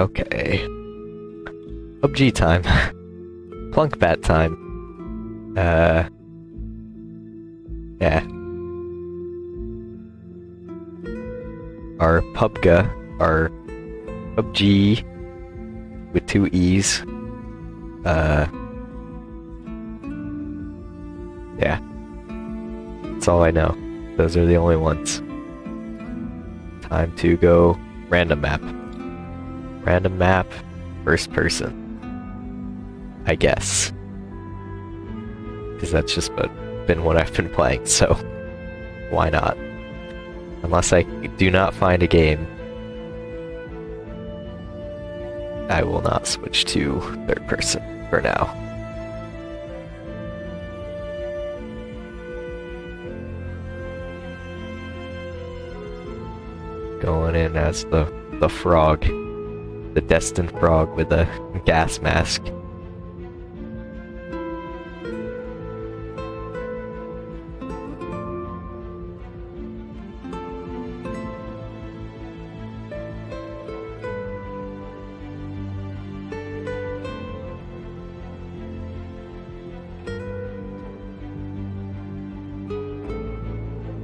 Okay. PUBG time. Plunk bat time. Uh. Yeah. Our PUBG, our PUBG with two E's. Uh. Yeah. That's all I know. Those are the only ones. Time to go random map. Random map, first person. I guess. Because that's just been what I've been playing, so why not? Unless I do not find a game, I will not switch to third person for now. Going in as the, the frog. The destined frog with a gas mask.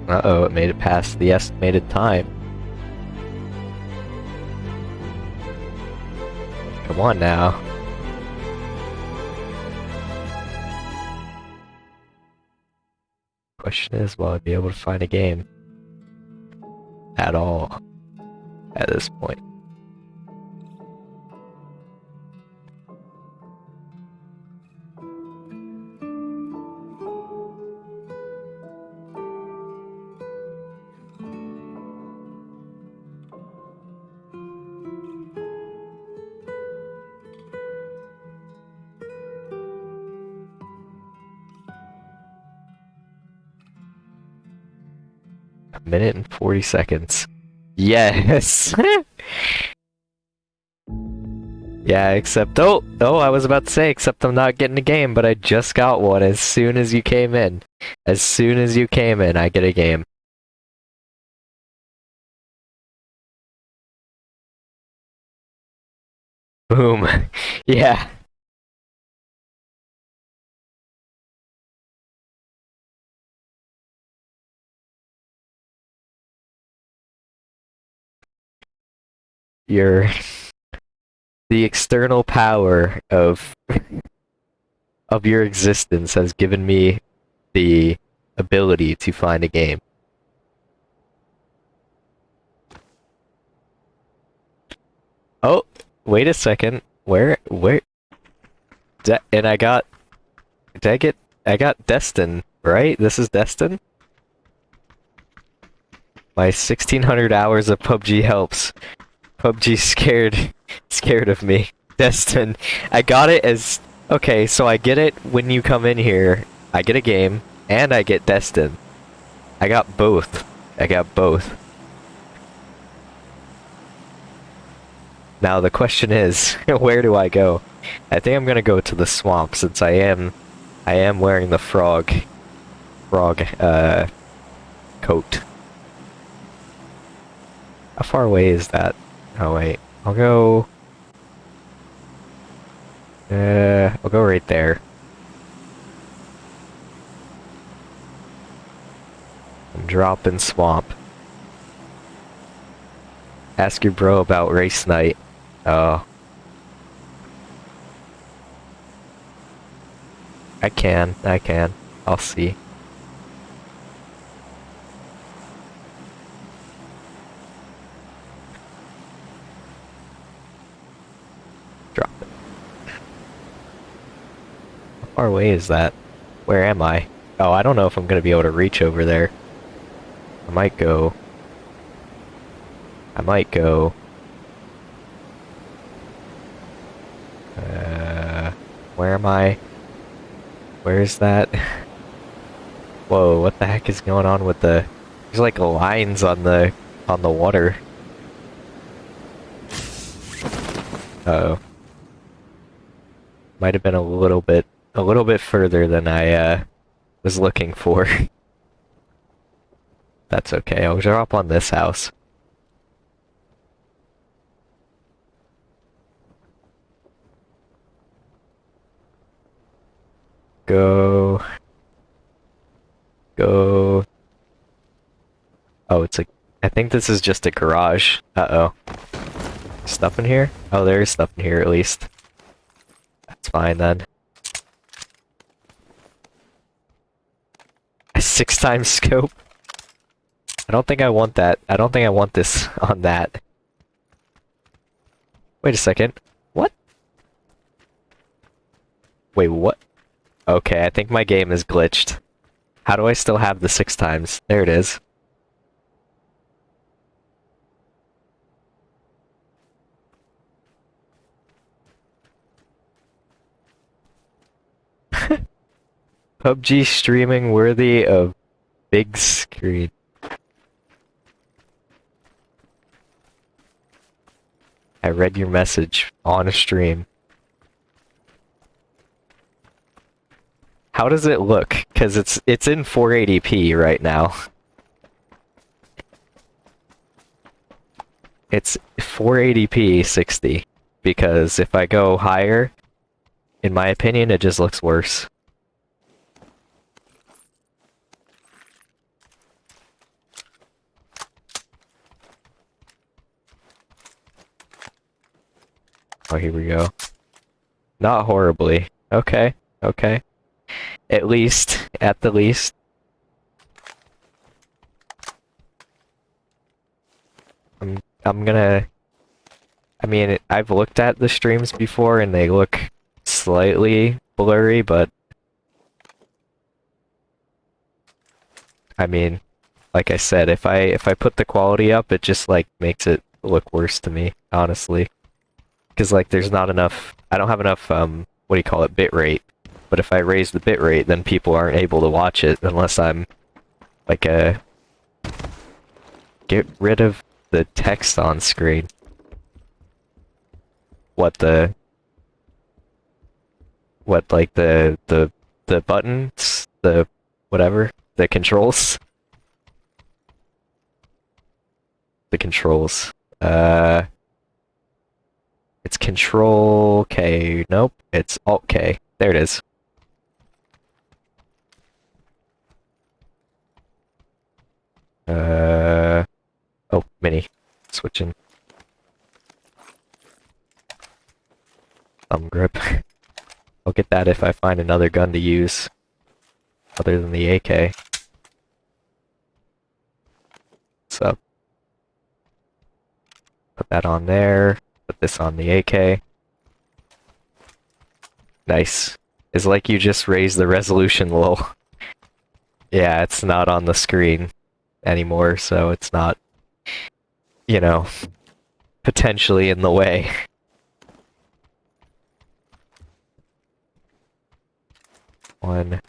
Uh-oh, it made it past the estimated time. On now. Question is, will I be able to find a game? At all. At this point. 40 seconds. Yes! yeah, except, oh, oh, I was about to say, except I'm not getting a game, but I just got one as soon as you came in. As soon as you came in, I get a game. Boom. yeah. Your the external power of of your existence has given me the ability to find a game. Oh, wait a second. Where where De and I got did I get I got Deston, right? This is Deston? My 1600 hours of PUBG helps. PUBG scared scared of me. Deston. I got it as okay, so I get it when you come in here. I get a game and I get Deston. I got both. I got both. Now the question is, where do I go? I think I'm gonna go to the swamp since I am I am wearing the frog frog uh coat. How far away is that? Oh wait, I'll go... Uh, I'll go right there. Drop in swamp. Ask your bro about race night. Oh. I can, I can. I'll see. Far away is that? Where am I? Oh, I don't know if I'm gonna be able to reach over there. I might go... I might go... Uh... Where am I? Where is that? Whoa, what the heck is going on with the... There's like lines on the... on the water. Uh oh Might have been a little bit a little bit further than I uh, was looking for. That's okay, I'll drop on this house. Go. Go. Oh, it's a... I think this is just a garage. Uh-oh. Stuff in here? Oh, there is stuff in here at least. That's fine then. Six times scope? I don't think I want that. I don't think I want this on that. Wait a second. What? Wait, what? Okay, I think my game is glitched. How do I still have the six times? There it is. PUBG streaming worthy of big screen. I read your message on a stream. How does it look? Cause it's it's in 480p right now. It's 480p 60 because if I go higher, in my opinion, it just looks worse. Oh, here we go. Not horribly. Okay, okay. At least, at the least. I'm, I'm gonna... I mean, I've looked at the streams before and they look slightly blurry, but... I mean, like I said, if I if I put the quality up, it just like makes it look worse to me, honestly because like there's not enough. I don't have enough. Um, what do you call it? Bit rate. But if I raise the bit rate, then people aren't able to watch it unless I'm like a get rid of the text on screen. What the what like the the the buttons, the whatever, the controls. The controls. Uh it's Control K. Nope, it's Alt K. There it is. Uh, oh, mini. Switching. Thumb grip. I'll get that if I find another gun to use. Other than the AK. So. Put that on there. Put this on the AK. Nice. It's like you just raised the resolution low. yeah, it's not on the screen anymore, so it's not, you know, potentially in the way. One.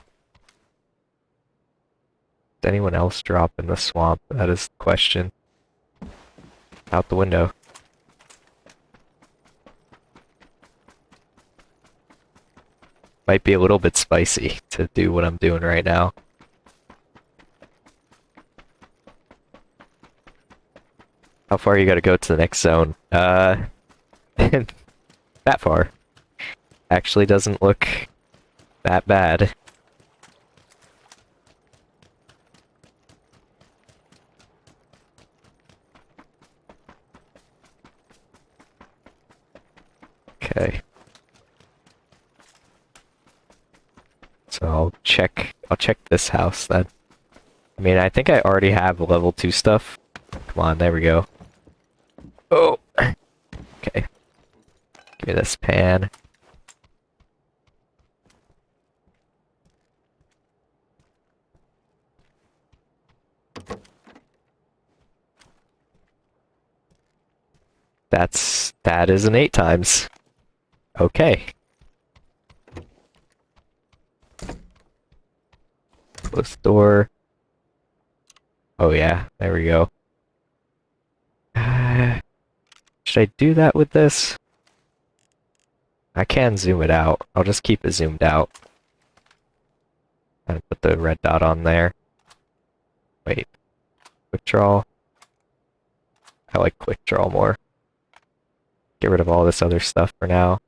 Did anyone else drop in the swamp? That is the question. Out the window. Might be a little bit spicy to do what I'm doing right now. How far you gotta go to the next zone? Uh, that far. Actually doesn't look that bad. Okay. So I'll check, I'll check this house then. I mean, I think I already have level 2 stuff. Come on, there we go. Oh! Okay. Give me this pan. That's, that is an 8 times. Okay. The door. Oh yeah, there we go. Should I do that with this? I can zoom it out. I'll just keep it zoomed out. And put the red dot on there. Wait. Quick draw. I like quick draw more. Get rid of all this other stuff for now.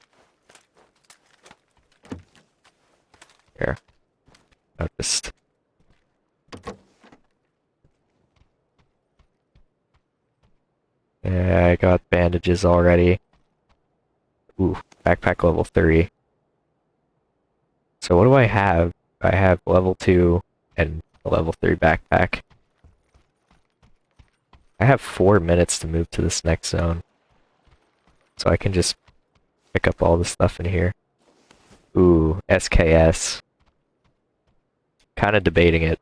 Here. I'll just. Yeah, I got bandages already. Ooh, backpack level 3. So what do I have? I have level 2 and a level 3 backpack. I have 4 minutes to move to this next zone. So I can just pick up all the stuff in here. Ooh, SKS. Kinda debating it.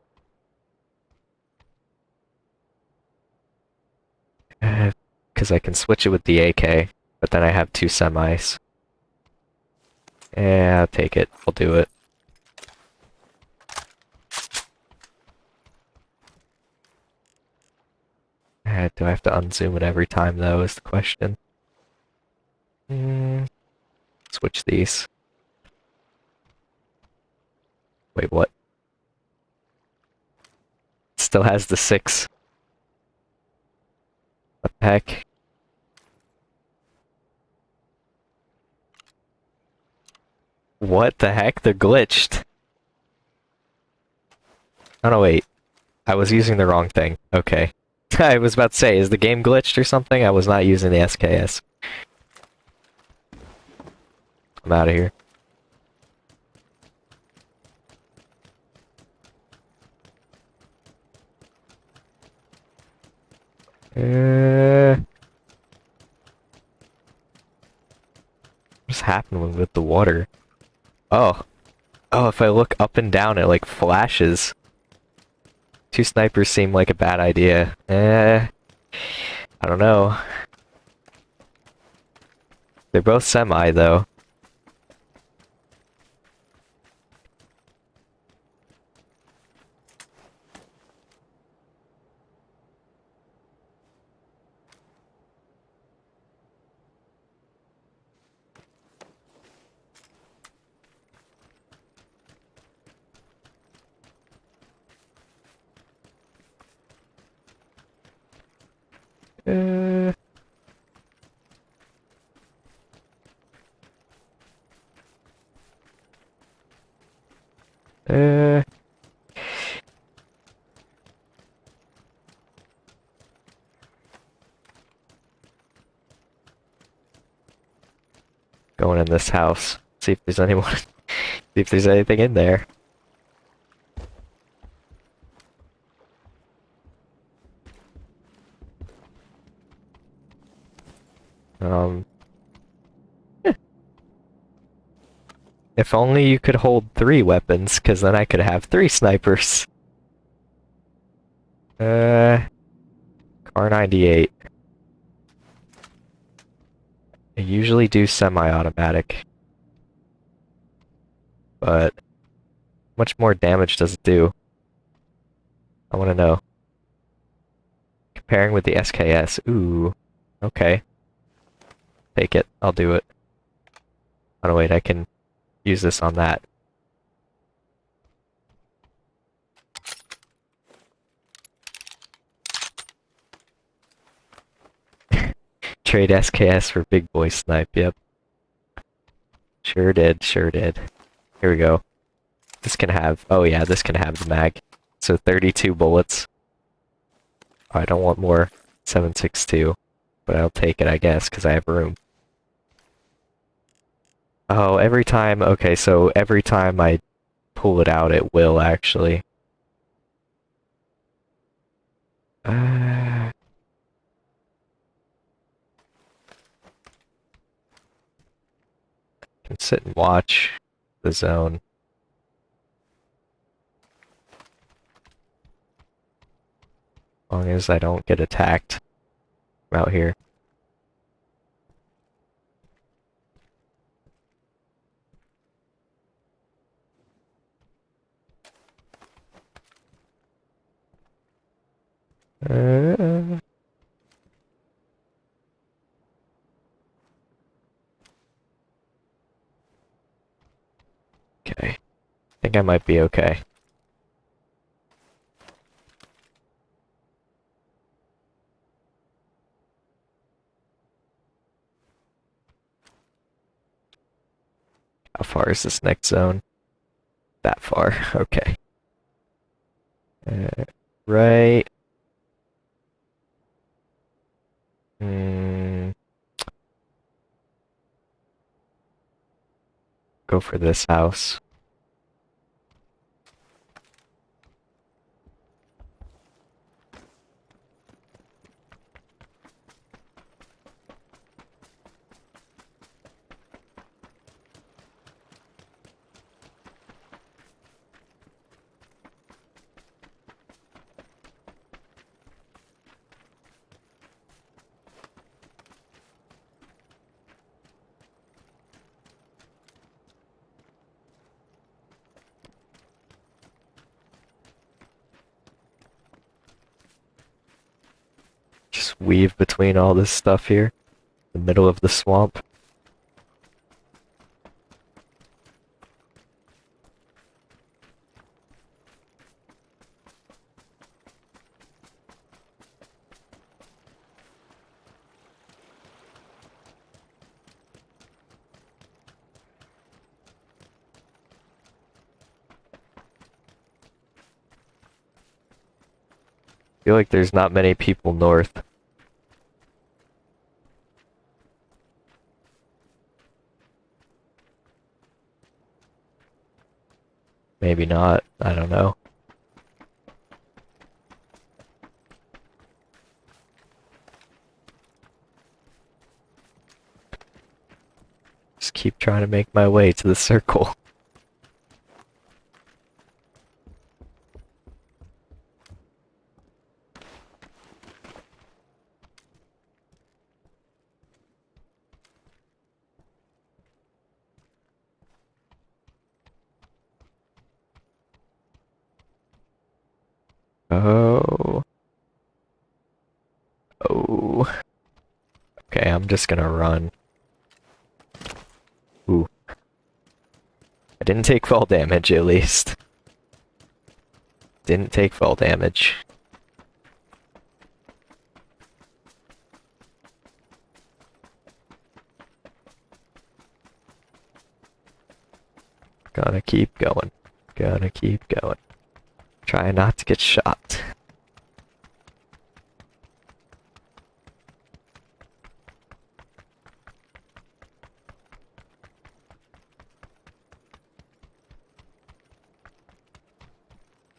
Because I can switch it with the AK, but then I have two semis. Yeah, I'll take it. I'll do it. Uh, do I have to unzoom it every time, though, is the question. Mm, switch these. Wait, what? Still has the six. What the heck? What the heck? They're glitched. Oh no, wait. I was using the wrong thing. Okay. I was about to say, is the game glitched or something? I was not using the SKS. I'm out of here. Uh, what's happening with the water? Oh. Oh, if I look up and down, it like flashes. Two snipers seem like a bad idea. Eh. I don't know. They're both semi, though. Uh... Uh... Going in this house. See if there's anyone. see if there's anything in there. Um. If only you could hold three weapons, because then I could have three snipers. Uh. Kar 98. I usually do semi-automatic. But... much more damage does it do? I want to know. Comparing with the SKS. Ooh. Okay. Take it. I'll do it. Oh no, wait, I can use this on that. Trade SKS for big boy snipe, yep. Sure did, sure did. Here we go. This can have, oh yeah, this can have the mag. So 32 bullets. Oh, I don't want more 762, but I'll take it, I guess, because I have room. Oh, every time, okay, so every time I pull it out, it will actually. Uh... Can sit and watch the zone. As long as I don't get attacked out here. Uh... Okay. I think I might be okay. How far is this next zone? That far, okay. Uh, right. Hmm. Go for this house. Just weave between all this stuff here. The middle of the swamp. feel like there's not many people north. Maybe not. I don't know. Just keep trying to make my way to the circle. Oh. Oh. Okay, I'm just gonna run. Ooh. I didn't take fall damage, at least. Didn't take fall damage. Gotta keep going. Gotta keep going. Try not to get shot.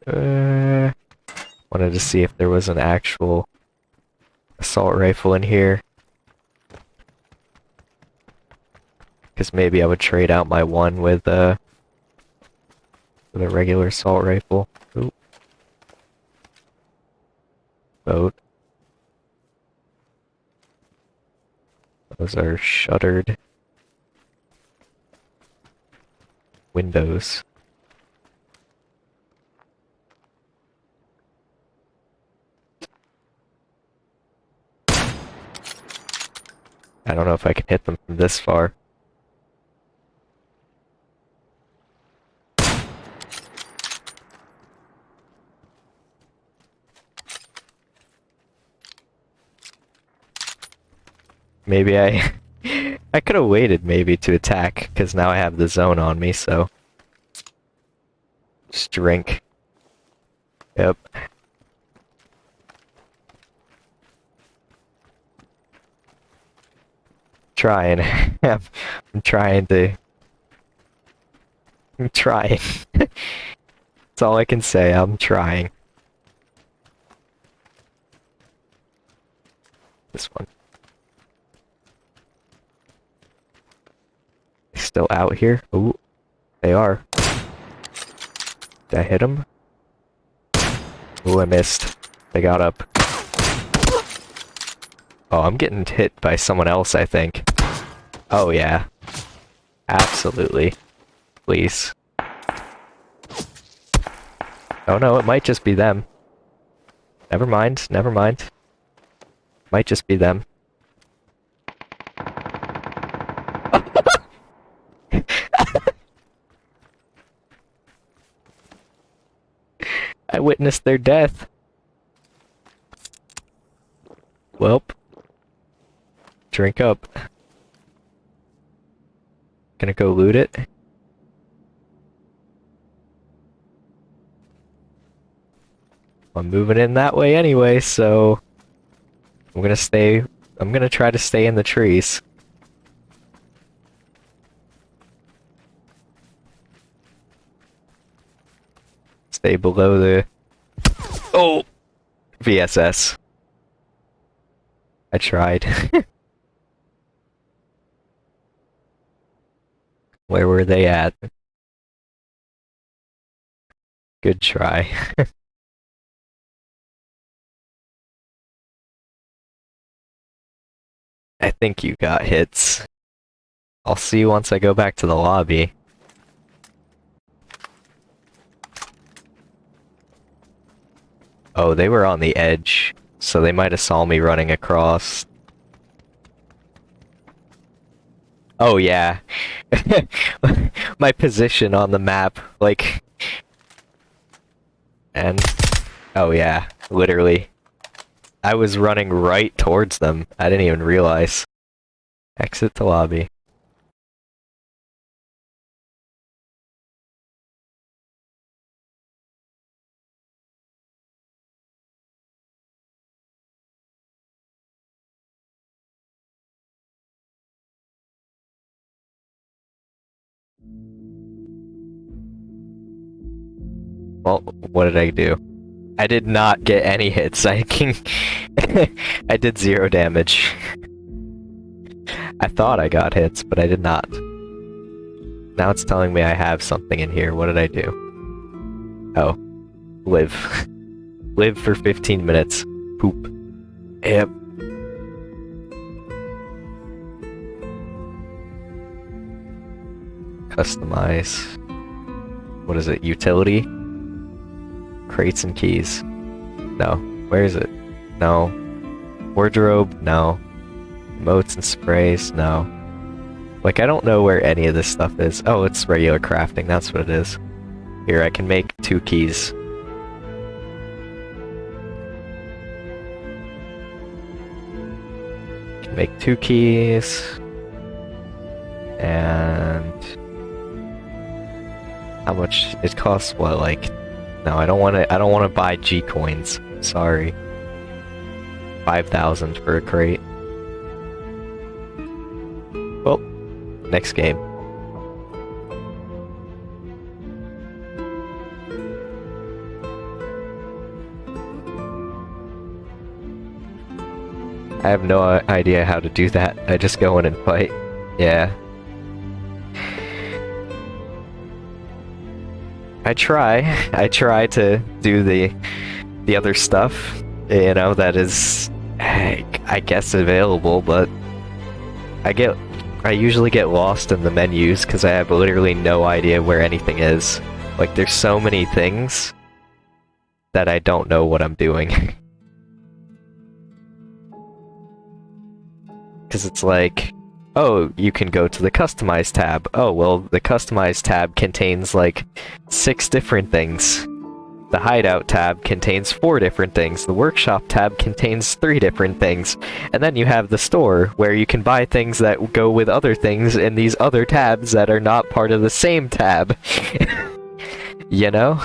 Uh, wanted to see if there was an actual assault rifle in here. Because maybe I would trade out my one with, uh, with a regular assault rifle. Ooh. Boat. Those are shuttered windows. I don't know if I can hit them from this far. Maybe I... I could have waited maybe to attack, because now I have the zone on me, so... Just drink. Yep. Trying. I'm trying to... I'm trying. That's all I can say, I'm trying. This one. Still out here? Ooh, they are. Did I hit them? Ooh, I missed. They got up. Oh, I'm getting hit by someone else, I think. Oh, yeah. Absolutely. Please. Oh no, it might just be them. Never mind, never mind. Might just be them. I witnessed their death. Welp. Drink up. Gonna go loot it. I'm moving in that way anyway, so I'm gonna stay. I'm gonna try to stay in the trees. Stay below the. Oh! VSS. I tried. Where were they at? Good try. I think you got hits. I'll see you once I go back to the lobby. Oh, they were on the edge, so they might have saw me running across. Oh yeah. My position on the map, like... And... Oh yeah, literally. I was running right towards them. I didn't even realize. Exit the lobby. Well, what did I do? I did not get any hits. I can I did zero damage. I thought I got hits, but I did not. Now it's telling me I have something in here. What did I do? Oh. Live. Live for 15 minutes. Poop. Yep. Customize. What is it? Utility? Crates and keys. No. Where is it? No. Wardrobe? No. Moats and sprays? No. Like, I don't know where any of this stuff is. Oh, it's regular crafting, that's what it is. Here, I can make two keys. Can make two keys. And... How much? It costs, what, like no, I don't want to. I don't want to buy G coins. Sorry. Five thousand for a crate. Well, next game. I have no uh, idea how to do that. I just go in and fight. Yeah. I try. I try to do the the other stuff, you know, that is, I guess, available, but I get, I usually get lost in the menus because I have literally no idea where anything is. Like, there's so many things that I don't know what I'm doing. Because it's like, oh, you can go to the Customize tab. Oh, well, the Customize tab contains, like, six different things. The Hideout tab contains four different things. The Workshop tab contains three different things. And then you have the store, where you can buy things that go with other things in these other tabs that are not part of the same tab. you know?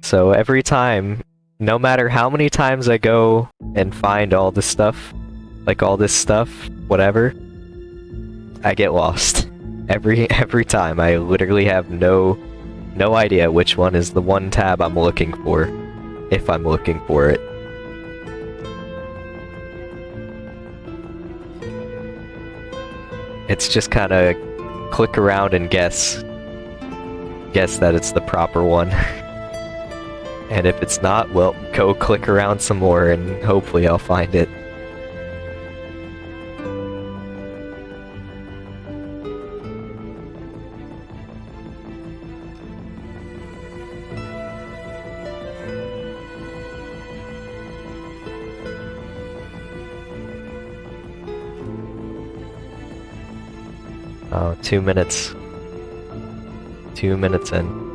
So every time no matter how many times I go and find all this stuff, like all this stuff, whatever, I get lost. Every every time. I literally have no no idea which one is the one tab I'm looking for, if I'm looking for it. It's just kind of click around and guess. Guess that it's the proper one. And if it's not, well, go click around some more and hopefully I'll find it. Oh, two minutes. Two minutes in.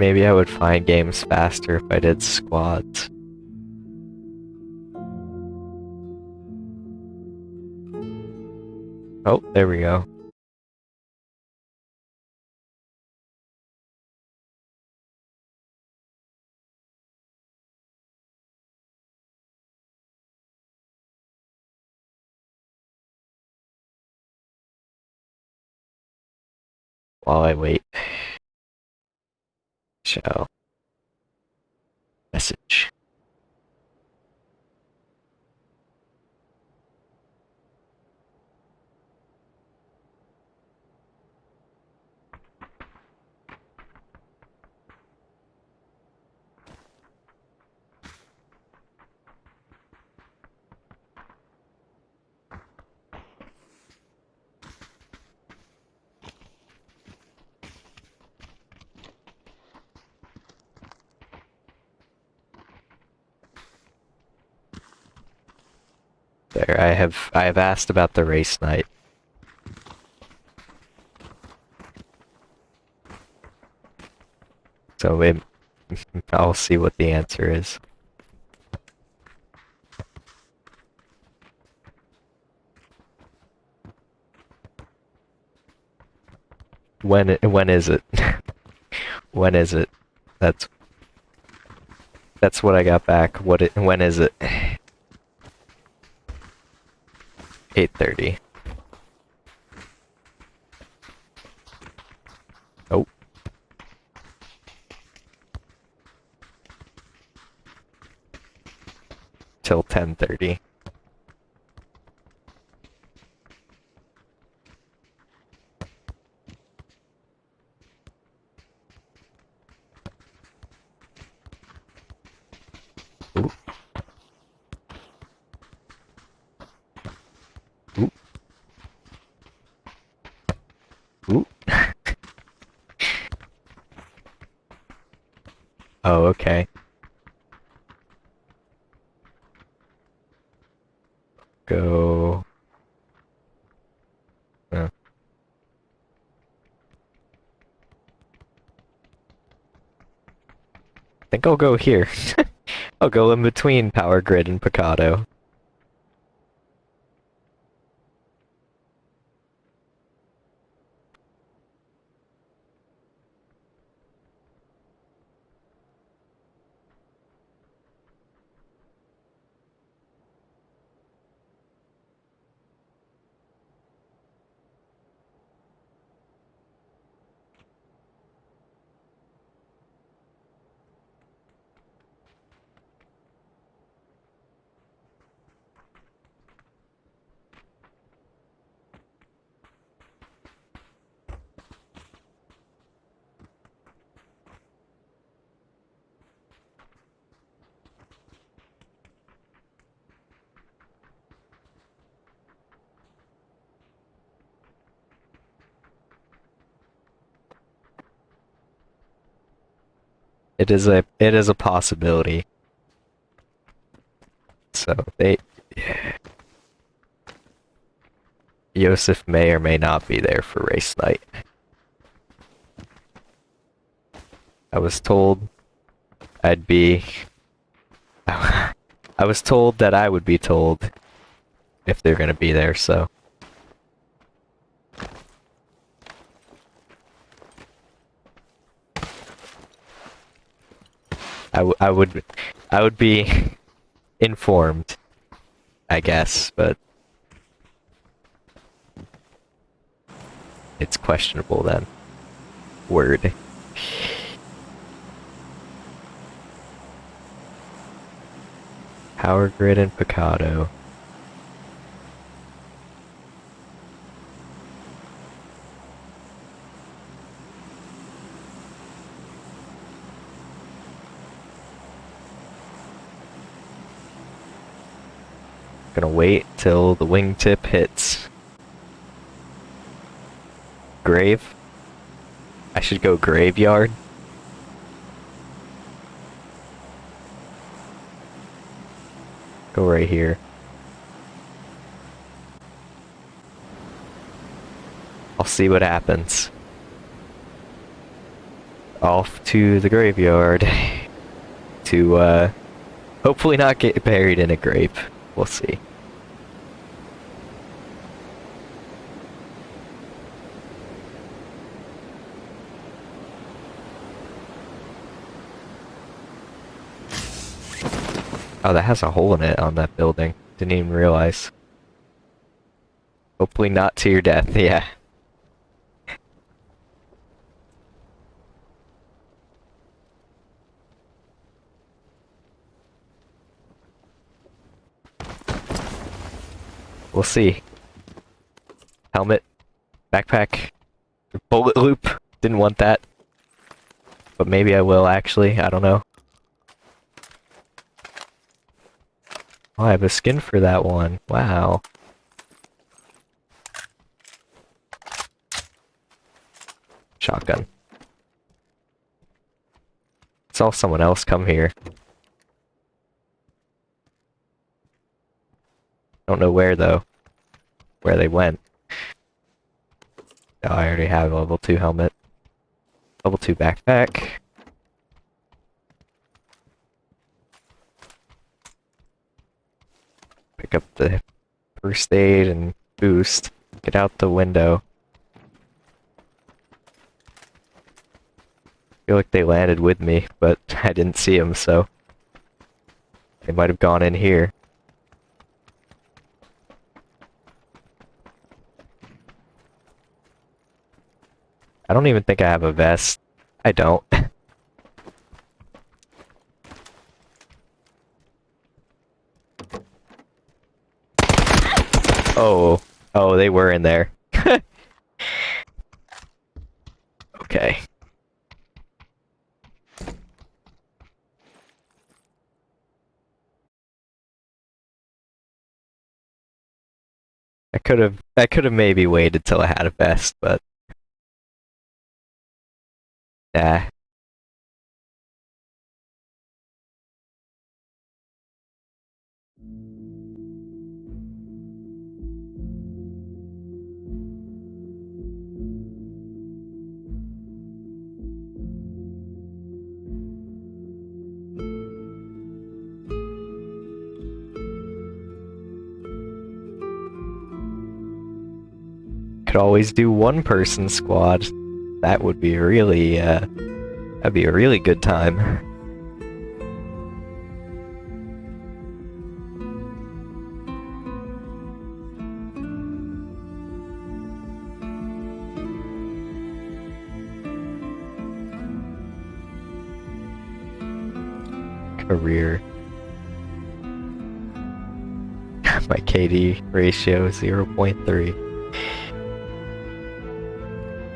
maybe I would find games faster if I did squads. Oh, there we go. While I wait. Shall. Message. There, I have I have asked about the race night. So it, I'll see what the answer is. When when is it? when is it? That's that's what I got back. What it when is it? 8.30. Oh. Till 10.30. Ooh. Ooh. Ooh. Oh, okay. Go. Uh. I think I'll go here. I'll go in between Power Grid and Pecado. It is a it is a possibility. So they Yosef may or may not be there for race night. I was told I'd be I was told that I would be told if they're gonna be there, so I, I would I would be informed, I guess, but it's questionable then. Word. Power Grid and Pecado. Gonna wait till the wingtip hits. Grave? I should go graveyard. Go right here. I'll see what happens. Off to the graveyard. to, uh, hopefully not get buried in a grave. We'll see. Oh, that has a hole in it on that building. Didn't even realize. Hopefully not to your death, yeah. We'll see. Helmet. Backpack. Bullet loop. Didn't want that. But maybe I will actually, I don't know. Oh, I have a skin for that one. Wow. Shotgun. Saw someone else come here. Don't know where though. Where they went. Oh, I already have a level 2 helmet. Level 2 backpack. Pick up the first aid and boost. Get out the window. feel like they landed with me, but I didn't see them, so... They might have gone in here. I don't even think I have a vest. I don't. oh. Oh, they were in there. okay. I could have I could have maybe waited till I had a vest, but yeah. Could always do one person squad. That would be really, uh, that'd be a really good time. Career. My KD ratio 0.3.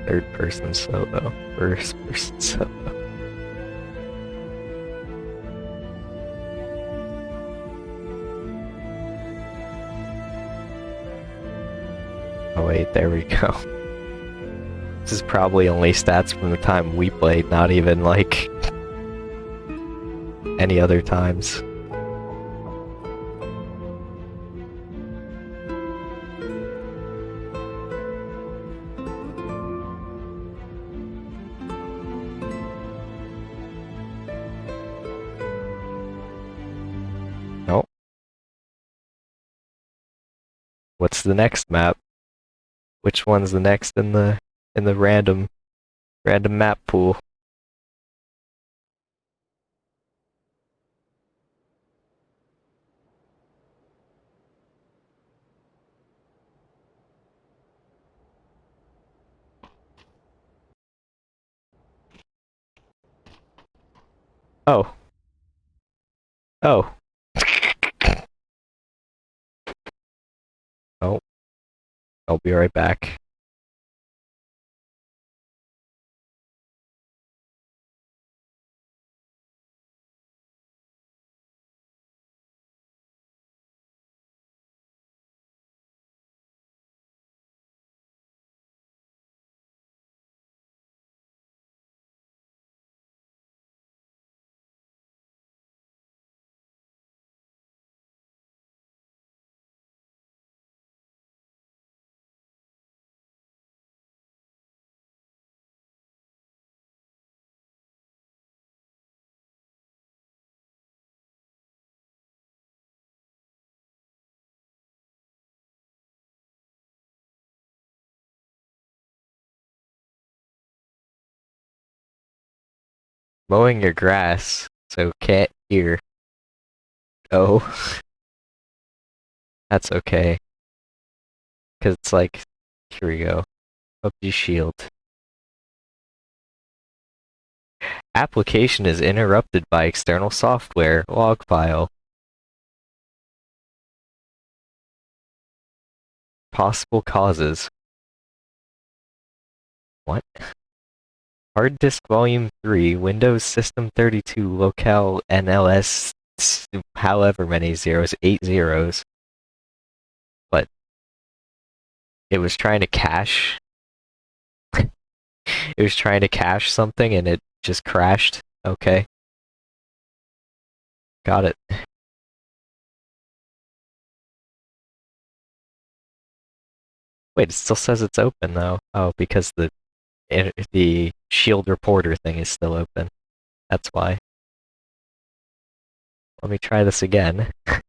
Third person solo. First person solo. Oh wait, there we go. This is probably only stats from the time we played, not even like any other times. The next map? Which one's the next in the in the random random map pool? Oh. Oh. I'll be right back. Mowing your grass, so can't hear. Oh. That's okay. Cause it's like, here we go. PUBG Shield. Application is interrupted by external software log file. Possible causes. What? Hard disk volume 3, Windows System 32, locale NLS, however many zeros, 8 zeros. But it was trying to cache. it was trying to cache something and it just crashed. Okay. Got it. Wait, it still says it's open though. Oh, because the the shield reporter thing is still open. That's why. Let me try this again. I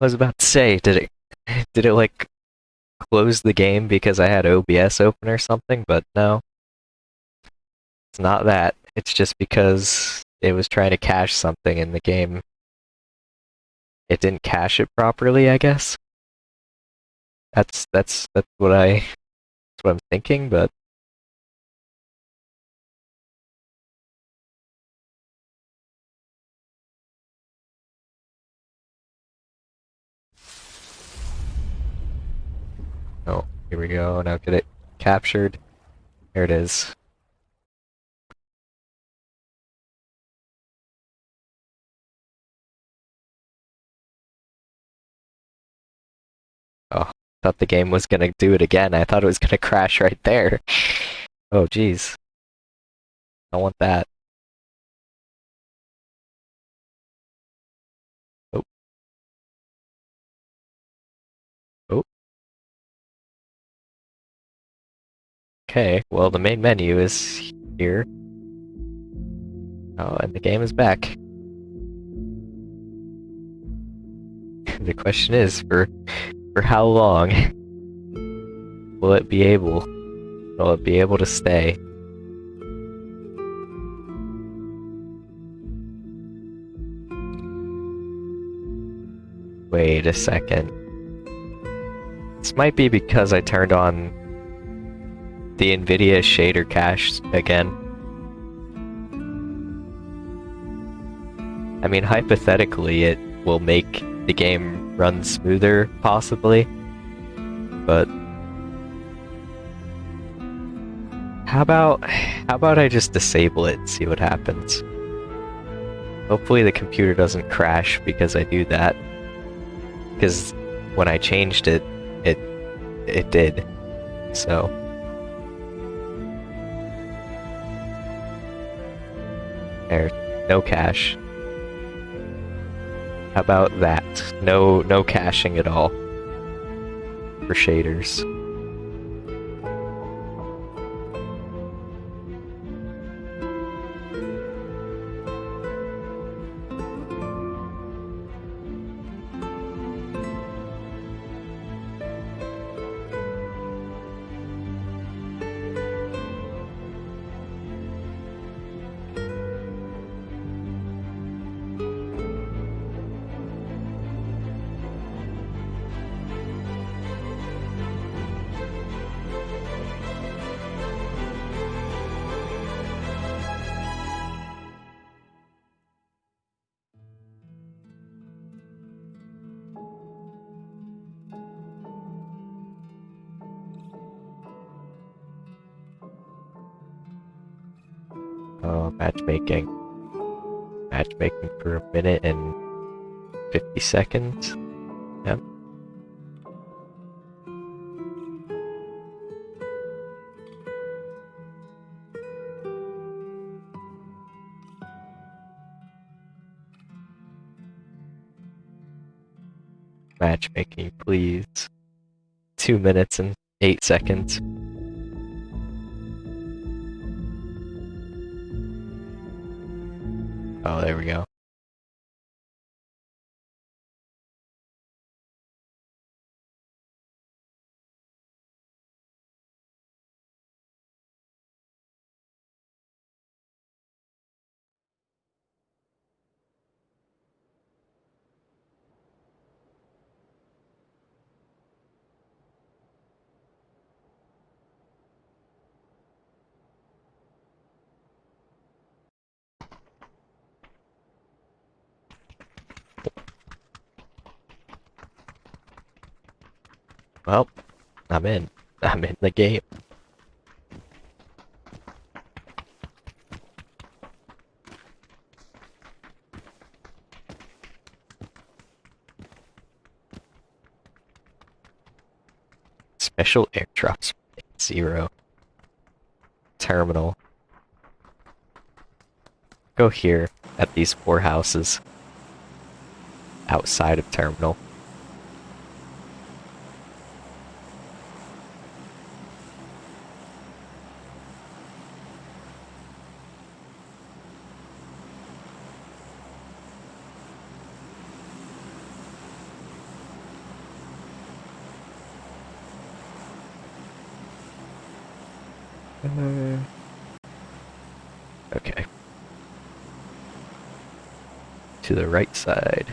was about to say, did it did it like close the game because I had OBS open or something, but no. It's not that. It's just because it was trying to cache something in the game. It didn't cache it properly, I guess. That's that's that's what I that's what I'm thinking, but Oh, here we go. Now get it captured. There it is. Thought the game was gonna do it again. I thought it was gonna crash right there. Oh, jeez. I want that. Oh. Oh. Okay, well the main menu is here. Oh, and the game is back. the question is, for for how long will it be able will it be able to stay? Wait a second. This might be because I turned on the NVIDIA shader cache again. I mean, hypothetically, it will make the game run smoother, possibly. But how about how about I just disable it and see what happens? Hopefully the computer doesn't crash because I do that. Because when I changed it, it it did. So there, no cache. How about that? No, no caching at all. For shaders. Matchmaking. Matchmaking for a minute and 50 seconds. Yep. Matchmaking, please. Two minutes and eight seconds. There we go. Well, I'm in. I'm in the game. Special airdrops. Zero. Terminal. Go here at these four houses. Outside of terminal. Uh, okay. To the right side.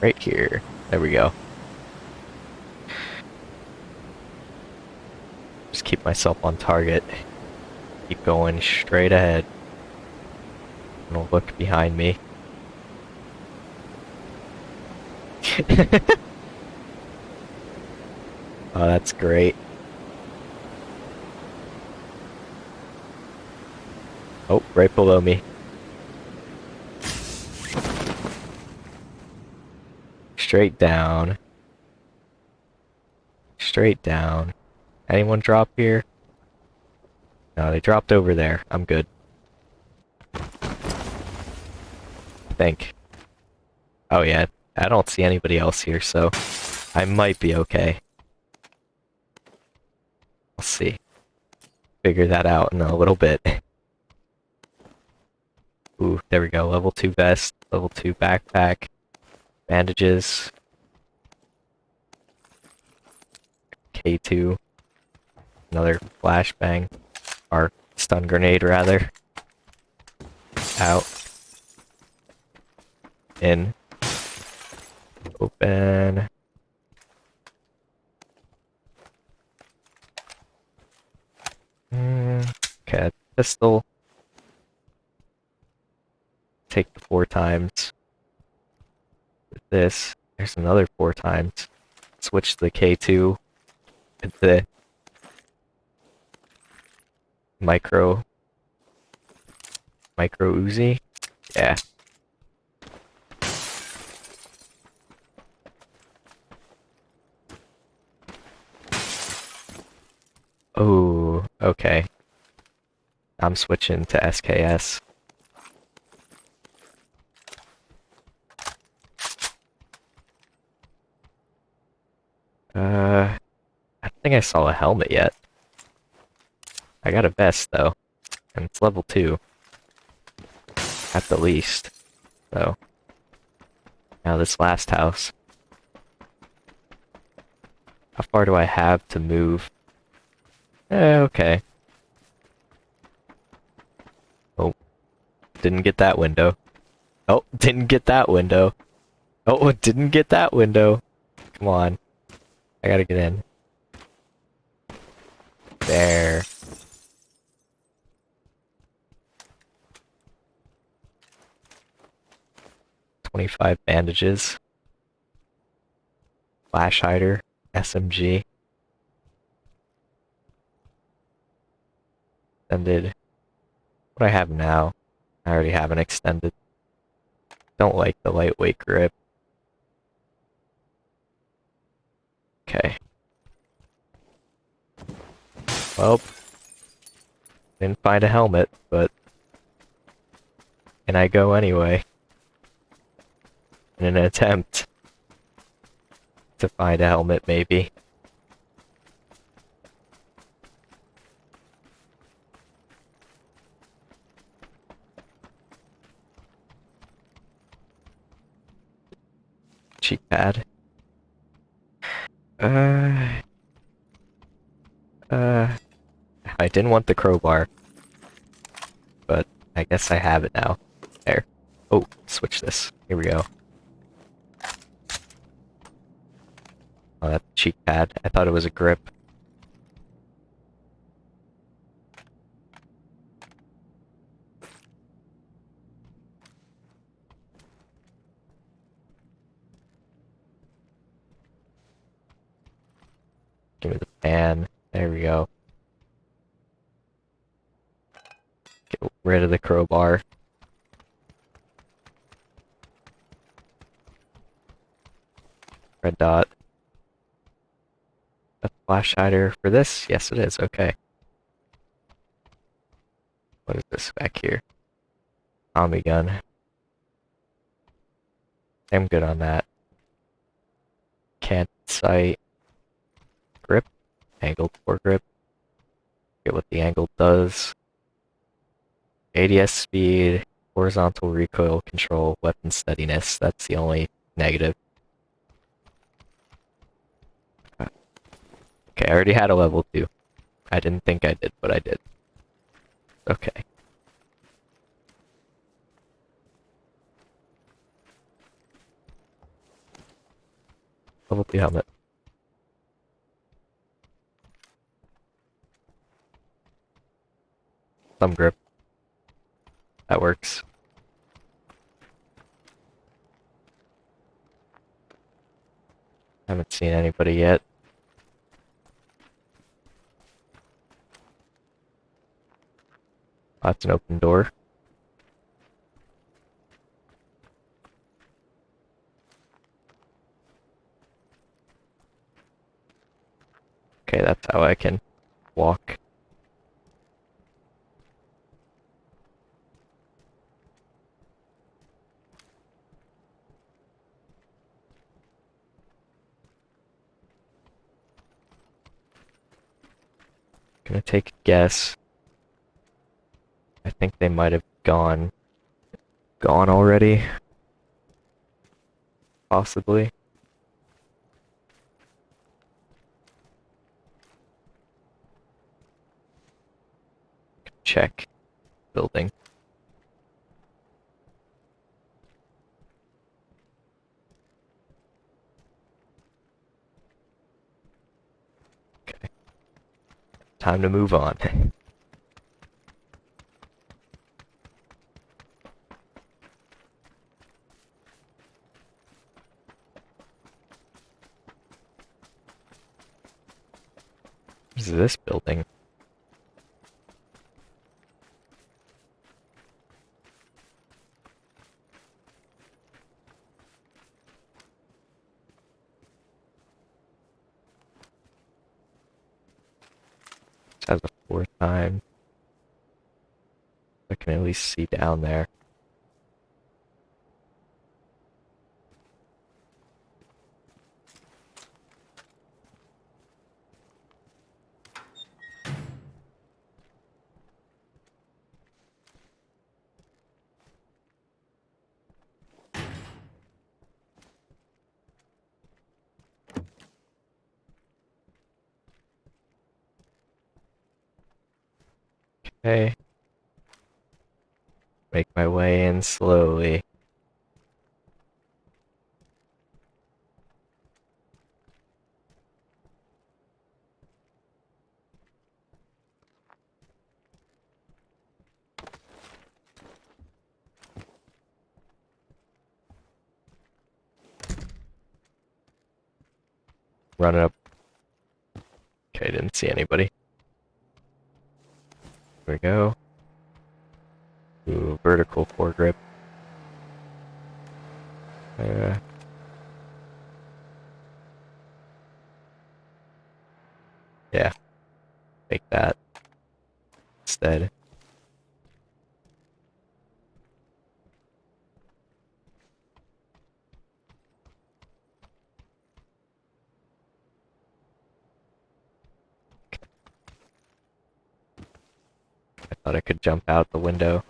Right here. There we go. Just keep myself on target. Keep going straight ahead. Don't look behind me. oh, that's great. Oh, right below me. Straight down. Straight down. Anyone drop here? No, they dropped over there. I'm good. I think. Oh yeah, I don't see anybody else here, so I might be okay. We'll see. Figure that out in a little bit. Ooh, there we go. Level 2 vest, level 2 backpack, bandages, K2, another flashbang, or stun grenade rather. Out. In. Open. Mm, okay, pistol. Take the four times. With this, there's another four times. Switch the K2 with the micro micro Uzi. Yeah. Oh, okay. I'm switching to SKS. Uh, I think I saw a helmet yet. I got a vest though, and it's level 2. At the least. So, now this last house. How far do I have to move? Eh, okay. Oh. Didn't get that window. Oh, didn't get that window. Oh, didn't get that window. Come on. I gotta get in. There. Twenty-five bandages. Flash hider. SMG. extended. What I have now, I already have an extended. Don't like the lightweight grip. Okay. Well, didn't find a helmet, but and I go anyway. In an attempt to find a helmet, maybe. cheek pad. Uh... Uh... I didn't want the crowbar. But I guess I have it now. There. Oh, switch this. Here we go. Oh, that's cheek pad. I thought it was a grip. We go. Get rid of the crowbar. Red dot. A flash hider for this? Yes, it is. Okay. What is this back here? Tommy gun. I'm good on that. Canted sight. Grip. Angled foregrip. Get what the angle does. ADS speed. Horizontal recoil control. Weapon steadiness. That's the only negative. Okay, I already had a level 2. I didn't think I did, but I did. Okay. Level 2 helmet. Thumb grip. That works. Haven't seen anybody yet. That's an open door. Okay, that's how I can walk. Gonna take a guess. I think they might have gone gone already. Possibly. Check building. Okay. Time to move on. What is this building? Has a fourth time. I can at least see down there. Okay. Make my way in slowly. Run up. Okay, didn't see anybody. We go. Ooh, vertical foregrip. Uh, yeah. Make that instead. Thought I could jump out the window.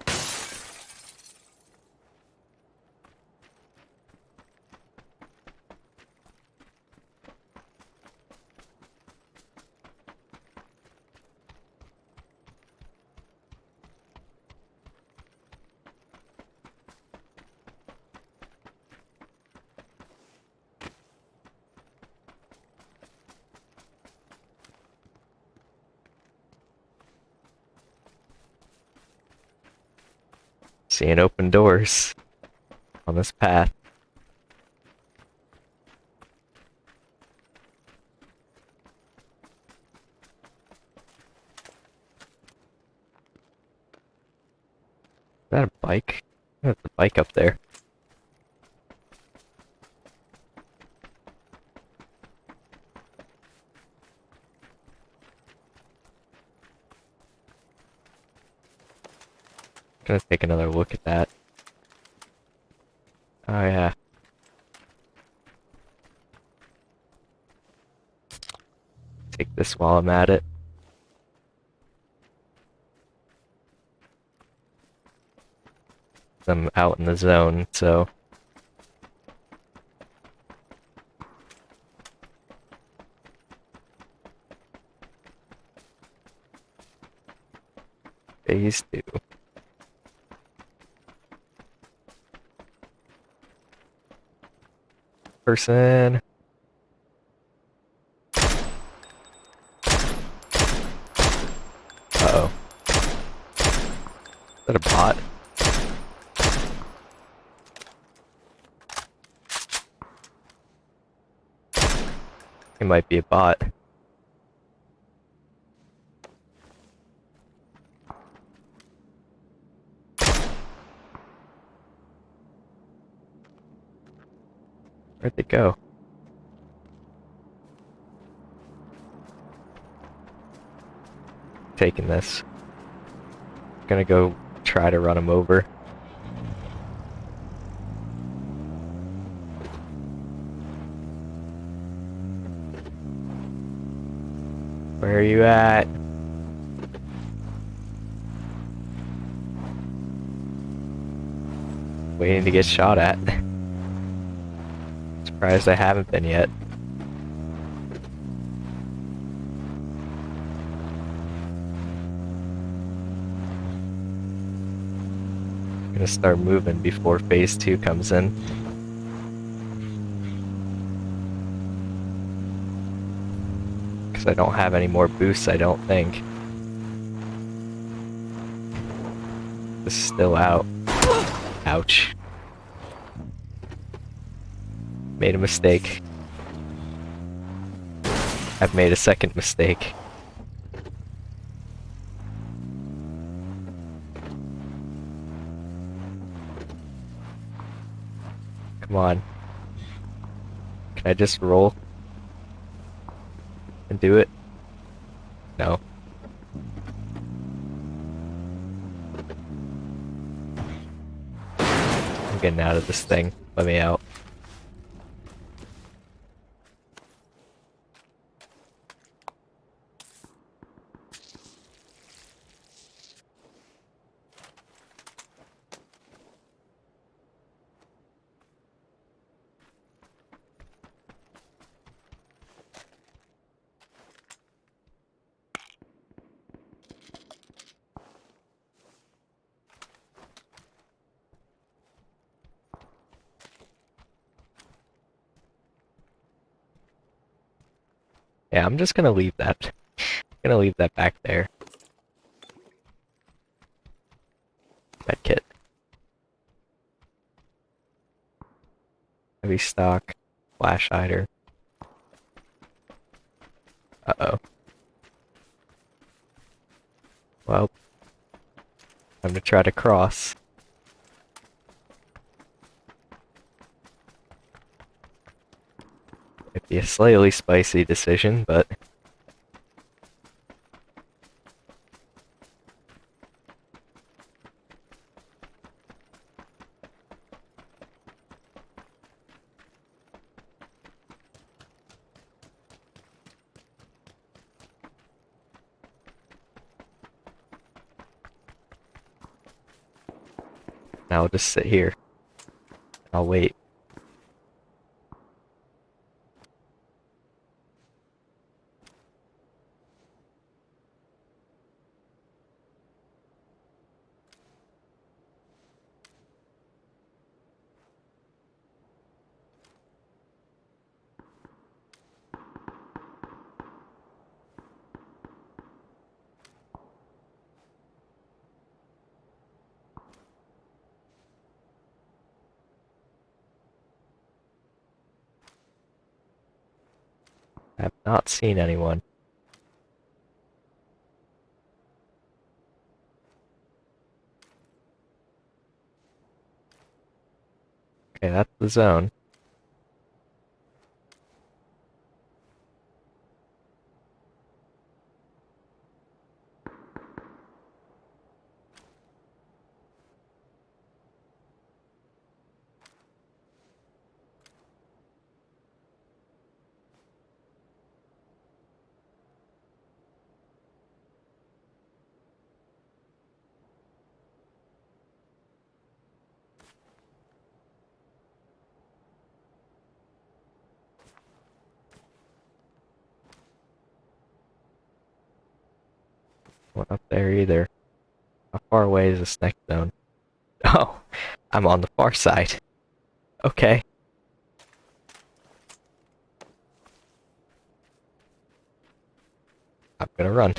Seeing open doors on this path. Is that a bike? That's a bike up there. Gonna take another look at that. Oh yeah. Take this while I'm at it. I'm out in the zone, so phase two. Person. Uh oh. Is that a bot? It might be a bot. Where'd they go? Taking this. Gonna go try to run him over. Where are you at? Waiting to get shot at. Surprised I haven't been yet. Gonna start moving before phase two comes in. Because I don't have any more boosts, I don't think. This is still out. Ouch. Made a mistake. I've made a second mistake. Come on. Can I just roll? And do it? No. I'm getting out of this thing. Let me out. Just gonna leave that. I'm gonna leave that back there. Medkit. Heavy stock. Flash hider. Uh-oh. Well. Time to try to cross. Be a slightly spicy decision, but... I'll just sit here. I'll wait. seen anyone. Okay, that's the zone. Away is zone? Oh, I'm on the far side. Okay. I'm gonna run.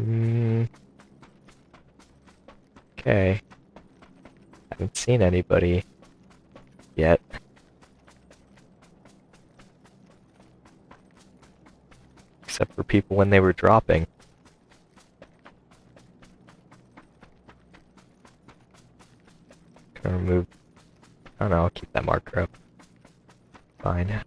Mm. Okay. Haven't seen anybody yet. Except for people when they were dropping. Gonna remove. I don't know, I'll keep that marker up. Fine.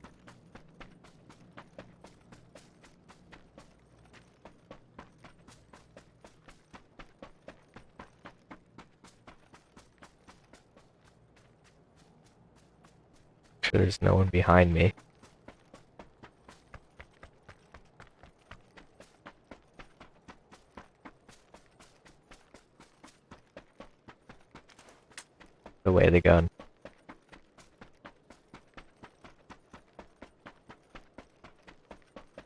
sure no one behind me. Away the gun.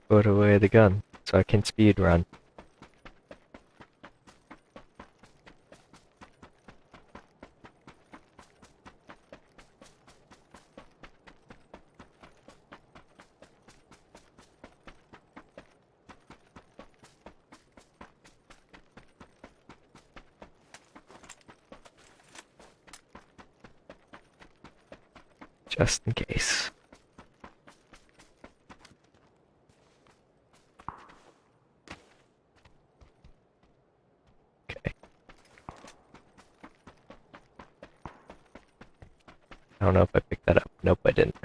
Put away the gun so I can speed run. Just in case. Okay. I don't know if I picked that up. Nope, I didn't.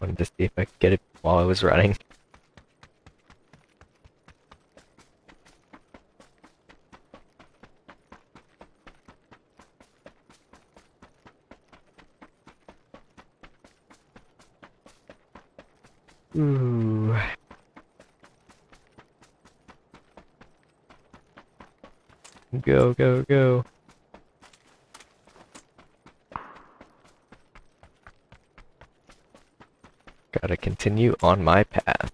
Wanted to see if I could get it while I was running. Ooh. Go, go, go. Gotta continue on my path.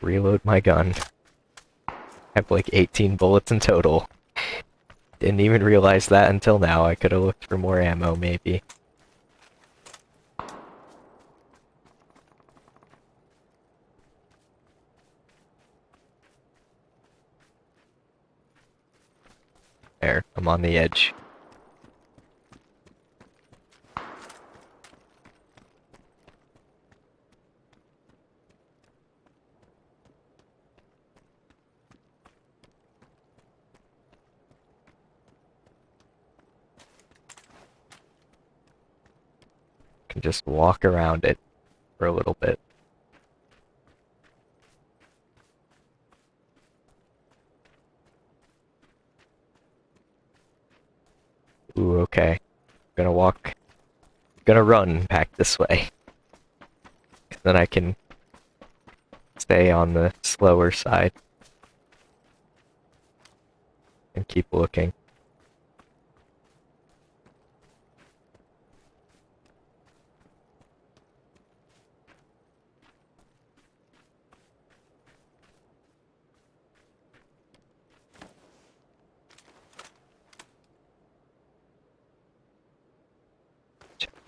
Reload my gun. I have like 18 bullets in total. Didn't even realize that until now. I could have looked for more ammo, maybe. There, I'm on the edge. Just walk around it for a little bit. Ooh, okay. Gonna walk. Gonna run back this way. Then I can stay on the slower side. And keep looking.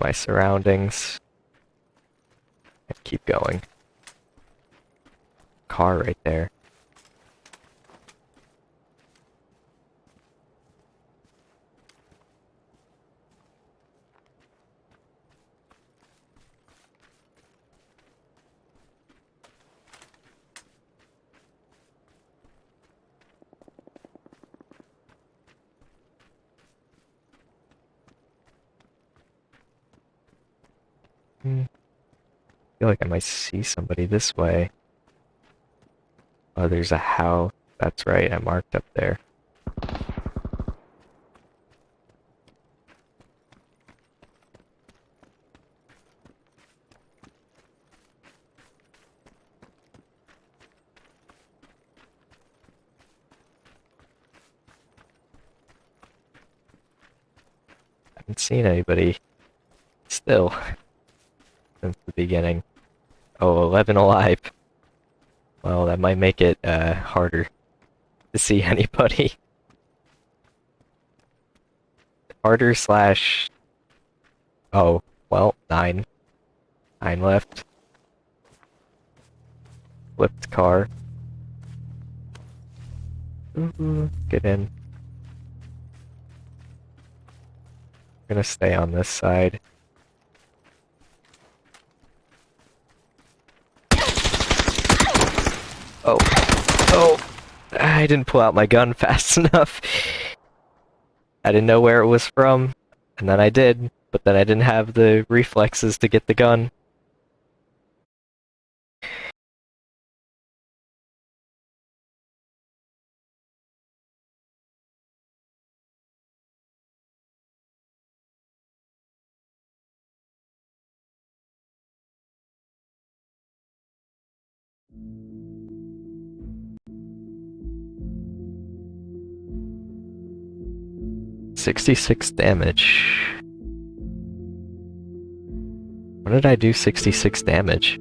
My surroundings. And keep going. Car right there. Hmm. I see somebody this way. Oh, there's a house. That's right, I marked up there. I haven't seen anybody still since the beginning. Oh, 11 alive. Well, that might make it uh, harder to see anybody. harder slash... Oh, well, 9. 9 left. Flipped car. Ooh, get in. I'm gonna stay on this side. Oh. Oh! I didn't pull out my gun fast enough. I didn't know where it was from, and then I did, but then I didn't have the reflexes to get the gun. Sixty-six damage. When did I do 66 damage?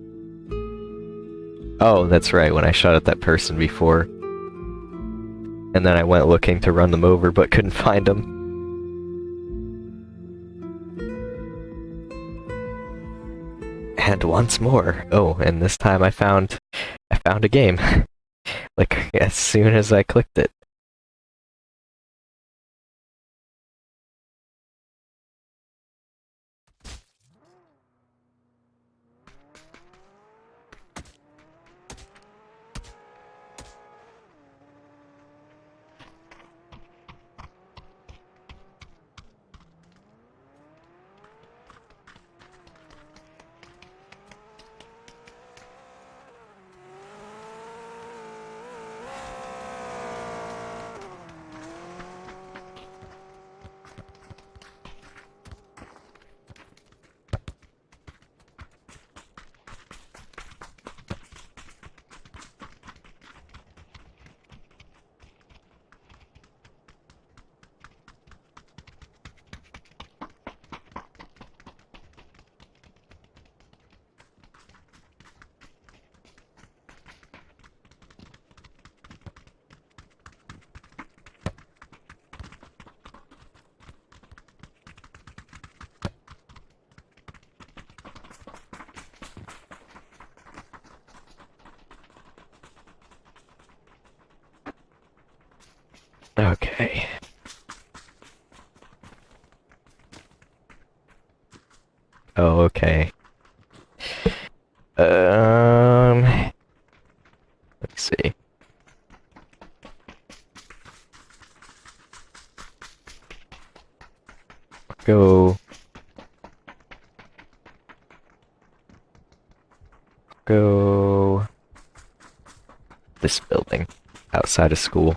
Oh, that's right, when I shot at that person before. And then I went looking to run them over, but couldn't find them. And once more. Oh, and this time I found... I found a game. like, as soon as I clicked it. Outside of school.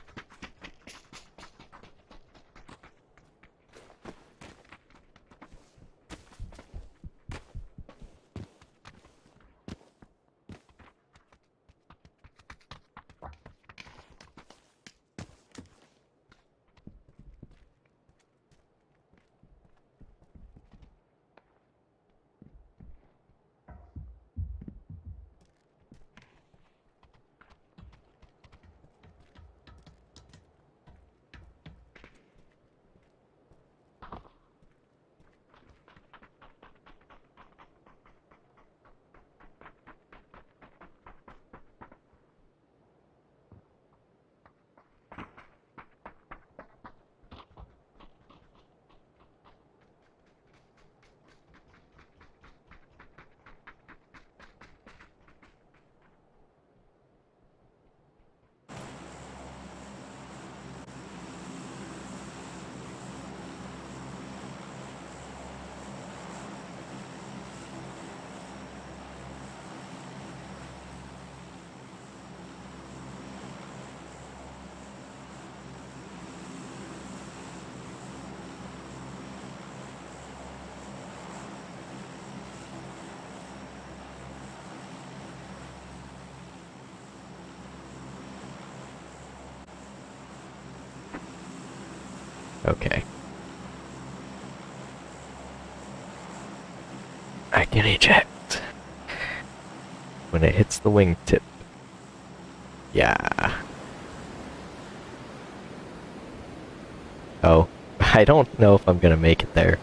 Eject. When it hits the wingtip. Yeah. Oh, I don't know if I'm gonna make it there.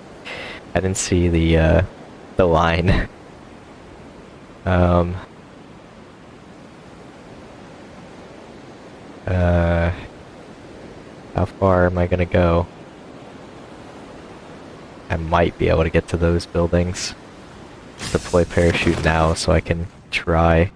I didn't see the, uh, the line. um... Uh... How far am I gonna go? I might be able to get to those buildings. Deploy parachute now so I can try.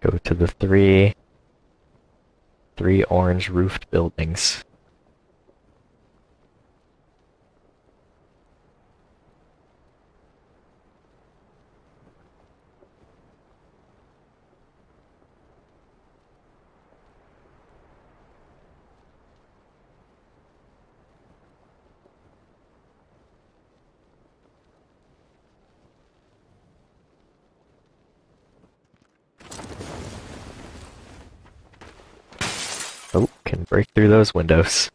Go to the three three orange roofed buildings. Oh, can break through those windows.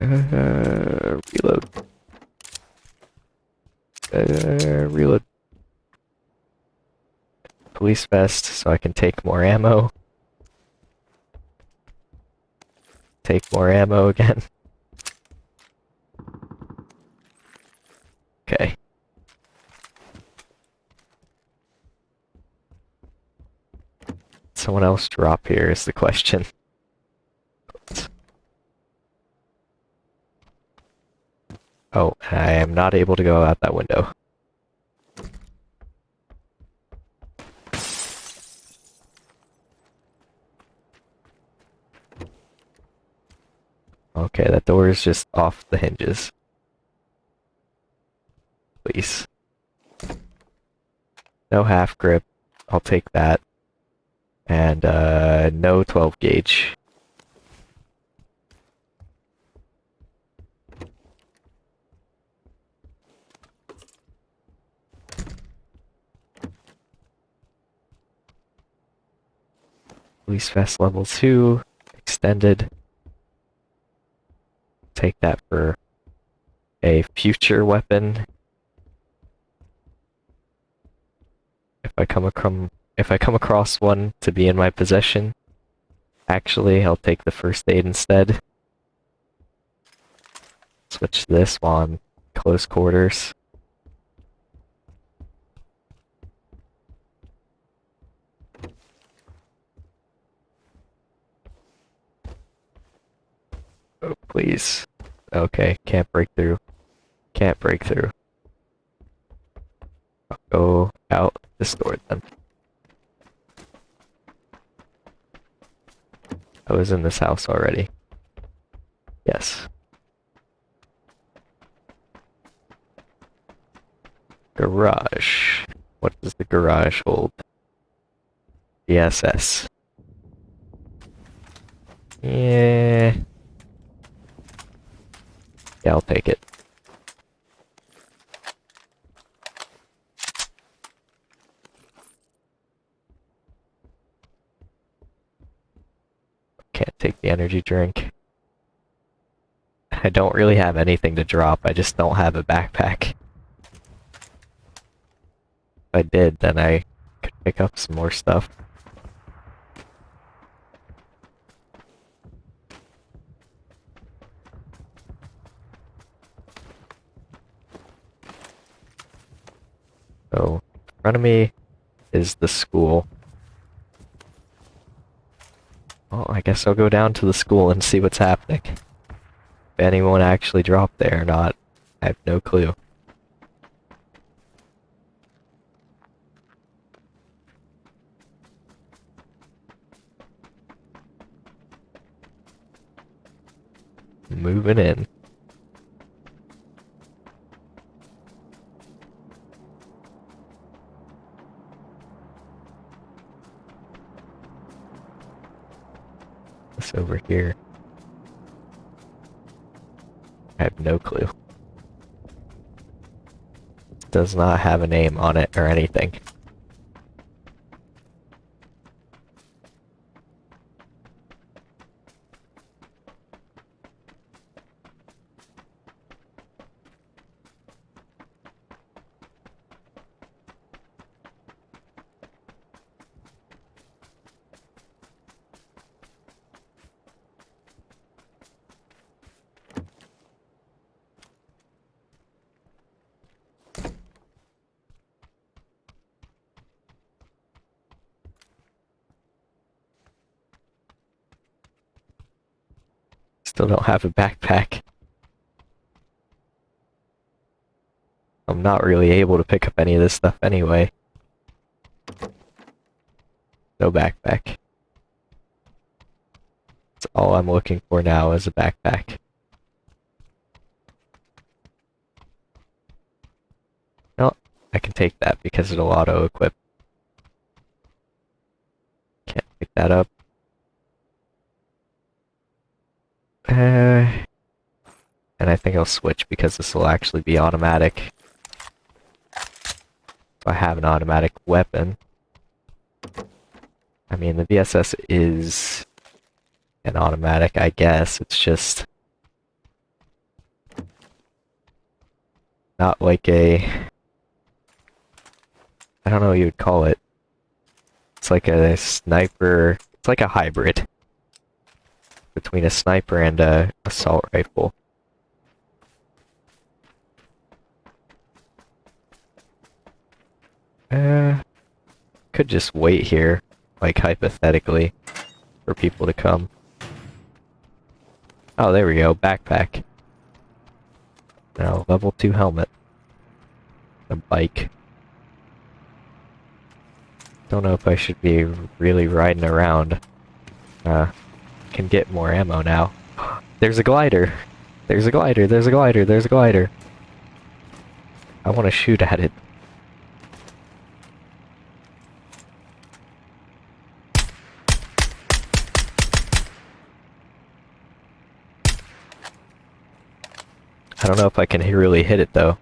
Uh, reload. Uh, reload. Police vest so I can take more ammo. Take more ammo again. Okay. Someone else drop here is the question. Oh, I am not able to go out that window. Okay, that door is just off the hinges. Please. No half grip. I'll take that. And, uh, no 12 gauge. Police vest level 2, extended take that for a future weapon. If I come across if I come across one to be in my possession, actually I'll take the first aid instead. Switch this one close quarters. Oh, please. Okay, can't break through. Can't break through. I'll go out this door then. I was in this house already. Yes. Garage. What does the garage hold? VSS. Yeah. Yeah, I'll take it. Can't take the energy drink. I don't really have anything to drop, I just don't have a backpack. If I did, then I could pick up some more stuff. So, in front of me is the school. Well, I guess I'll go down to the school and see what's happening. If anyone actually dropped there or not, I have no clue. Moving in. What's over here? I have no clue. Does not have a name on it or anything. Still don't have a backpack. I'm not really able to pick up any of this stuff anyway. No backpack. That's all I'm looking for now is a backpack. No, I can take that because it'll auto-equip. Can't pick that up. Uh, and I think I'll switch because this will actually be automatic. I have an automatic weapon. I mean, the VSS is an automatic, I guess. It's just not like a... I don't know what you would call it. It's like a sniper... It's like a hybrid between a sniper and a assault rifle. Uh, could just wait here, like hypothetically, for people to come. Oh, there we go, backpack. Now, level 2 helmet. A bike. Don't know if I should be really riding around. Uh, can get more ammo now. There's a glider! There's a glider, there's a glider, there's a glider. I want to shoot at it. I don't know if I can really hit it though.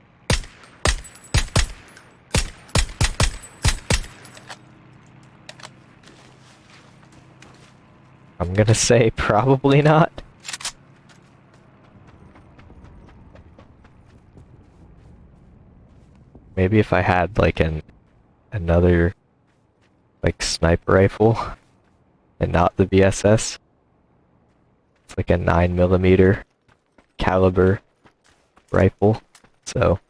I'm gonna say probably not. Maybe if I had like an another like sniper rifle and not the VSS. It's like a 9 millimeter caliber rifle. So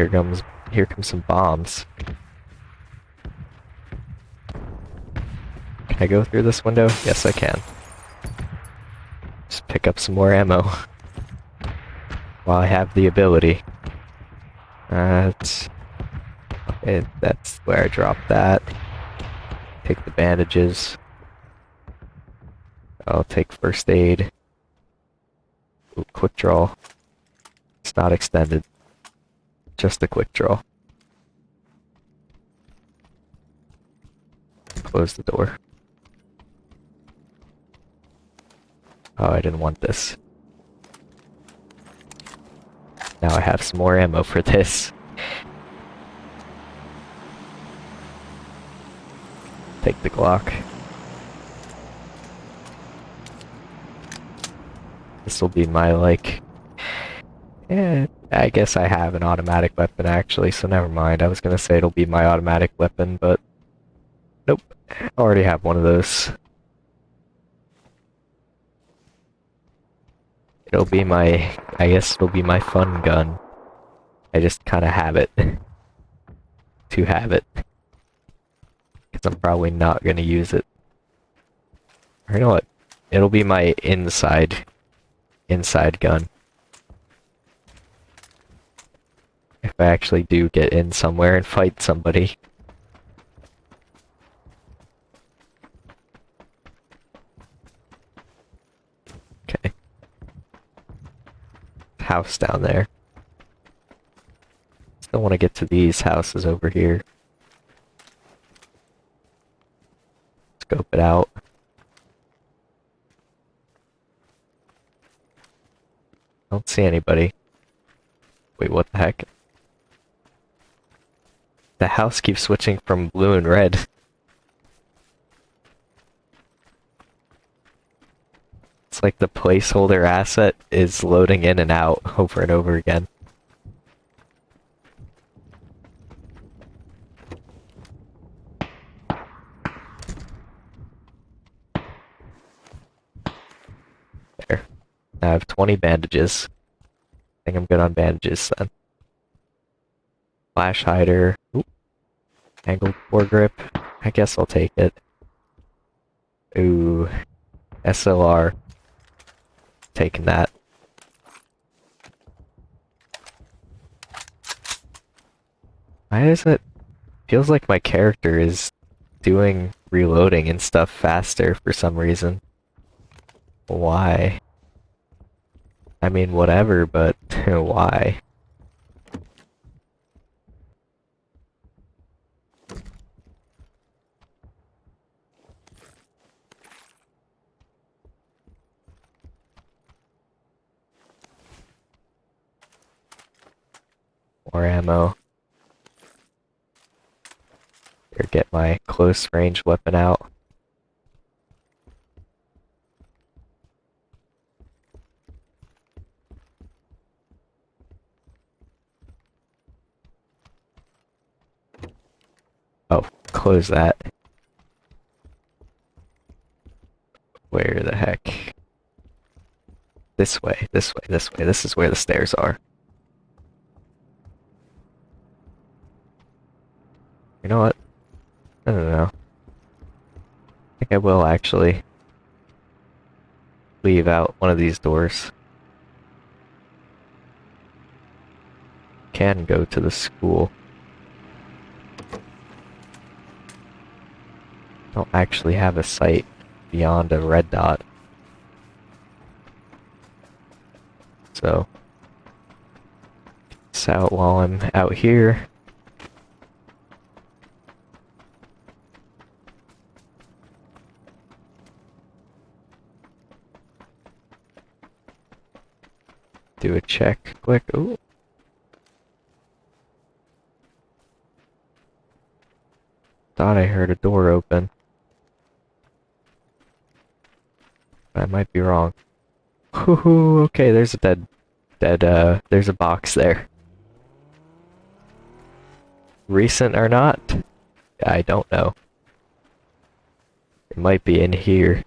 Here comes here comes some bombs. Can I go through this window? Yes, I can. Just pick up some more ammo. While I have the ability. That's... Okay, that's where I dropped that. Take the bandages. I'll take first aid. Ooh, quick draw. It's not extended. Just a quick draw. Close the door. Oh, I didn't want this. Now I have some more ammo for this. Take the Glock. This will be my, like... Yeah, I guess I have an automatic weapon actually, so never mind. I was gonna say it'll be my automatic weapon, but nope. I already have one of those. It'll be my, I guess it'll be my fun gun. I just kind of have it. to have it. Because I'm probably not gonna use it. Or you know what? It'll be my inside, inside gun. If I actually do get in somewhere and fight somebody. Okay. House down there. Still want to get to these houses over here. Scope it out. Don't see anybody. Wait, what the heck? The house keeps switching from blue and red. It's like the placeholder asset is loading in and out over and over again. There. I have 20 bandages. I think I'm good on bandages then. Flash hider. Oop. Angled foregrip. I guess I'll take it. Ooh. SLR. Taking that. Why is it? Feels like my character is doing reloading and stuff faster for some reason. Why? I mean, whatever, but why? More ammo. Here, get my close range weapon out. Oh, close that. Where the heck? This way, this way, this way. This is where the stairs are. You know what? I don't know. I think I will actually leave out one of these doors. Can go to the school. Don't actually have a sight beyond a red dot. So, this out while I'm out here. Do a check quick. Ooh. Thought I heard a door open. I might be wrong. Ooh, okay, there's a dead, dead, uh, there's a box there. Recent or not? I don't know. It might be in here.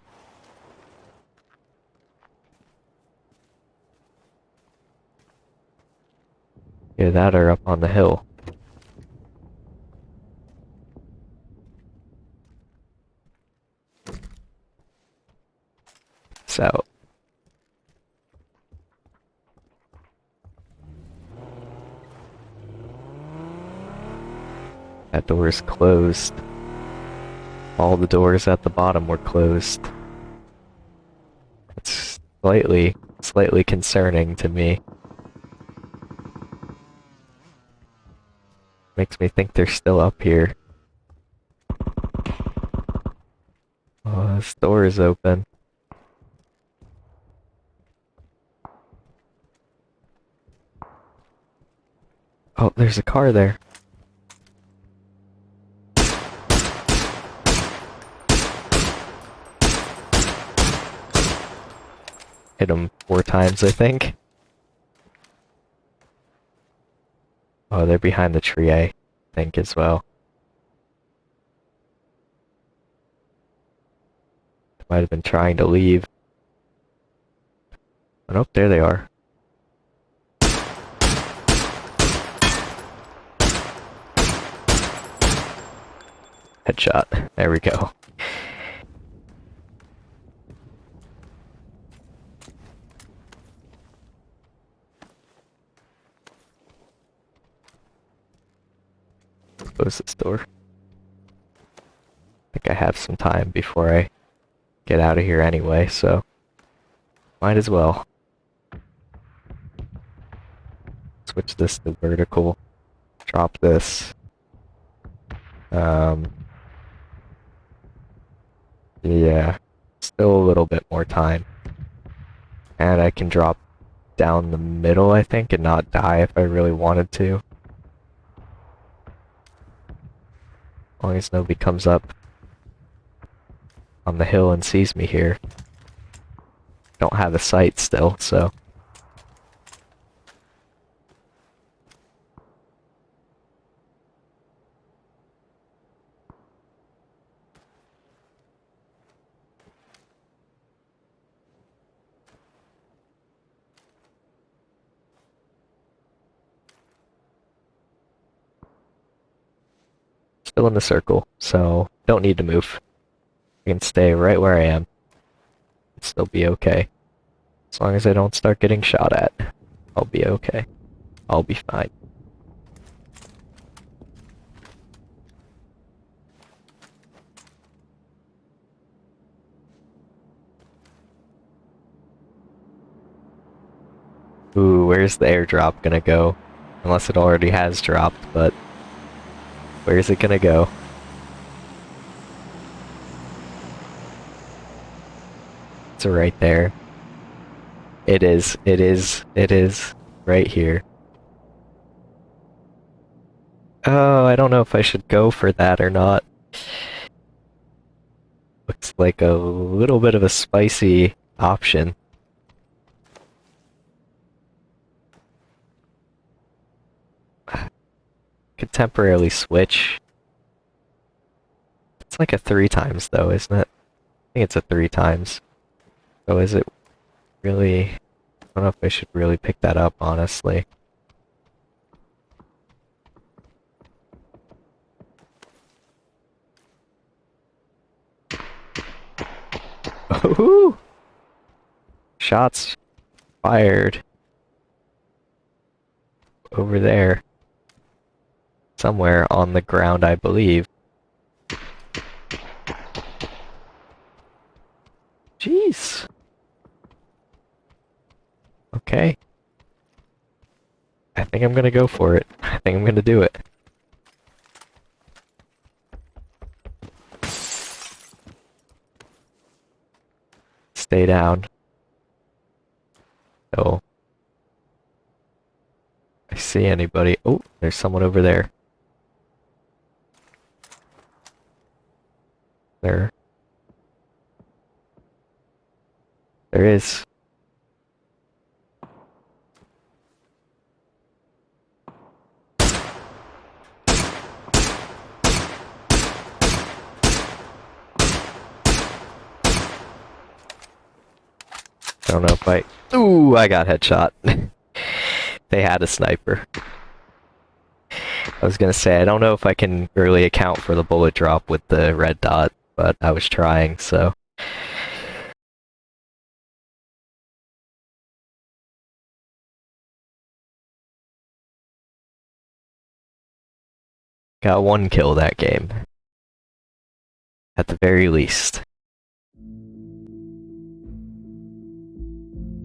Either that or up on the hill. So. That door is closed. All the doors at the bottom were closed. It's slightly, slightly concerning to me. Makes me think they're still up here. Oh, this door is open. Oh, there's a car there. Hit him four times, I think. Oh, they're behind the tree, I think, as well. Might have been trying to leave. Oh, nope, there they are. Headshot. There we go. Close this door. I think I have some time before I get out of here anyway, so might as well. Switch this to vertical. Drop this. Um, yeah, still a little bit more time. And I can drop down the middle, I think, and not die if I really wanted to. As long as nobody comes up on the hill and sees me here. Don't have a sight still, so... Still in the circle, so don't need to move. I can stay right where I am. And still be okay. As long as I don't start getting shot at, I'll be okay. I'll be fine. Ooh, where's the airdrop gonna go? Unless it already has dropped, but... Where's it gonna go? It's right there. It is, it is, it is. Right here. Oh, I don't know if I should go for that or not. Looks like a little bit of a spicy option. Could temporarily switch. It's like a three times though, isn't it? I think it's a three times. So is it really... I don't know if I should really pick that up, honestly. Ooh! Shots fired. Over there. Somewhere on the ground, I believe. Jeez. Okay. I think I'm gonna go for it. I think I'm gonna do it. Stay down. Oh. I see anybody. Oh, there's someone over there. There. There is. I don't know if I... Ooh, I got headshot. they had a sniper. I was gonna say, I don't know if I can really account for the bullet drop with the red dot, but I was trying, so... Got one kill that game. At the very least.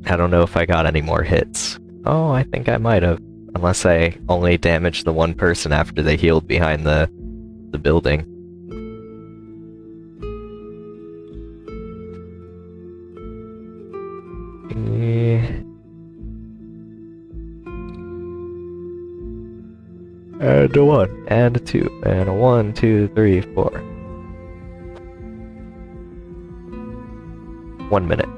I don't know if I got any more hits. Oh, I think I might have. Unless I only damaged the one person after they healed behind the, the building. And a one, and a two, and a one, two, three, four. One minute.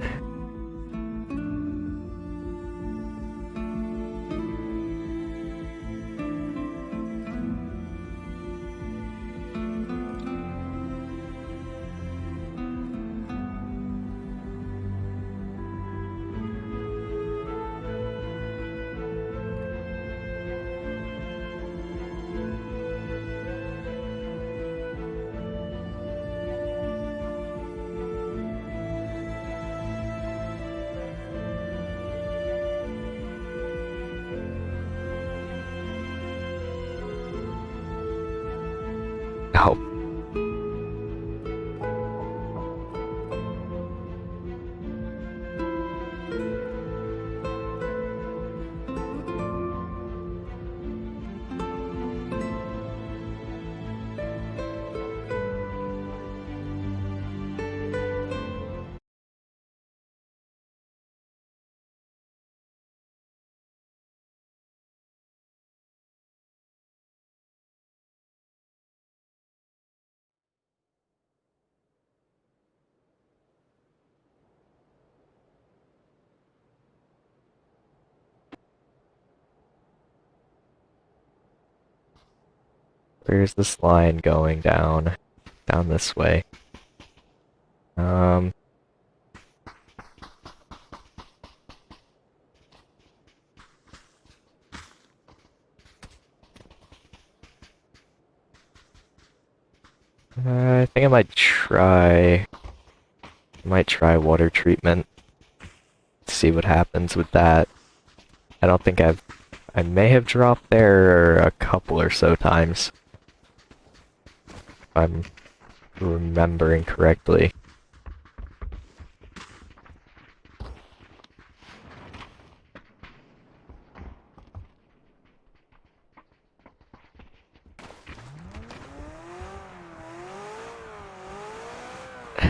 Where's this line going down? Down this way. Um. Uh, I think I might try. I might try water treatment. See what happens with that. I don't think I've. I may have dropped there a couple or so times. I'm remembering correctly.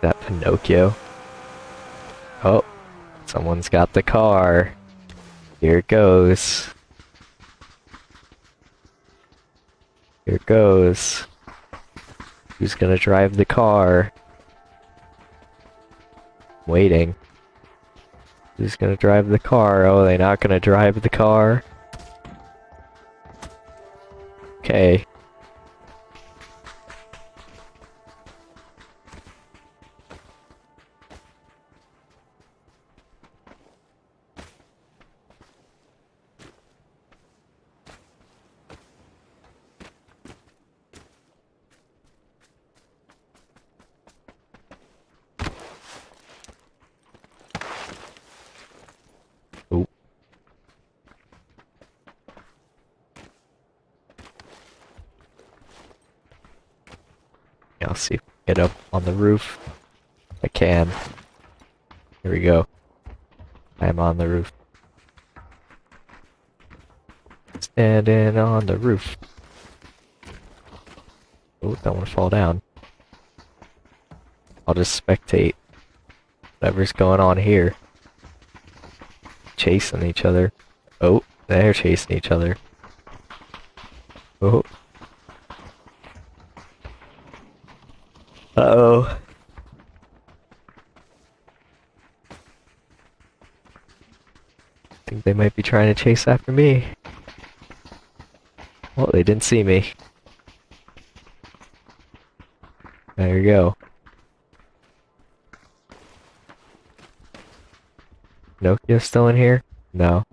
that Pinocchio? Oh, someone's got the car. Here it goes. It goes. Who's gonna drive the car? Waiting. Who's gonna drive the car? Oh, they not gonna drive the car? Okay. Roof. I can. Here we go. I am on the roof. Standing on the roof. Oh, don't want to fall down. I'll just spectate whatever's going on here. Chasing each other. Oh, they're chasing each other. Oh. Uh-oh. I think they might be trying to chase after me. Well, they didn't see me. There you go. Nokia still in here? No.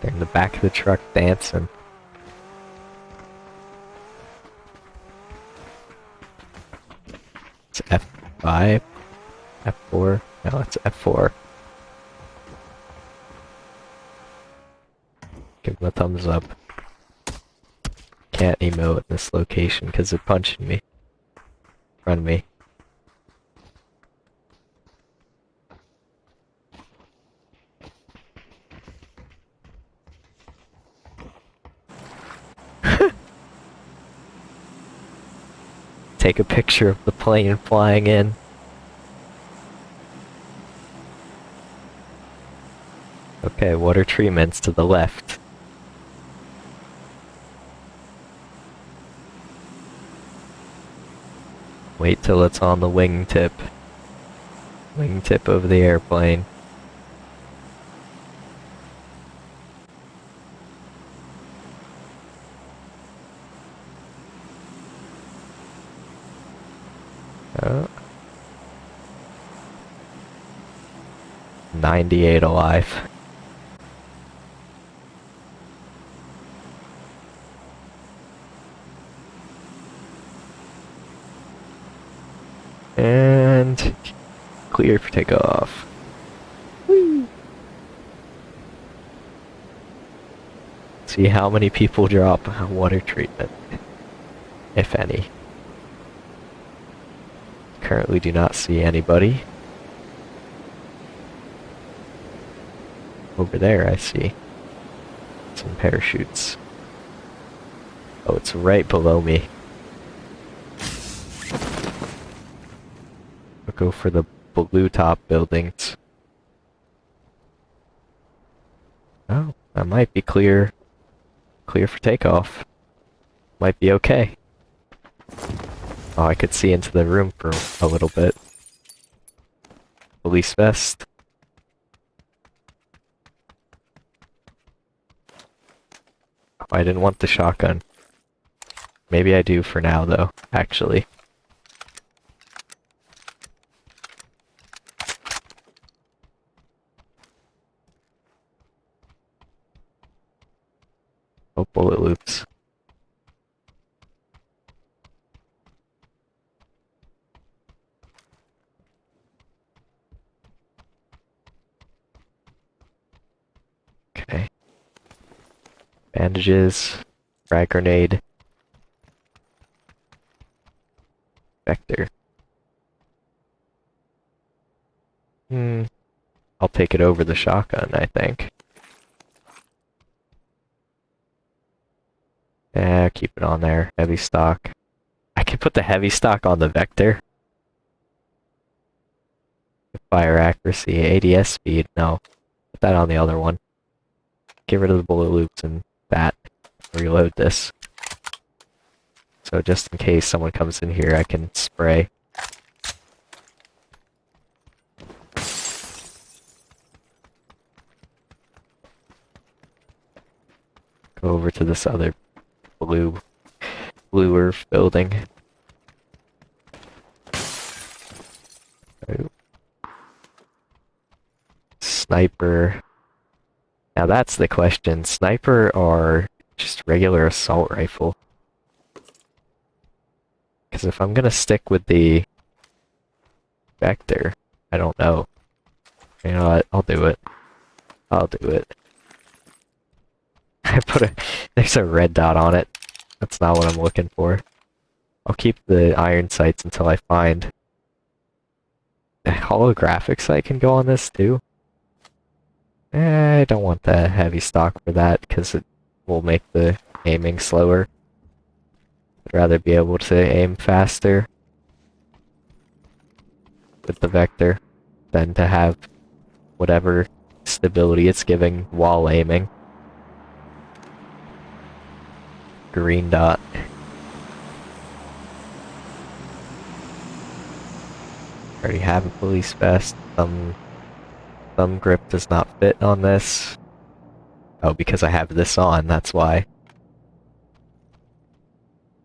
They're in the back of the truck dancing. It's F5? F4? No, it's F4. Give them a thumbs up. Can't emote in this location because they're punching me. Of me. Take a picture of the plane flying in. Okay, water treatments to the left. Wait till it's on the wingtip. Wingtip of the airplane. 98 alive. And clear for takeoff. See how many people drop water treatment, if any. Currently do not see anybody. Over there I see some parachutes. Oh, it's right below me. I'll go for the blue top buildings. Oh, I might be clear. Clear for takeoff. Might be okay. Oh, I could see into the room for a little bit. Police vest. I didn't want the shotgun. Maybe I do for now, though, actually. Oh, bullet loops. Okay. Bandages. Frag grenade. Vector. Hmm. I'll take it over the shotgun, I think. Yeah, keep it on there. Heavy stock. I can put the heavy stock on the Vector. Fire accuracy, ADS speed, no. Put that on the other one. Get rid of the bullet loops and that. Reload this. So just in case someone comes in here, I can spray. Go over to this other blue, bluer building. Oh. Sniper. Now that's the question. Sniper or just regular assault rifle? Because if I'm gonna stick with the Vector, I don't know. You know what? I'll do it. I'll do it. I put a... There's a red dot on it. That's not what I'm looking for. I'll keep the iron sights until I find... A holographic sight can go on this too. Eh, I don't want the heavy stock for that, because it will make the aiming slower. I'd rather be able to aim faster with the Vector than to have whatever stability it's giving while aiming. green dot. Already have a police vest. Thumb, thumb grip does not fit on this. Oh, because I have this on, that's why.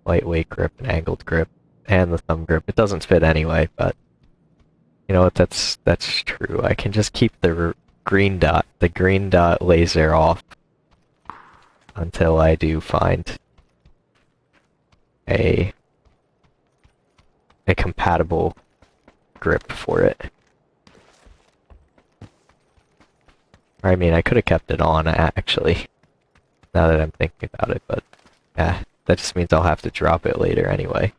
Lightweight grip and angled grip. And the thumb grip. It doesn't fit anyway, but... You know what, that's, that's true. I can just keep the green dot, the green dot laser off. Until I do find a a compatible grip for it. I mean, I could have kept it on, actually, now that I'm thinking about it, but, yeah, that just means I'll have to drop it later anyway.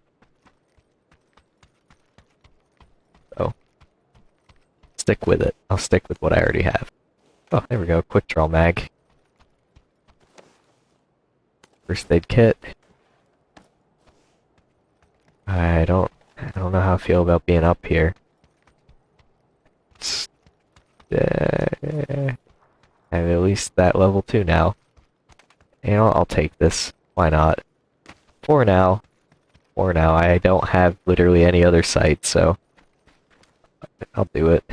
So, stick with it. I'll stick with what I already have. Oh, there we go, quick draw mag. First aid kit. I don't, I don't know how I feel about being up here. Uh, I have at least that level 2 now. You know, I'll take this. Why not? For now. For now. I don't have literally any other sight, so... I'll do it.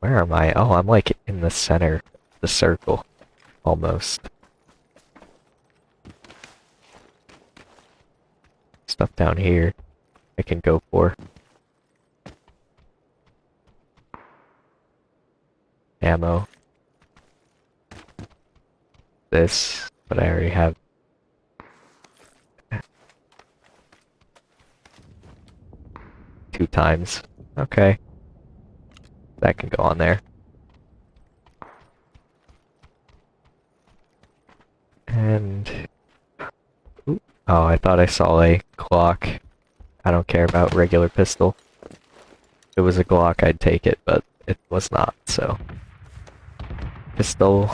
Where am I? Oh, I'm like in the center of the circle. Almost. stuff down here I can go for. ammo. This, but I already have. Two times. Okay. That can go on there. And... Oh, I thought I saw a Glock. I don't care about regular pistol. If it was a Glock, I'd take it, but it was not, so... Pistol,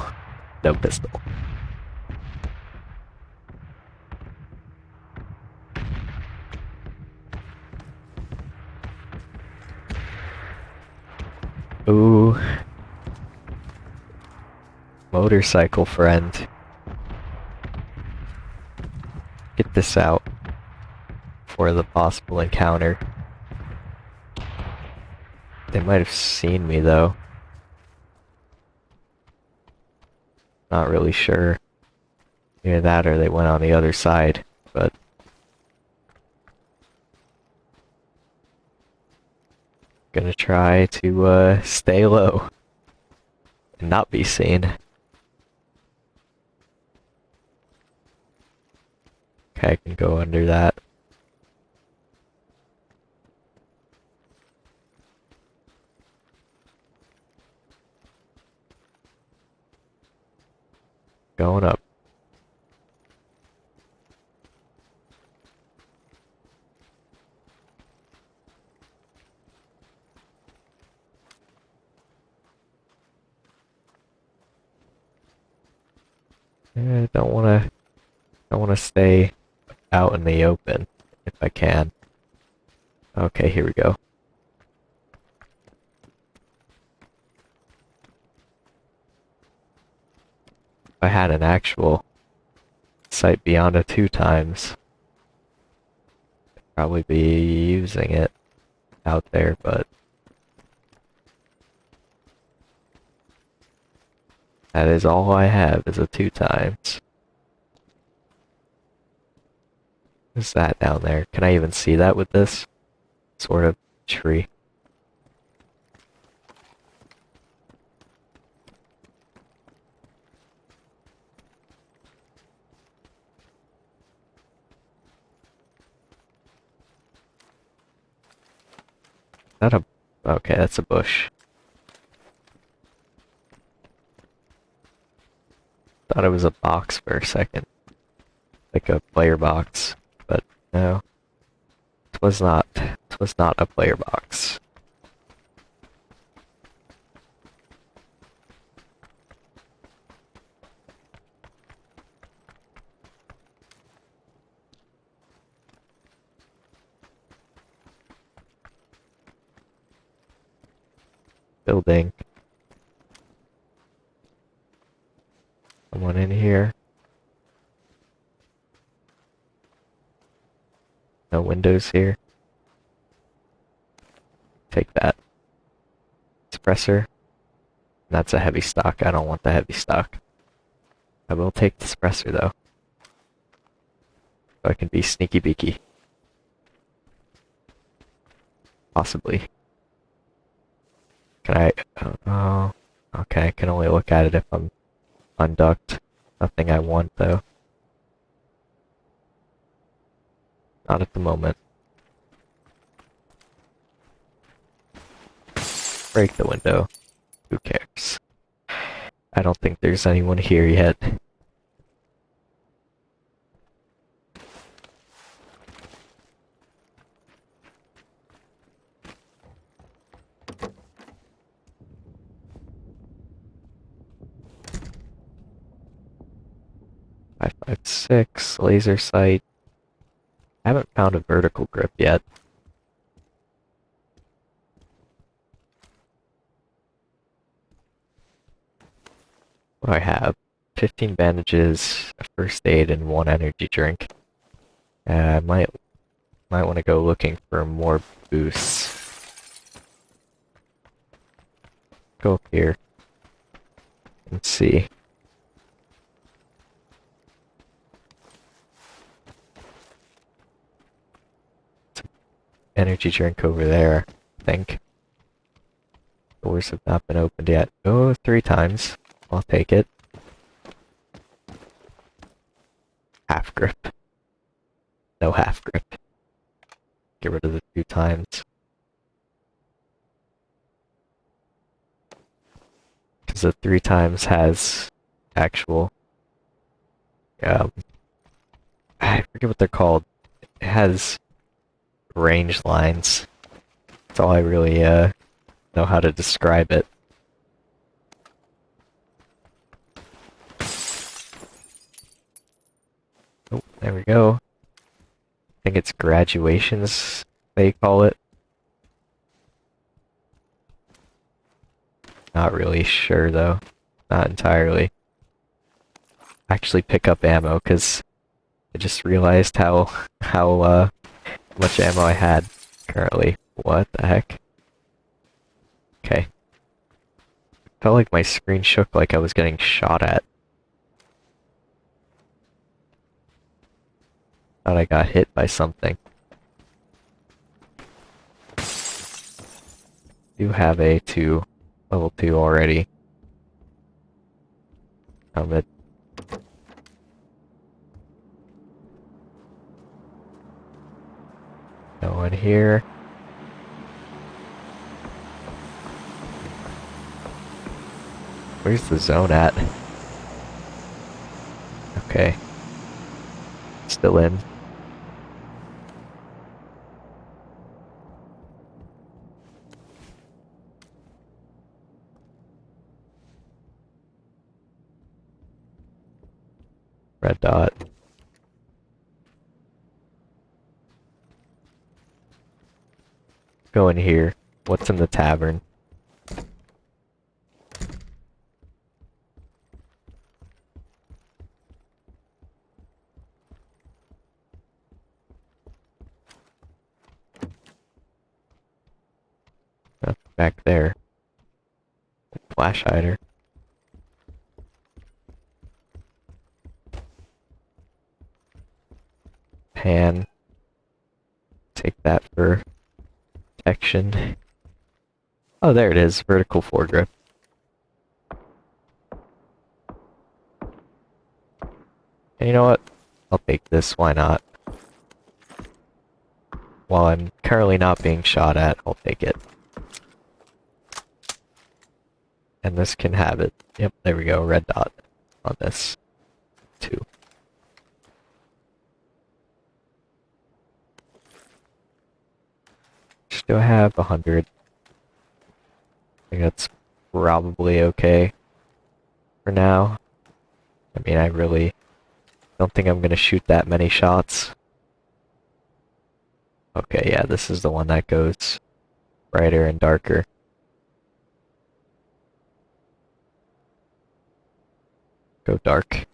no pistol. Ooh. Motorcycle friend. Get this out for the possible encounter. They might have seen me though. Not really sure. Either that or they went on the other side, but... Gonna try to, uh, stay low. And not be seen. Okay, I can go under that. Going up. I don't want to. I want to stay out in the open if I can. Okay, here we go. I had an actual sight beyond a two times, I'd probably be using it out there, but that is all I have is a two times. What's that down there? Can I even see that with this sort of tree? That a... Okay, that's a bush. Thought it was a box for a second. Like a player box. But no. It was not. It was not a player box. Building. Someone in here. No windows here. Take that. Suppressor. That's a heavy stock. I don't want the heavy stock. I will take the suppressor though. So I can be sneaky beaky. Possibly. Can I... Oh, okay. I can only look at it if I'm unducked. Nothing I want though. Not at the moment. Break the window. Who cares? I don't think there's anyone here yet. Five five six laser sight. I haven't found a vertical grip yet. What do I have? 15 bandages, a first aid, and one energy drink. Uh, I might might want to go looking for more boosts. Go up here and see. energy drink over there, I think. Doors have not been opened yet. Oh, three times. I'll take it. Half grip. No half grip. Get rid of the two times. Because the three times has actual... Um, I forget what they're called. It has range lines. That's all I really uh, know how to describe it. Oh, there we go. I think it's graduations, they call it. Not really sure though. Not entirely. Actually pick up ammo because I just realized how how uh, much ammo I had currently. What the heck? Okay. Felt like my screen shook like I was getting shot at. Thought I got hit by something. Do have a two, level two already. Helmet. No one here. Where's the zone at? Okay. Still in. Red dot. Go in here. What's in the tavern? Back there. Flash hider. Pan. Take that for Oh, there it is. Vertical foregrip. And you know what? I'll take this. Why not? While I'm currently not being shot at, I'll take it. And this can have it. Yep, there we go. Red dot on this. Two. Still have a hundred. I think that's probably okay for now. I mean, I really don't think I'm gonna shoot that many shots. Okay, yeah, this is the one that goes brighter and darker. Go dark.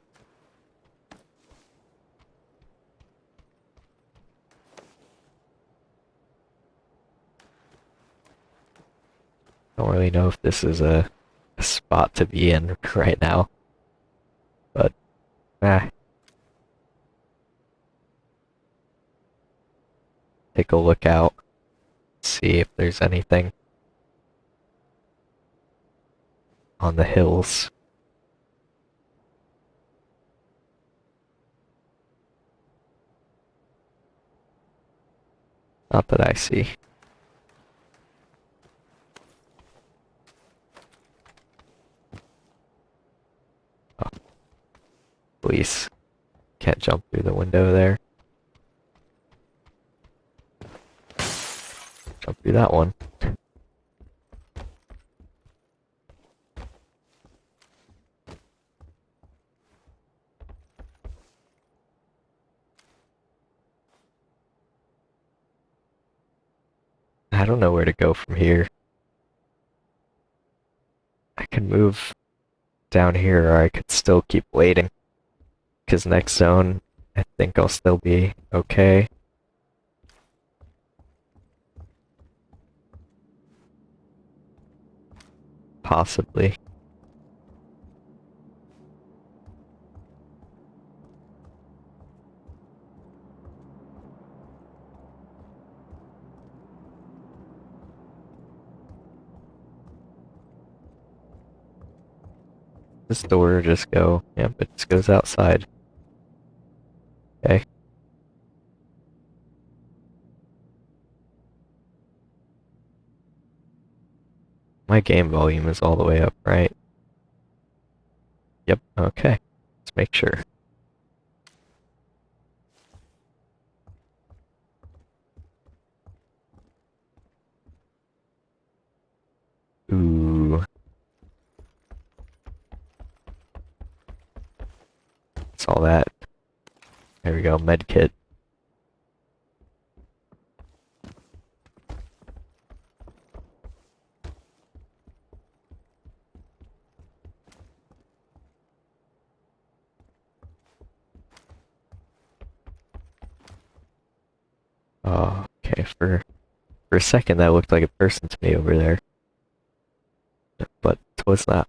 Don't really know if this is a, a spot to be in right now. But, eh. Take a look out. See if there's anything on the hills. Not that I see. Please. Can't jump through the window there. Jump through that one. I don't know where to go from here. I can move down here or I could still keep waiting. Because next zone, I think I'll still be okay. Possibly. This door just go, yep, it just goes outside. Okay. My game volume is all the way up, right? Yep, okay. Let's make sure. Ooh. That's all that. There we go, med kit. Oh, okay, for for a second that looked like a person to me over there. But it was not.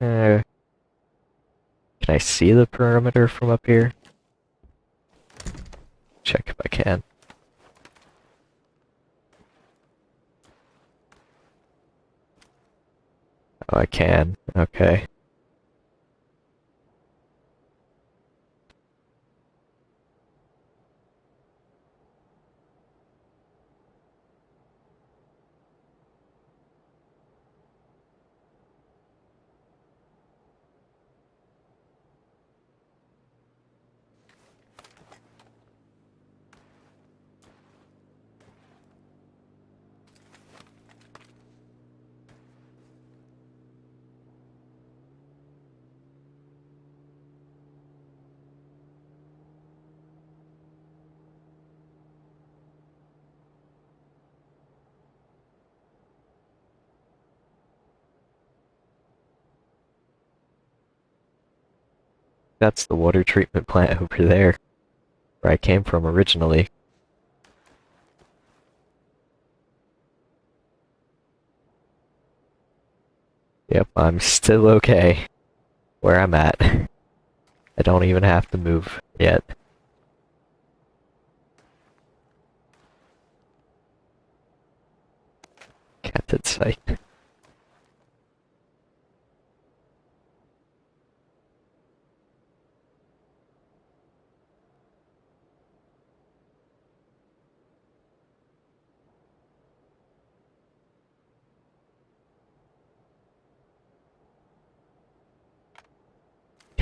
Uh, can I see the perimeter from up here? Check if I can. Oh, I can. Okay. That's the water treatment plant over there, where I came from originally. Yep, I'm still okay where I'm at. I don't even have to move yet. Canted sight.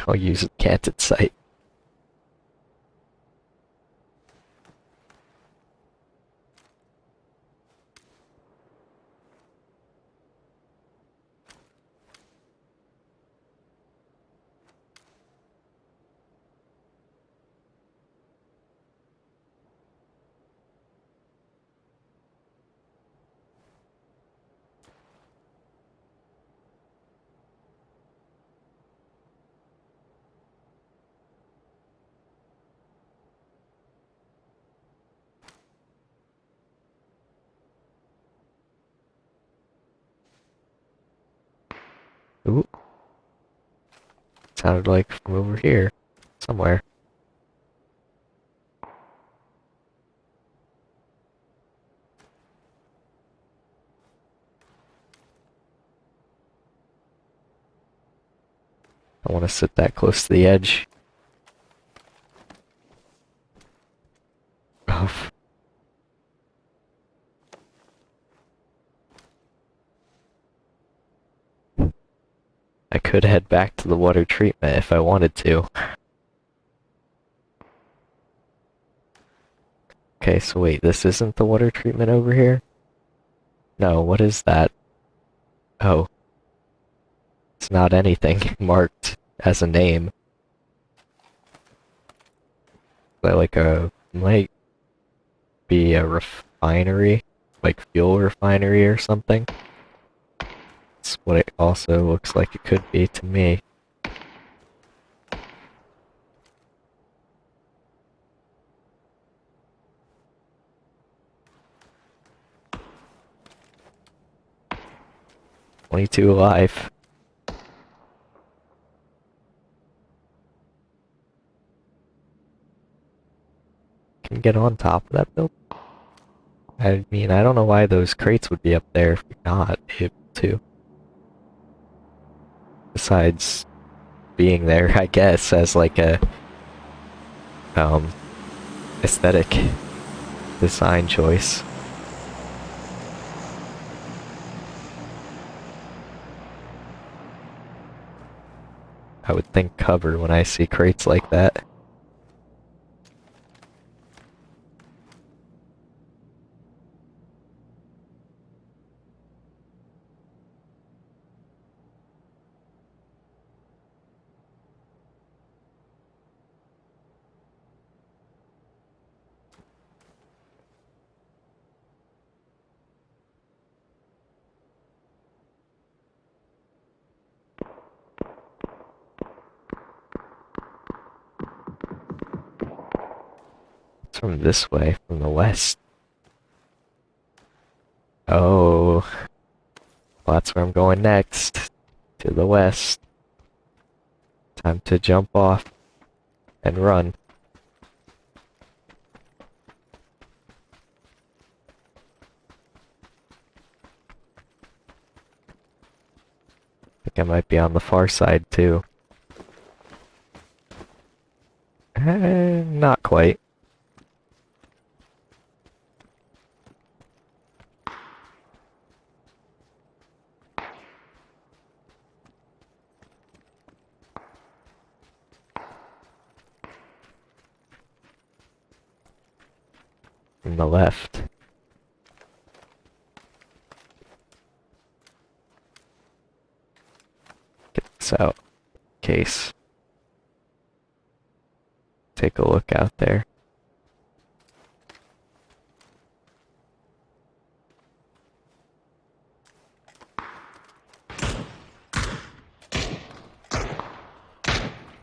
I'll use a canted sight. Ooh. Sounded like from over here. Somewhere. I want to sit that close to the edge. Oh. I could head back to the water treatment if I wanted to. Okay, so wait, this isn't the water treatment over here? No, what is that? Oh. It's not anything marked as a name. But like a, might be a refinery, like fuel refinery or something. That's what it also looks like it could be to me. Twenty-two alive. Can get on top of that building. I mean, I don't know why those crates would be up there if you're not able to. Besides, being there, I guess, as like a um aesthetic design choice. I would think cover when I see crates like that. From this way, from the west. Oh. Well, that's where I'm going next. To the west. Time to jump off and run. I think I might be on the far side too. Eh, not quite. The left. Get this out. Case. Take a look out there.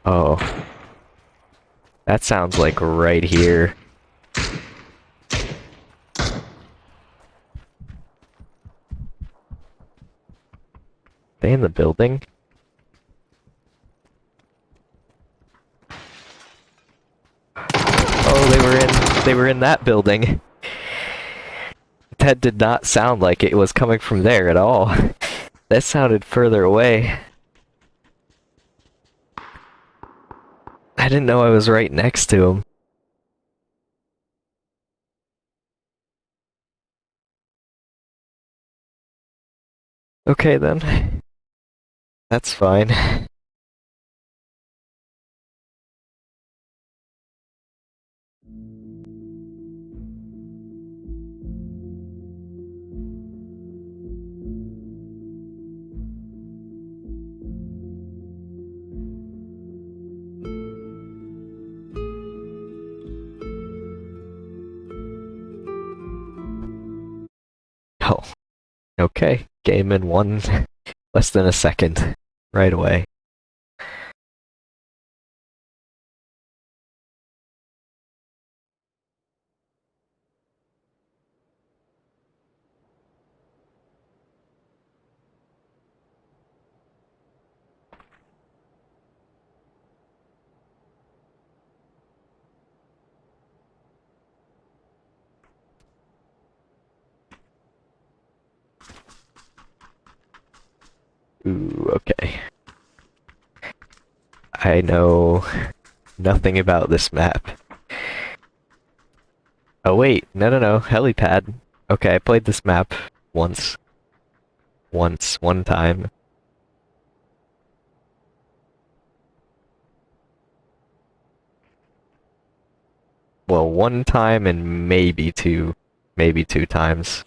Oh. That sounds like right here. They in the building? Oh, they were in they were in that building. That did not sound like it was coming from there at all. That sounded further away. I didn't know I was right next to him. Okay then. That's fine. Oh. Okay. Game in one less than a second. Right away. Ooh, okay. I know nothing about this map. Oh wait, no no no, helipad. Okay, I played this map once. Once, one time. Well, one time and maybe two, maybe two times.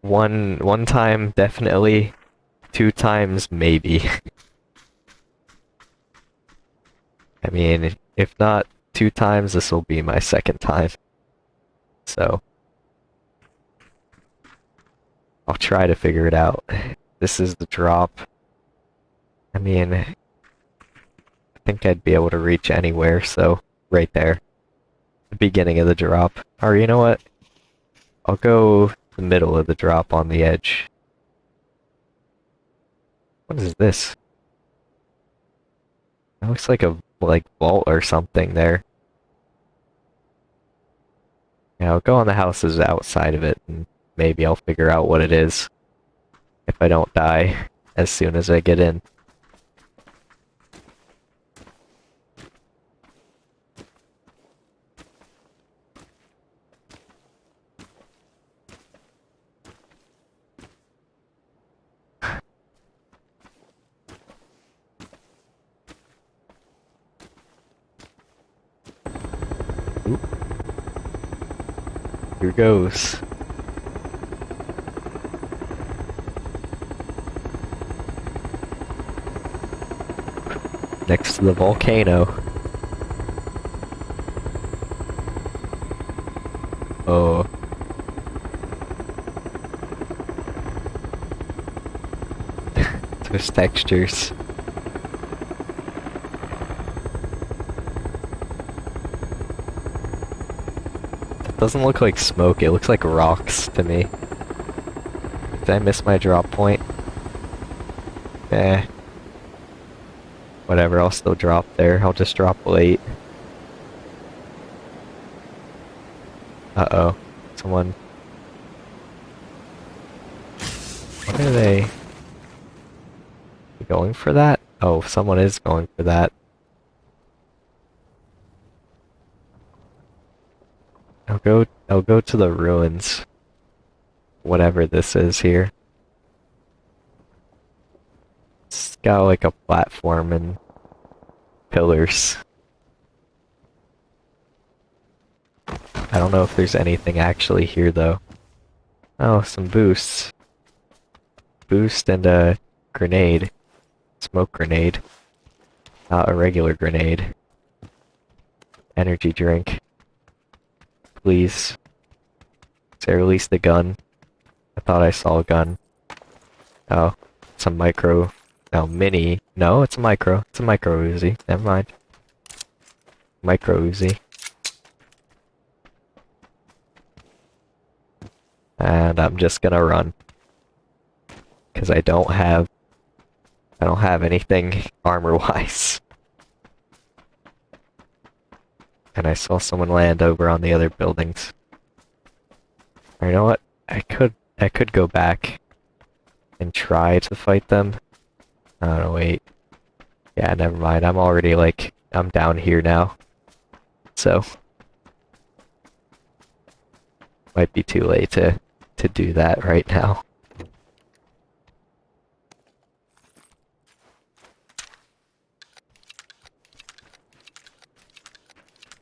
One one time definitely, two times maybe. I mean, if not two times, this will be my second time. So I'll try to figure it out. This is the drop. I mean, I think I'd be able to reach anywhere, so right there. The beginning of the drop. Or you know what? I'll go the middle of the drop on the edge. What is this? It looks like a like vault or something there. Yeah, I'll go on the houses outside of it and maybe I'll figure out what it is. If I don't die as soon as I get in. Oop. Here goes. Next to the volcano. Oh. Those textures. Doesn't look like smoke, it looks like rocks to me. Did I miss my drop point? Eh. Whatever, I'll still drop there. I'll just drop late. Uh-oh. Someone... What are they... Going for that? Oh, someone is going for that. I'll go I'll go to the ruins. Whatever this is here. It's got like a platform and pillars. I don't know if there's anything actually here though. Oh, some boosts. Boost and a grenade. Smoke grenade. Not a regular grenade. Energy drink. Please. Say release the gun. I thought I saw a gun. Oh, it's a micro. No, mini. No, it's a micro. It's a micro Uzi. Never mind. Micro Uzi. And I'm just gonna run. Because I don't have I don't have anything armor-wise. And I saw someone land over on the other buildings. You know what? I could I could go back and try to fight them. Don't know, wait. Yeah, never mind. I'm already like I'm down here now. So might be too late to to do that right now.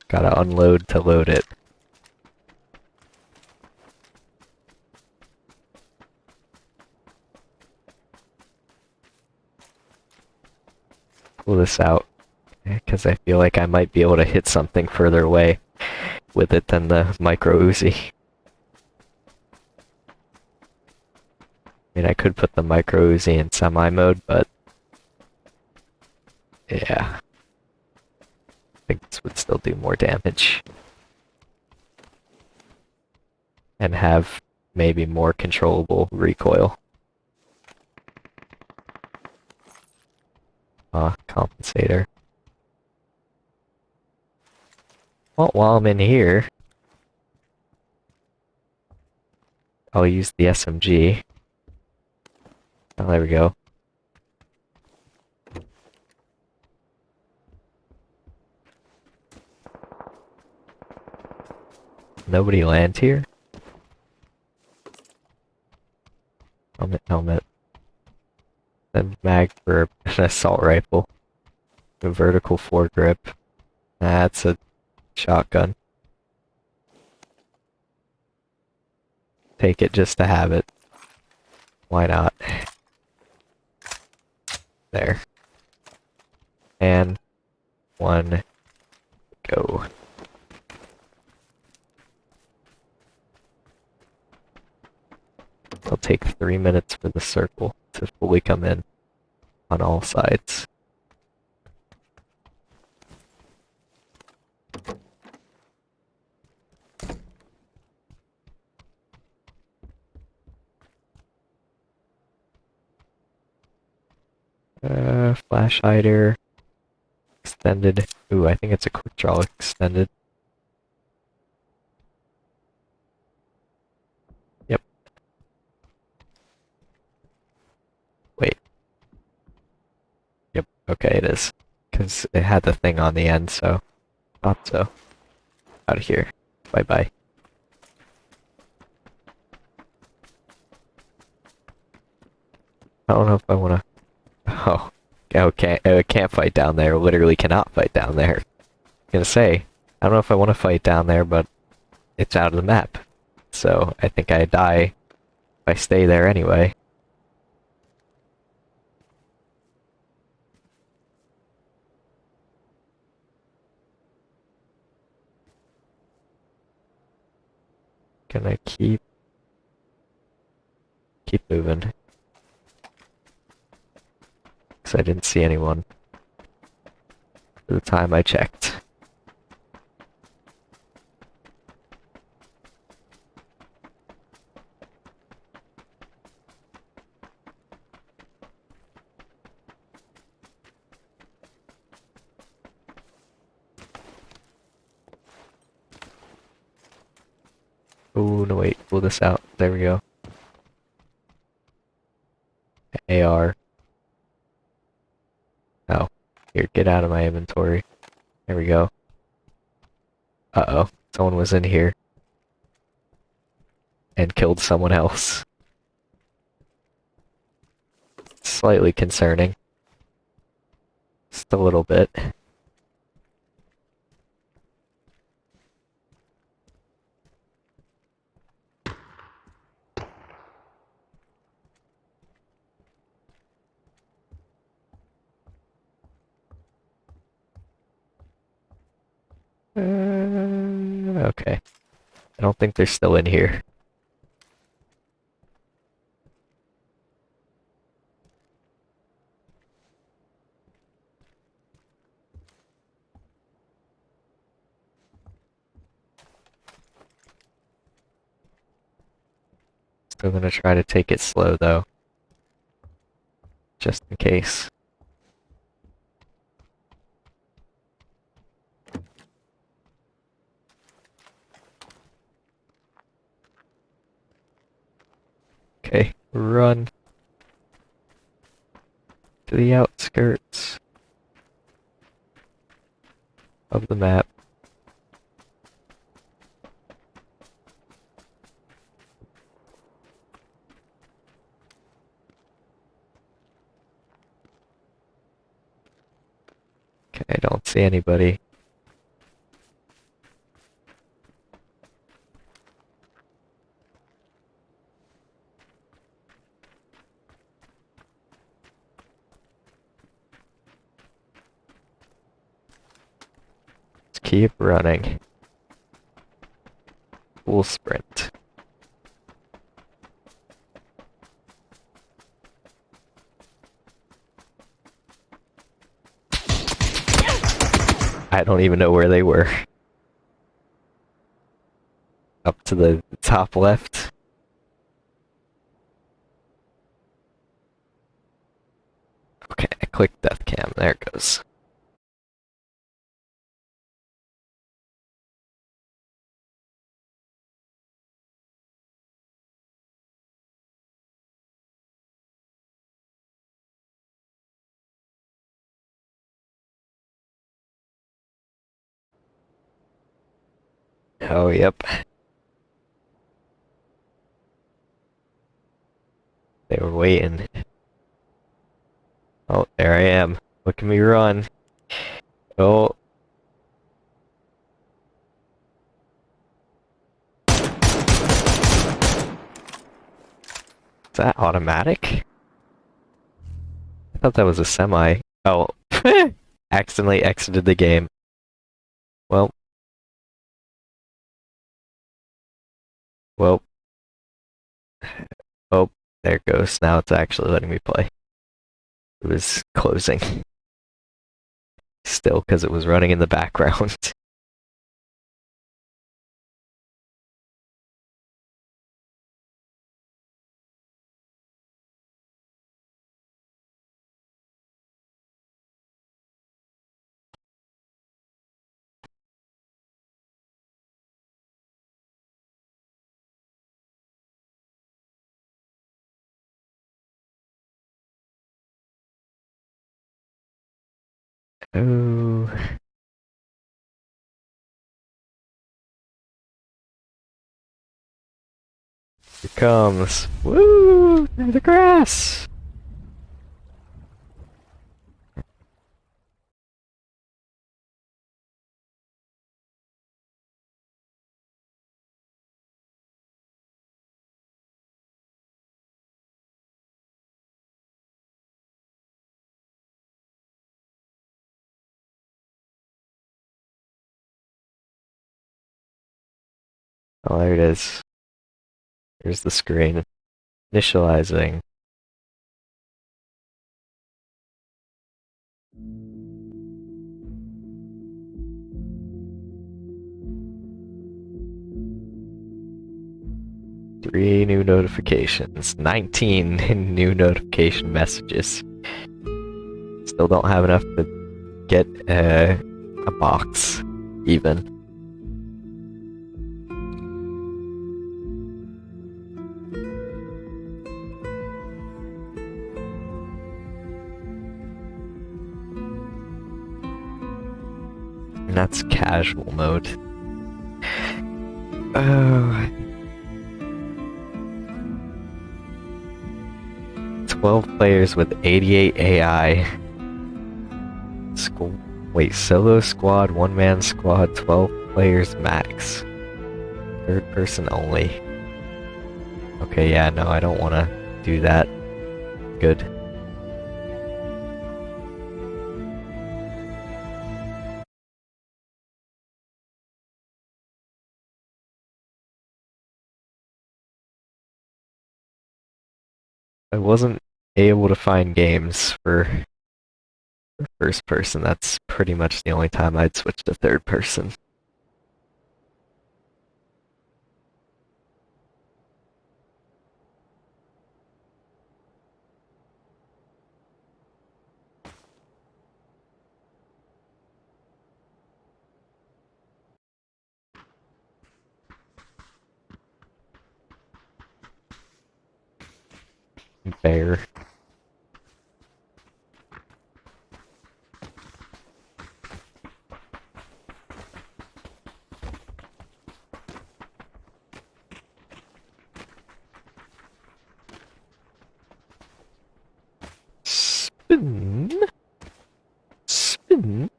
Gotta unload to load it. Pull this out, eh, because I feel like I might be able to hit something further away with it than the micro Uzi. I mean, I could put the micro Uzi in semi mode, but yeah think this would still do more damage. And have maybe more controllable recoil. Ah, compensator. Well, while I'm in here, I'll use the SMG. Oh, there we go. Nobody lands here? Helmet, helmet. Then mag for an assault rifle. A vertical foregrip. That's a shotgun. Take it just to have it. Why not? There. And one go. It'll take three minutes for the circle to fully come in on all sides. Uh, flash hider. Extended. Ooh, I think it's a quick draw extended. Okay, it is. Because it had the thing on the end, so... Thought so. Out of here. Bye-bye. I don't know if I wanna... Oh. Oh, can't, oh, I can't fight down there. Literally cannot fight down there. I'm gonna say, I don't know if I want to fight down there, but it's out of the map. So, I think I die if I stay there anyway. I keep... Keep moving? Because I didn't see anyone. The time I checked. Oh, no wait, pull this out. There we go. AR. Oh, here, get out of my inventory. There we go. Uh-oh, someone was in here. And killed someone else. Slightly concerning. Just a little bit. Okay. I don't think they're still in here. Still gonna try to take it slow though. Just in case. Okay, run to the outskirts of the map. Okay, I don't see anybody. Let's keep running. Full sprint. I don't even know where they were. Up to the top left. Okay, I clicked death cam. There it goes. Oh, yep. They were waiting. Oh, there I am. Look at me run. Oh. Is that automatic? I thought that was a semi. Oh. Accidentally exited the game. Well. Oh, there it goes. Now it's actually letting me play. It was closing. Still, because it was running in the background. Oh. Here comes. Woo! Through the grass! Oh, there it is. Here's the screen. Initializing. Three new notifications. 19 new notification messages. Still don't have enough to get uh, a box, even. Casual mode. Oh. 12 players with 88 AI. Squ wait, solo squad, one man squad, 12 players max. Third person only. Okay, yeah, no, I don't want to do that. Good. I wasn't able to find games for, first person. That's pretty much the only time I'd switch to third person. Bear. Spin. Spin.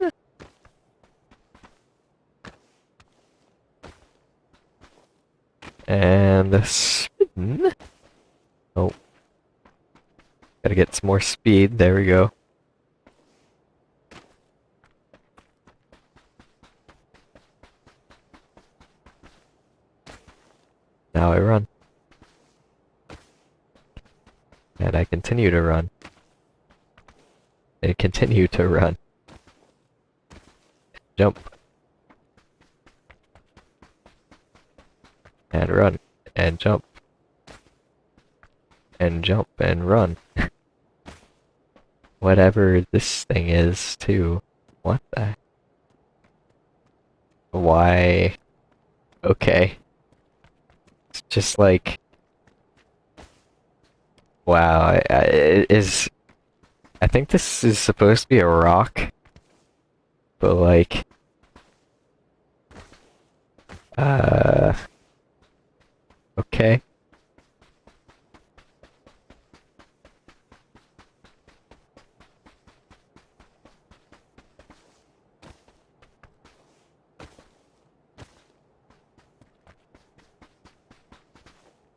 And spin. Oh. Some more speed. There we go. Now I run. And I continue to run. And continue to run. Jump. And run. And jump. And jump and run. Whatever this thing is, too. What the? Why? Okay. It's just like... Wow, it is... I think this is supposed to be a rock. But like... Uh... Okay.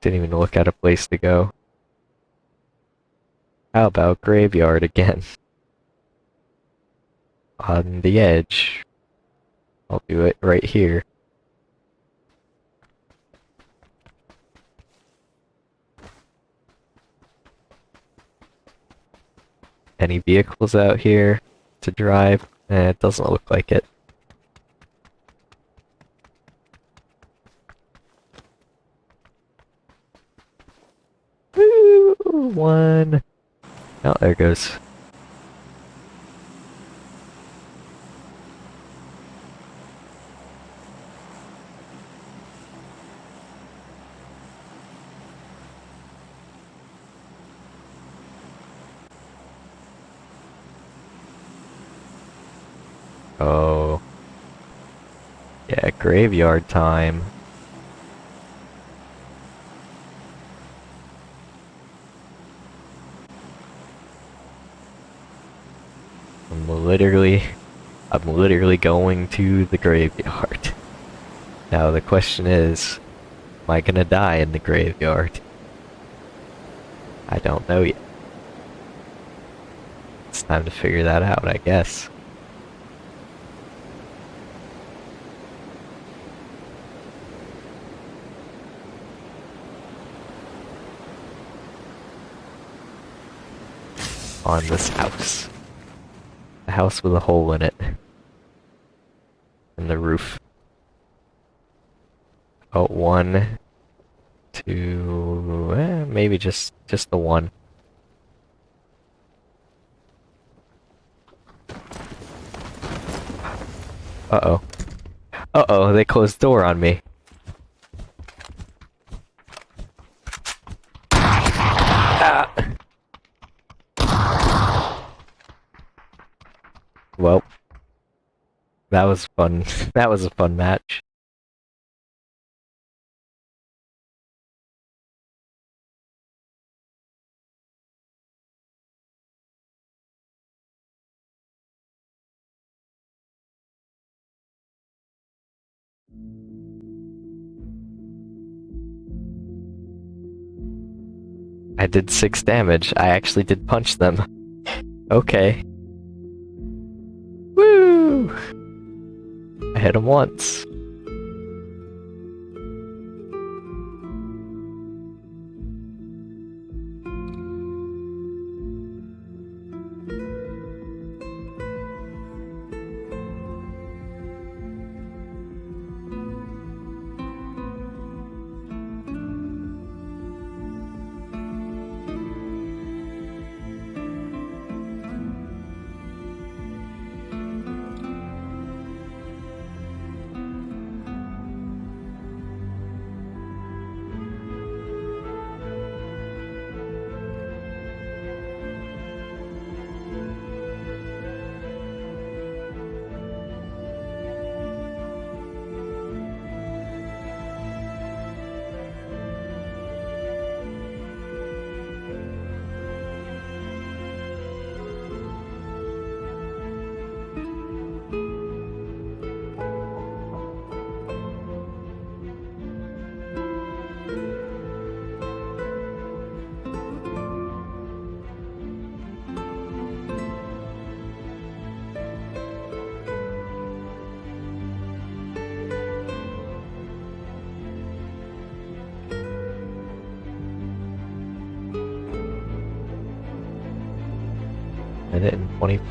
Didn't even look at a place to go. How about graveyard again? On the edge. I'll do it right here. Any vehicles out here to drive? Eh, it doesn't look like it. one. Oh, there goes. Oh. Yeah, graveyard time. Literally, I'm literally going to the graveyard. Now the question is, am I gonna die in the graveyard? I don't know yet. It's time to figure that out, I guess. On this house. A house with a hole in it. And the roof. Oh, one, two, eh, maybe just just the one. Uh-oh. Uh-oh, they closed the door on me. Ah. Well, that was fun. that was a fun match. I did six damage. I actually did punch them. Okay. Woo! Hit him once.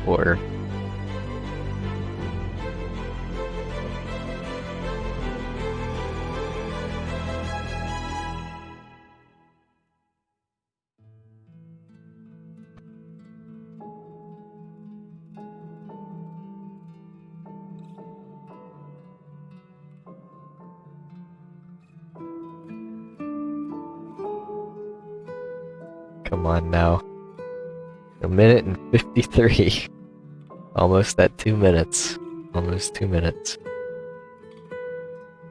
24. Come on now. A minute and 53. Almost at two minutes. Almost two minutes.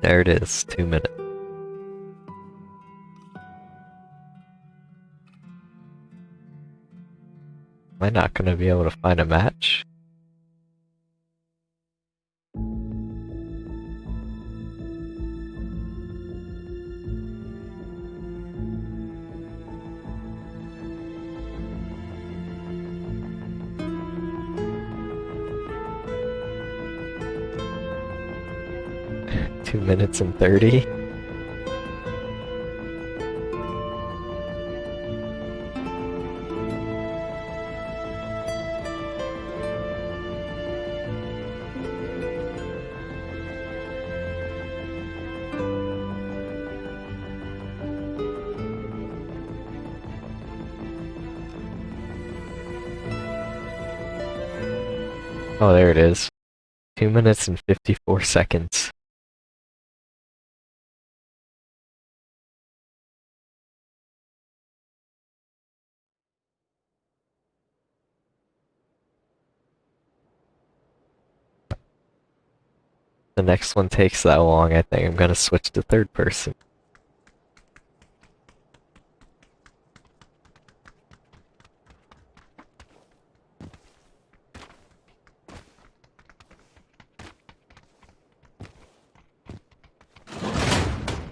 There it is, two minutes. Am I not gonna be able to find a match? Two minutes and 30? Oh, there it is. Two minutes and 54 seconds. The next one takes that long, I think I'm gonna switch to third person.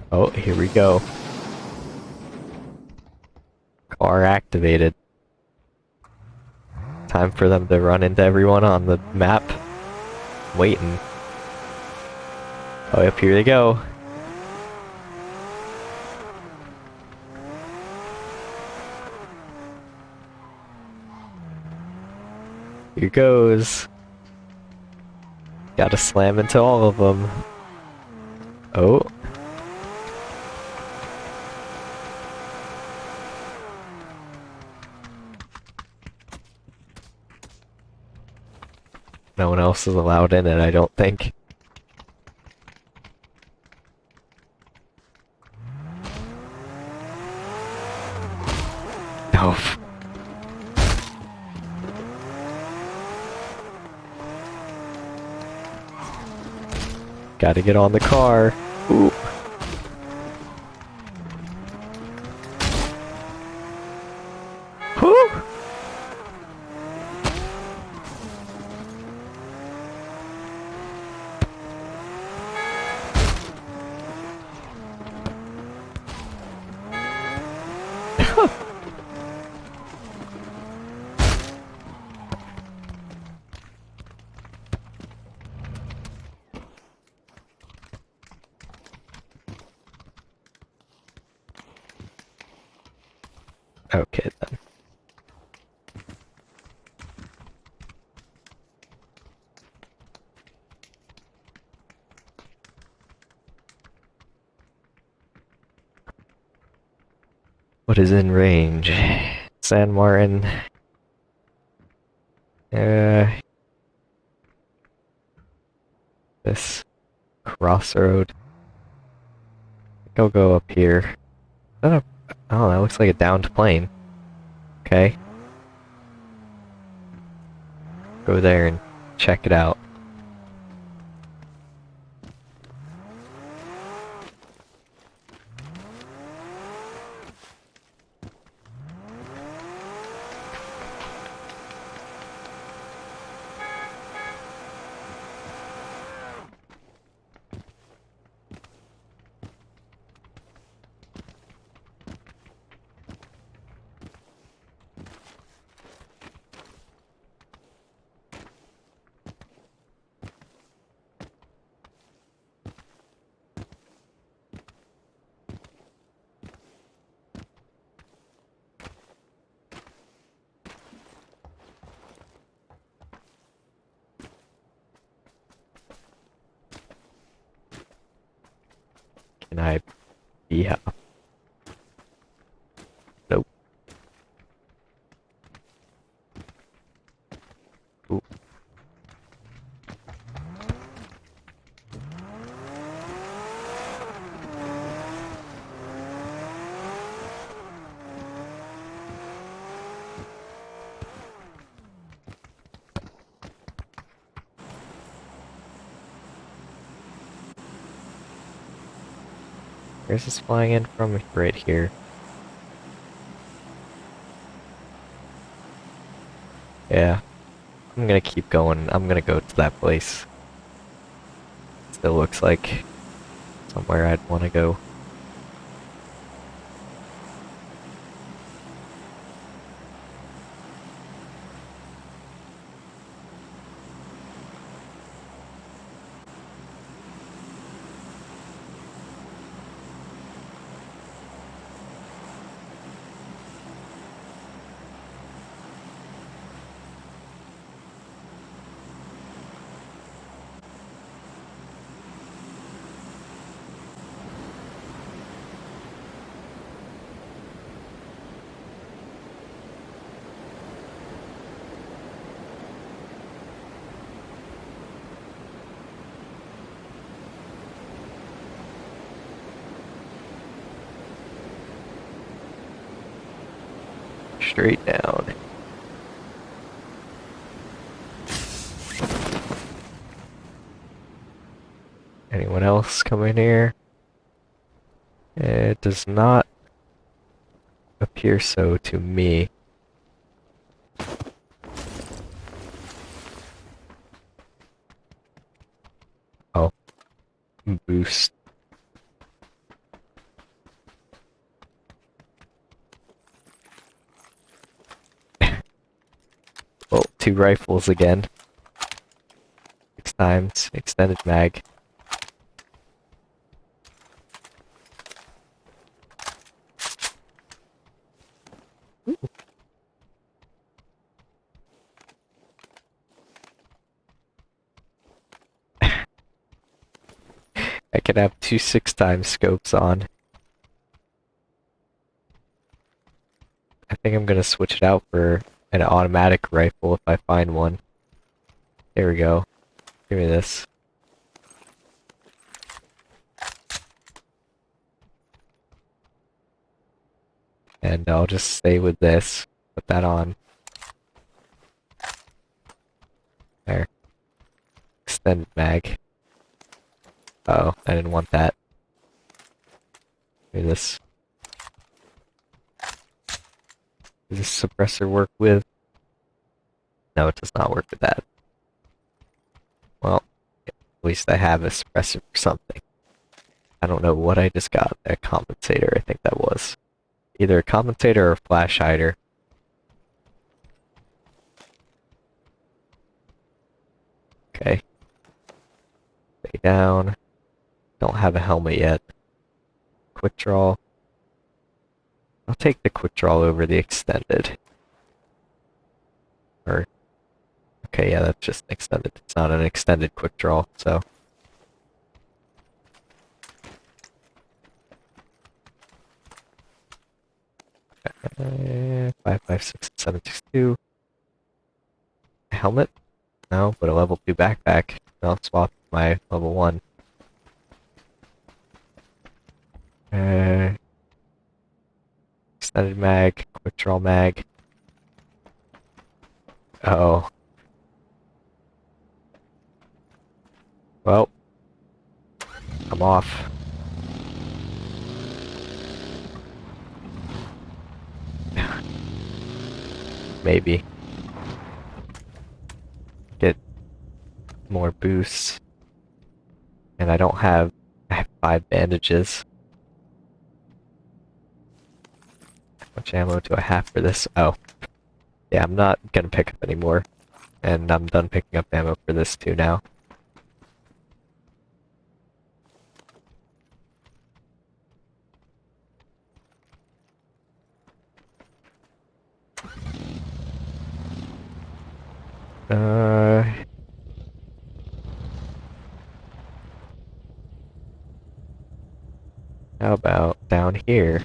Oh, here we go. Car activated. Time for them to run into everyone on the map. Waiting. Oh, yep, here they go. Here goes. Gotta slam into all of them. Oh. No one else is allowed in it, I don't think. No. Gotta get on the car. Ooh. Whew. Okay then. Is in range? San Martin. Uh, this crossroad. I'll go up here. Is that a Oh, that looks like a downed plane. Okay. Go there and check it out. Can I be up? Nope. Ooh. Where's this flying in from? Right here. Yeah. I'm gonna keep going. I'm gonna go to that place. Still looks like somewhere I'd want to go. Straight down. Anyone else come in here? It does not appear so to me. Oh. Boost. well, two rifles again. Six times, extended mag. I can have two six times scopes on. I think I'm gonna switch it out for an automatic rifle if I find one. There we go. Give me this. And I'll just stay with this. Put that on. There. Extend mag. Uh oh, I didn't want that. Give me this. Does this suppressor work with? No, it does not work with that. Well, at least I have a suppressor for something. I don't know what I just got. A compensator, I think that was. Either a compensator or a flash hider. Okay. Stay down. Don't have a helmet yet. Quick draw. I'll take the quick draw over the extended. Or, okay, yeah, that's just extended. It's not an extended quick draw, so. Uh, five, five, six, seven, six, two. Helmet? No, but a level two backpack. I'll swap my level one. Uh, extended mag, quick draw mag. Uh oh. Well, I'm off. Maybe. Get more boosts. And I don't have, I have five bandages. Much ammo do I have for this? Oh. Yeah, I'm not gonna pick up anymore. And I'm done picking up ammo for this too now. Uh... How about down here?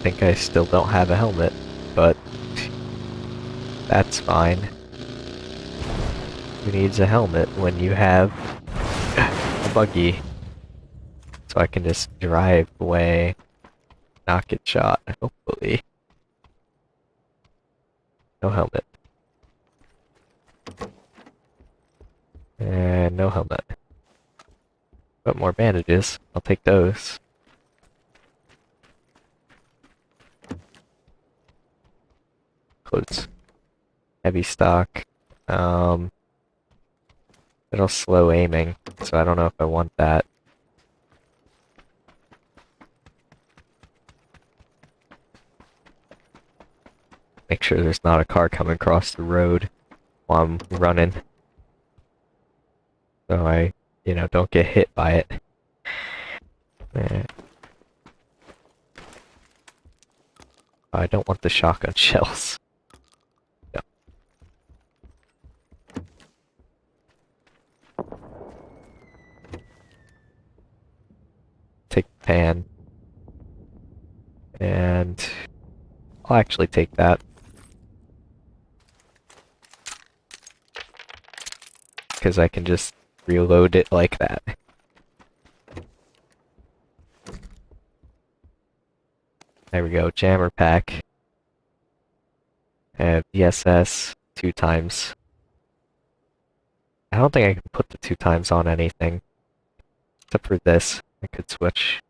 Think I still don't have a helmet, but that's fine. Who needs a helmet when you have a buggy? So I can just drive away, not get shot, hopefully. No helmet. And no helmet. But more bandages, I'll take those. Heavy stock. Um, it'll slow aiming, so I don't know if I want that. Make sure there's not a car coming across the road while I'm running. So I, you know, don't get hit by it. Eh. I don't want the shotgun shells. And I'll actually take that. Because I can just reload it like that. There we go, jammer pack. And ESS two times. I don't think I can put the two times on anything. Except for this. I could switch.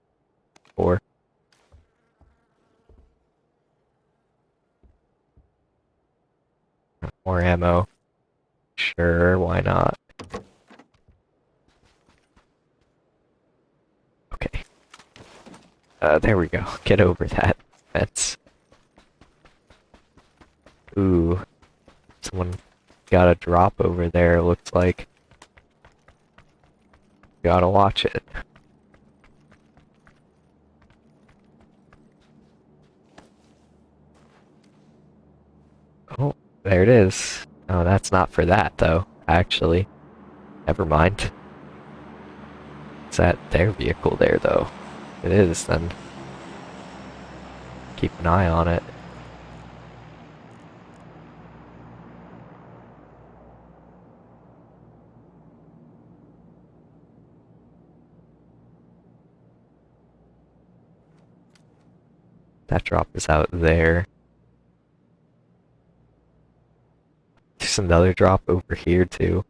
Four. More ammo. Sure, why not? Okay. Uh, there we go. Get over that fence. Ooh. Someone got a drop over there, looks like. Gotta watch it. Oh, there it is. Oh, that's not for that, though, actually. Never mind. Is that their vehicle there, though? It is, then. Keep an eye on it. That drop is out there. There's another drop over here too.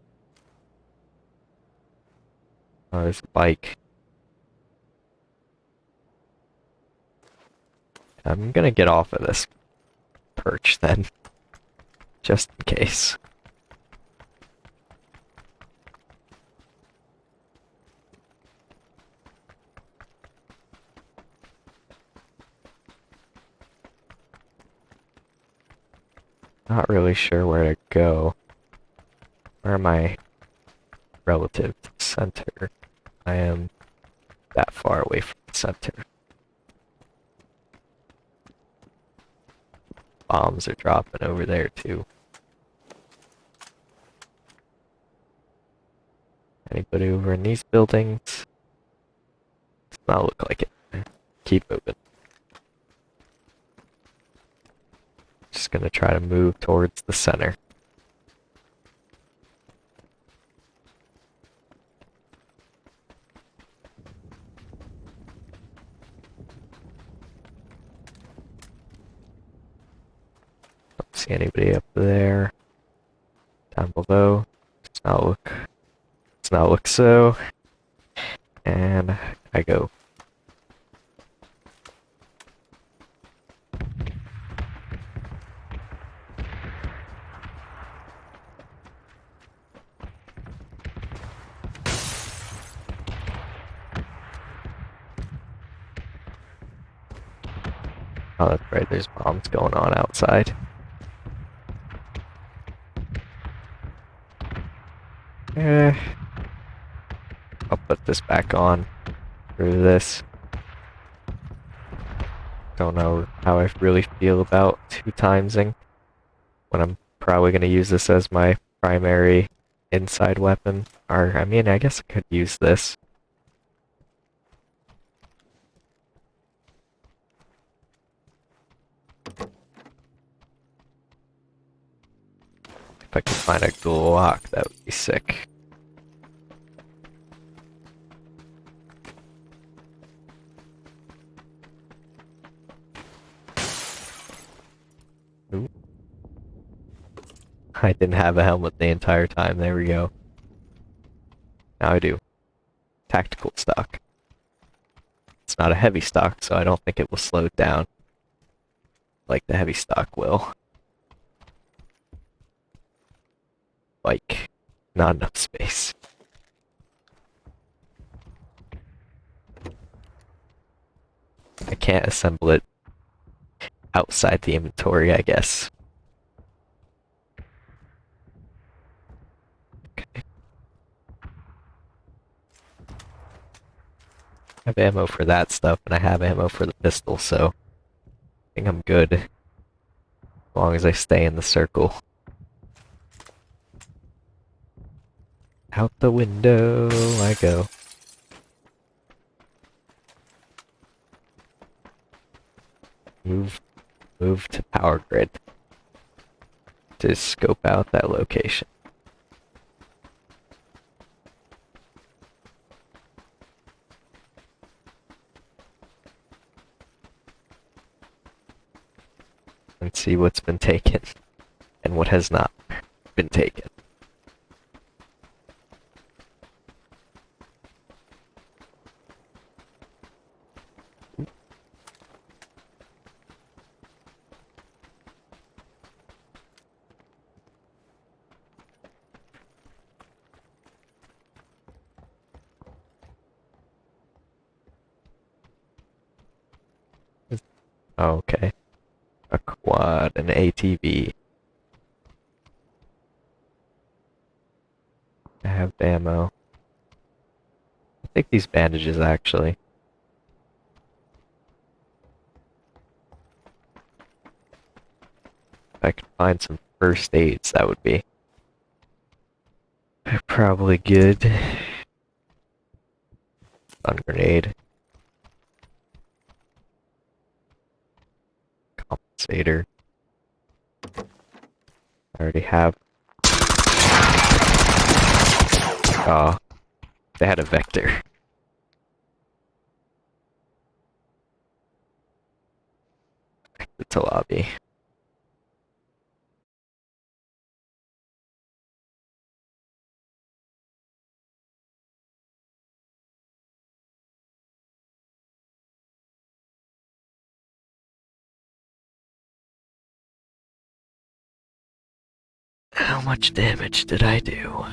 Oh, there's a bike. I'm gonna get off of this perch then. Just in case. Not really sure where to go. Where am I relative to the center? I am that far away from the center. Bombs are dropping over there too. Anybody over in these buildings? Does not look like it. Keep moving. Just gonna try to move towards the center. Don't see anybody up there. Down below. Does not look does not look so. And I go Oh, that's right, there's bombs going on outside. Eh. I'll put this back on through this. Don't know how I really feel about two timesing when I'm probably going to use this as my primary inside weapon. Or, I mean, I guess I could use this. If I could find a Glock, that would be sick. Ooh. I didn't have a helmet the entire time, there we go. Now I do. Tactical stock. It's not a heavy stock, so I don't think it will slow down. Like the heavy stock will. Like not enough space. I can't assemble it outside the inventory, I guess. Okay. I have ammo for that stuff, and I have ammo for the pistol, so I think I'm good. As long as I stay in the circle. Out the window I go. Move, move to power grid to scope out that location. And see what's been taken and what has not been taken. Okay. A quad, an ATV. I have ammo. I think these bandages actually. If I could find some first aids, that would be probably good. Stun grenade. Compensator. I already have. Oh, they had a vector. Exit to lobby. How much damage did I do?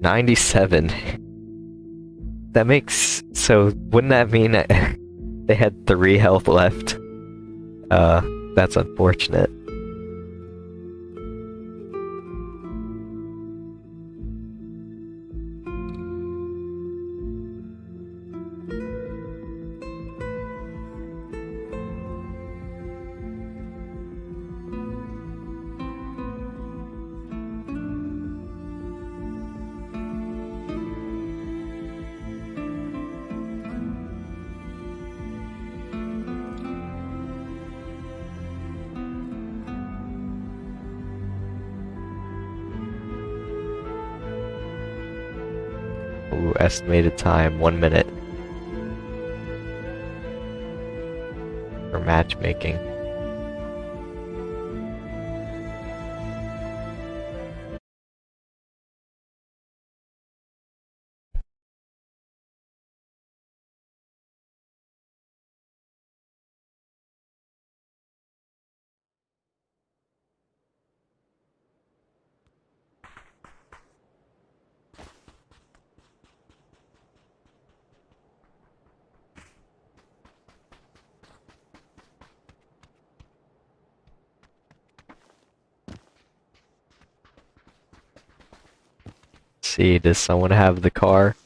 97. That makes... So, wouldn't that mean they had 3 health left? Uh, that's unfortunate. Estimated time, one minute. For matchmaking. Does someone have the car?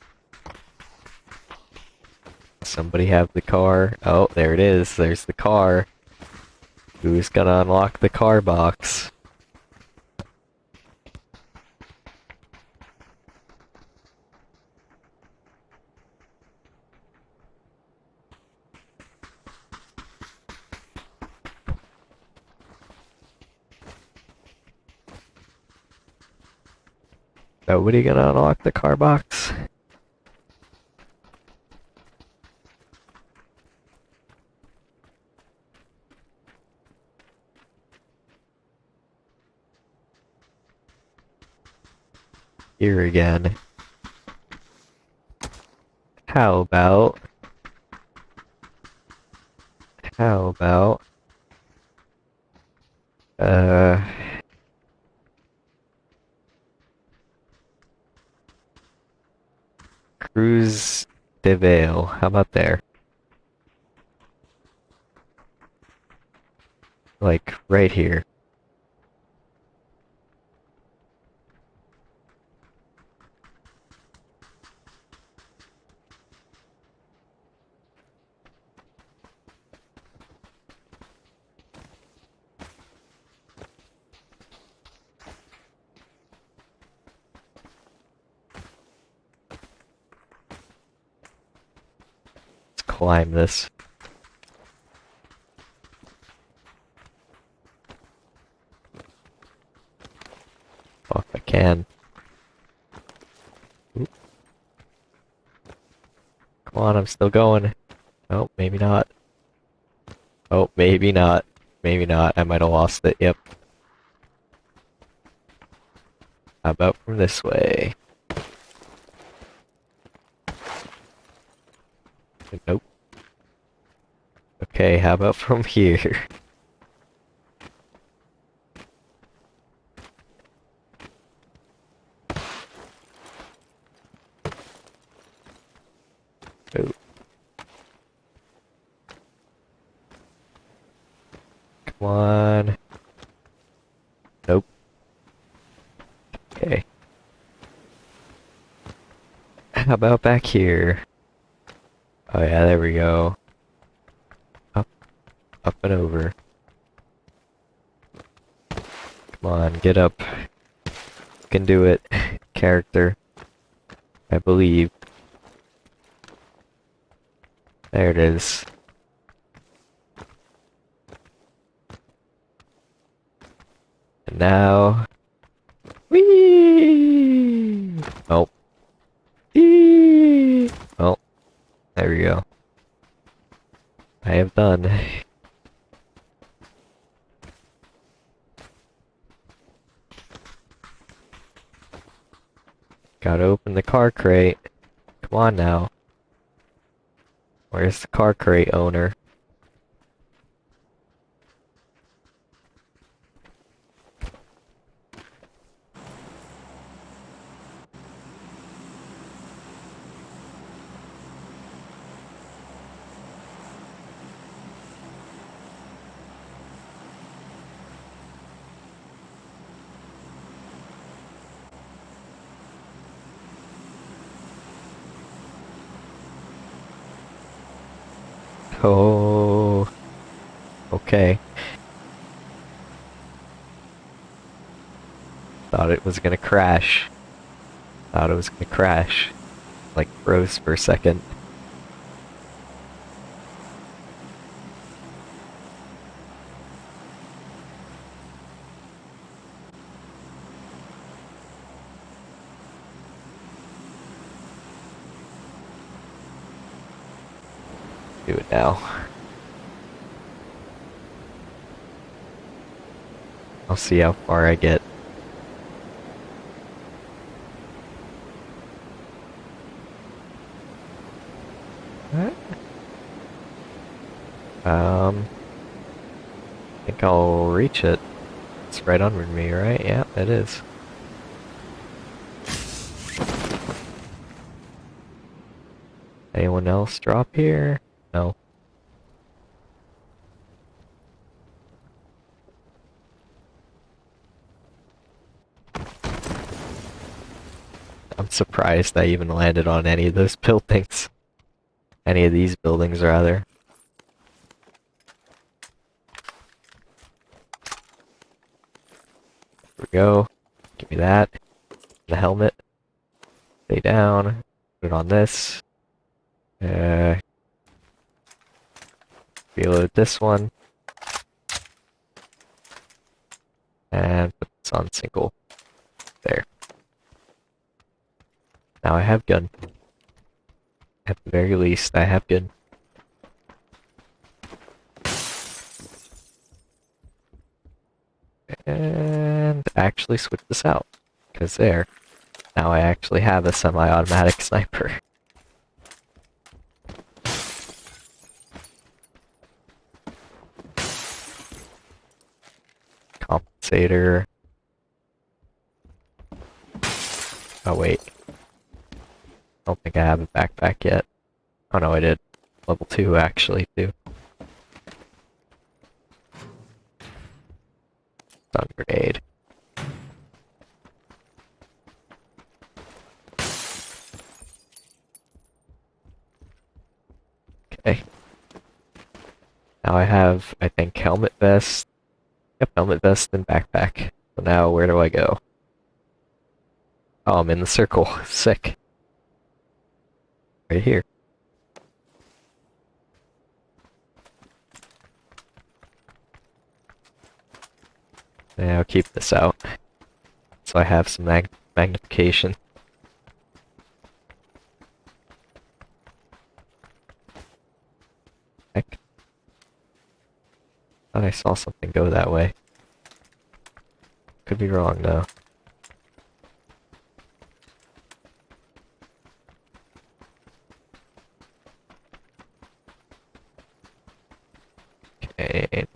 Somebody have the car? Oh, there it is. There's the car. Who's gonna unlock the car box? Nobody gonna unlock the car box? Here again. How about... How about... Uh... Cruz del Valle. How about there? Like, right here. Climb this. If I can. Oop. Come on, I'm still going. Oh, maybe not. Oh, maybe not. Maybe not. I might have lost it. Yep. How about from this way? Nope. Okay, how about from here? oh. Come on. Nope. Okay. How about back here? Oh yeah, there we go. Up, and over. Come on, get up. You can do it, character. I believe. There it is. And now... Whee! Oh. Eee! Well, there we go. I have done. Gotta open the car crate. Come on now. Where's the car crate owner? Oh. Okay. Thought it was gonna crash. Thought it was gonna crash. Like froze for a second. See how far I get. Um, I think I'll reach it. It's right under me, right? Yeah, it is. Anyone else drop here? No. I'm surprised I even landed on any of those buildings. Any of these buildings, rather. There we go. Give me that. The helmet. Stay down. Put it on this. Uh, reload this one. And put this on single. There. Now I have gun. At the very least, I have gun. And actually switch this out. Because there. Now I actually have a semi-automatic sniper. Compensator. Oh wait. I don't think I have a backpack yet. Oh no, I did. Level 2 actually, too. Stun grenade. Okay. Now I have, I think, helmet vest. Yep, helmet vest and backpack. So now where do I go? Oh, I'm in the circle. Sick. Right here. Yeah, I'll keep this out. So I have some mag magnification. Heck. Thought I saw something go that way. Could be wrong though.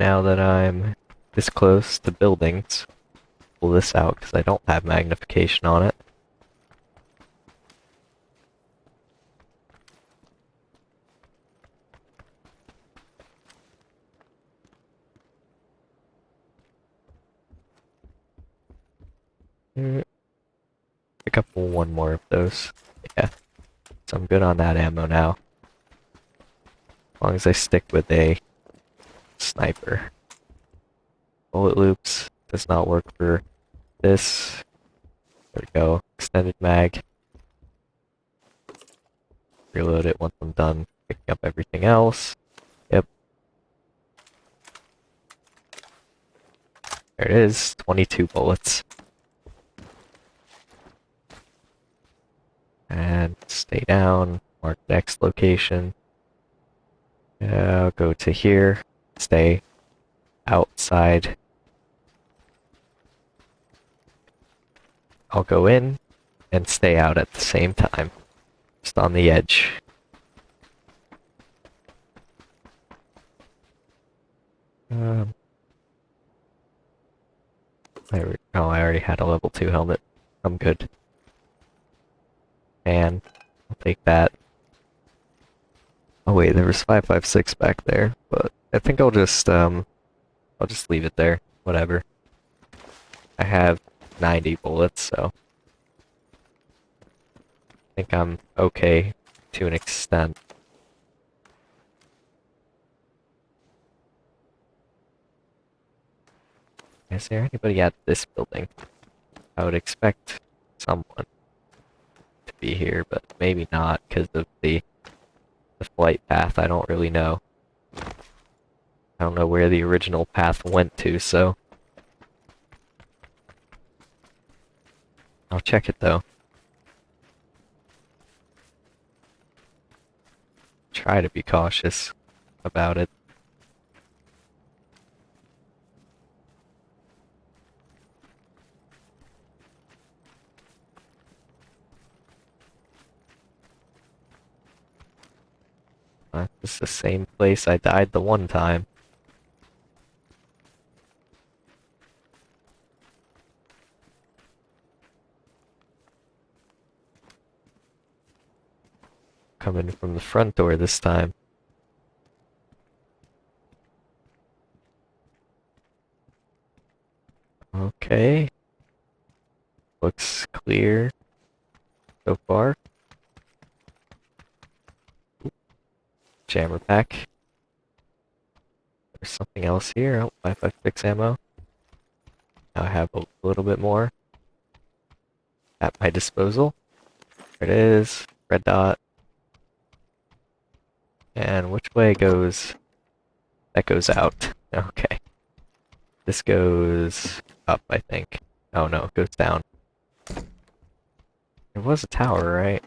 Now that I'm this close to buildings, pull this out because I don't have magnification on it. Mm. Pick up one more of those. Yeah. So I'm good on that ammo now. As long as I stick with a sniper. Bullet loops does not work for this. There we go. Extended mag. Reload it once I'm done picking up everything else. Yep. There it is. 22 bullets. And stay down. Mark next location. Yeah, I'll go to here. Stay outside. I'll go in and stay out at the same time. Just on the edge. Um, oh, I already had a level 2 helmet. I'm good. And I'll take that. Oh wait, there was 556 back there, but I think I'll just, um, I'll just leave it there. Whatever. I have 90 bullets, so... I think I'm okay to an extent. Is there anybody at this building? I would expect someone to be here, but maybe not because of the the flight path. I don't really know. I don't know where the original path went to, so I'll check it though. Try to be cautious about it. Uh, is the same place I died the one time. Coming from the front door this time. Okay. Looks clear so far. jammer pack. There's something else here. Oh, 556 ammo. Now I have a little bit more at my disposal. There it is. Red dot. And which way goes... That goes out. Okay. This goes up, I think. Oh no, it goes down. It was a tower, right?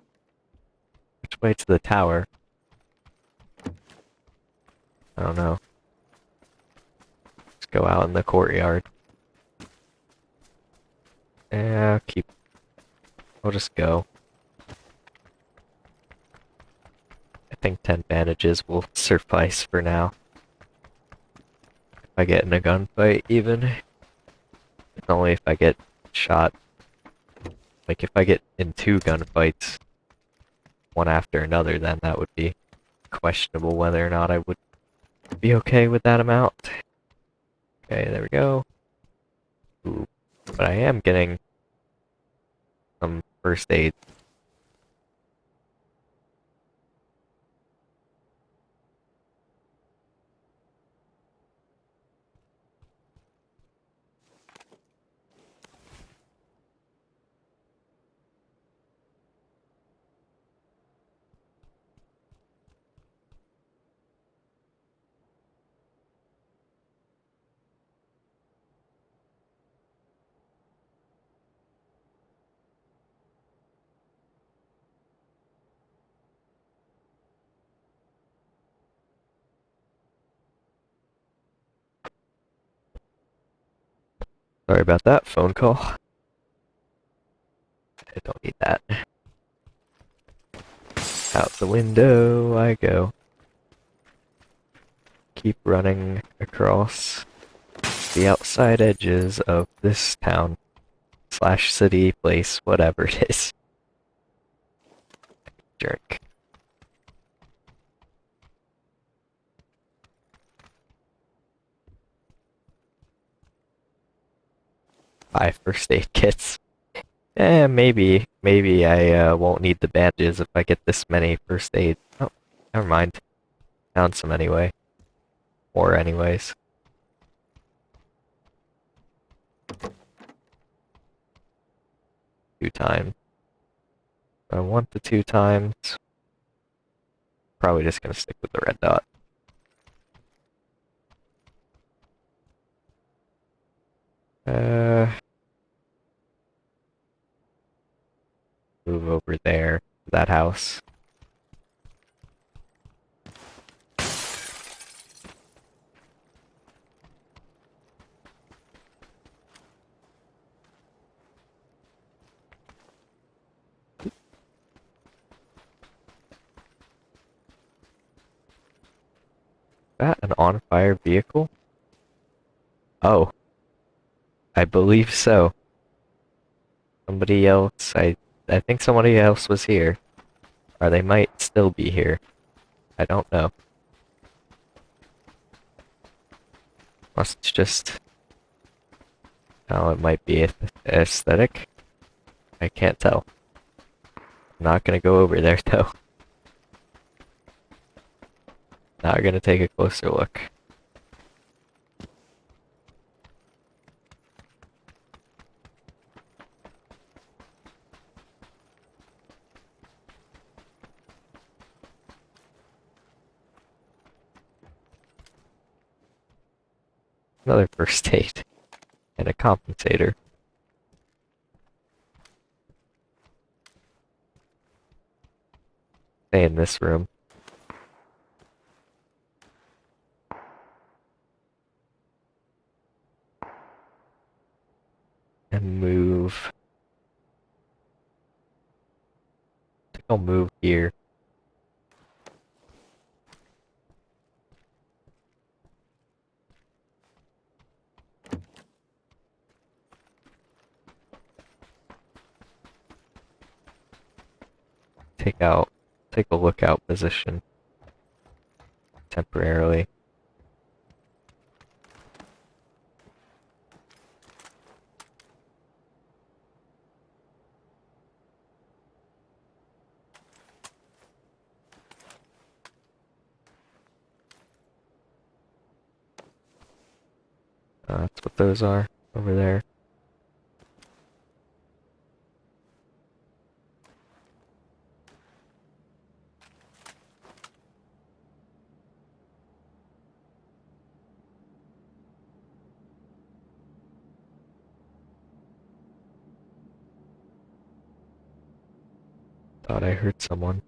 Which way to the tower? I don't know. Let's go out in the courtyard. Yeah, keep... I'll just go. Think 10 bandages will suffice for now. If I get in a gunfight, even. Only if I get shot. Like, if I get in two gunfights, one after another, then that would be questionable whether or not I would be okay with that amount. Okay, there we go. Ooh, but I am getting some first aid Sorry about that phone call. I don't need that. Out the window I go. Keep running across the outside edges of this town slash city place, whatever it is. Jerk. Five first aid kits Eh, maybe. Maybe I uh, won't need the bandages if I get this many first aid. Oh, never mind. Found some anyway. Or anyways. Two times. I want the two times. Probably just gonna stick with the red dot. Uh, move over there, that house. Is that an on-fire vehicle? Oh. I believe so. Somebody else, I, I think somebody else was here. Or they might still be here. I don't know. Must just... Oh, it might be aesthetic. I can't tell. I'm not gonna go over there though. Now gonna take a closer look. Another first aid. And a compensator. Stay in this room. and move. I think I'll move here. Take out, take a lookout position temporarily. Uh, that's what those are over there. I heard someone.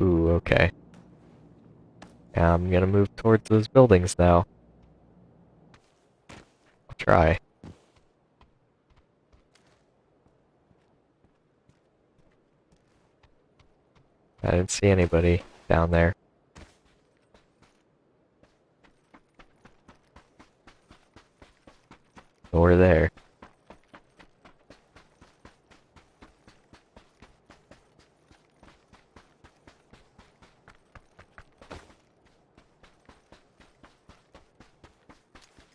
Ooh, okay. I'm gonna move towards those buildings now. I'll try. I didn't see anybody down there. Or there.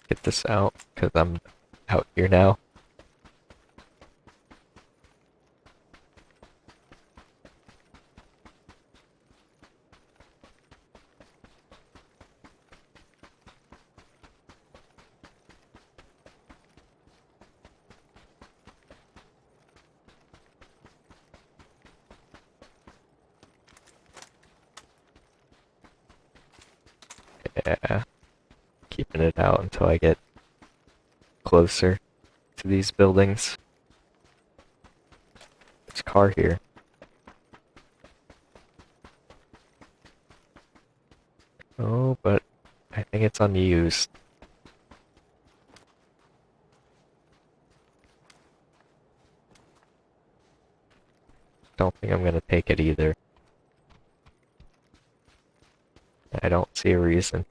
Get this out, because I'm out here now. Yeah. Keeping it out until I get closer to these buildings. A car here. Oh, but I think it's unused. Don't think I'm gonna take it either. I don't see a reason.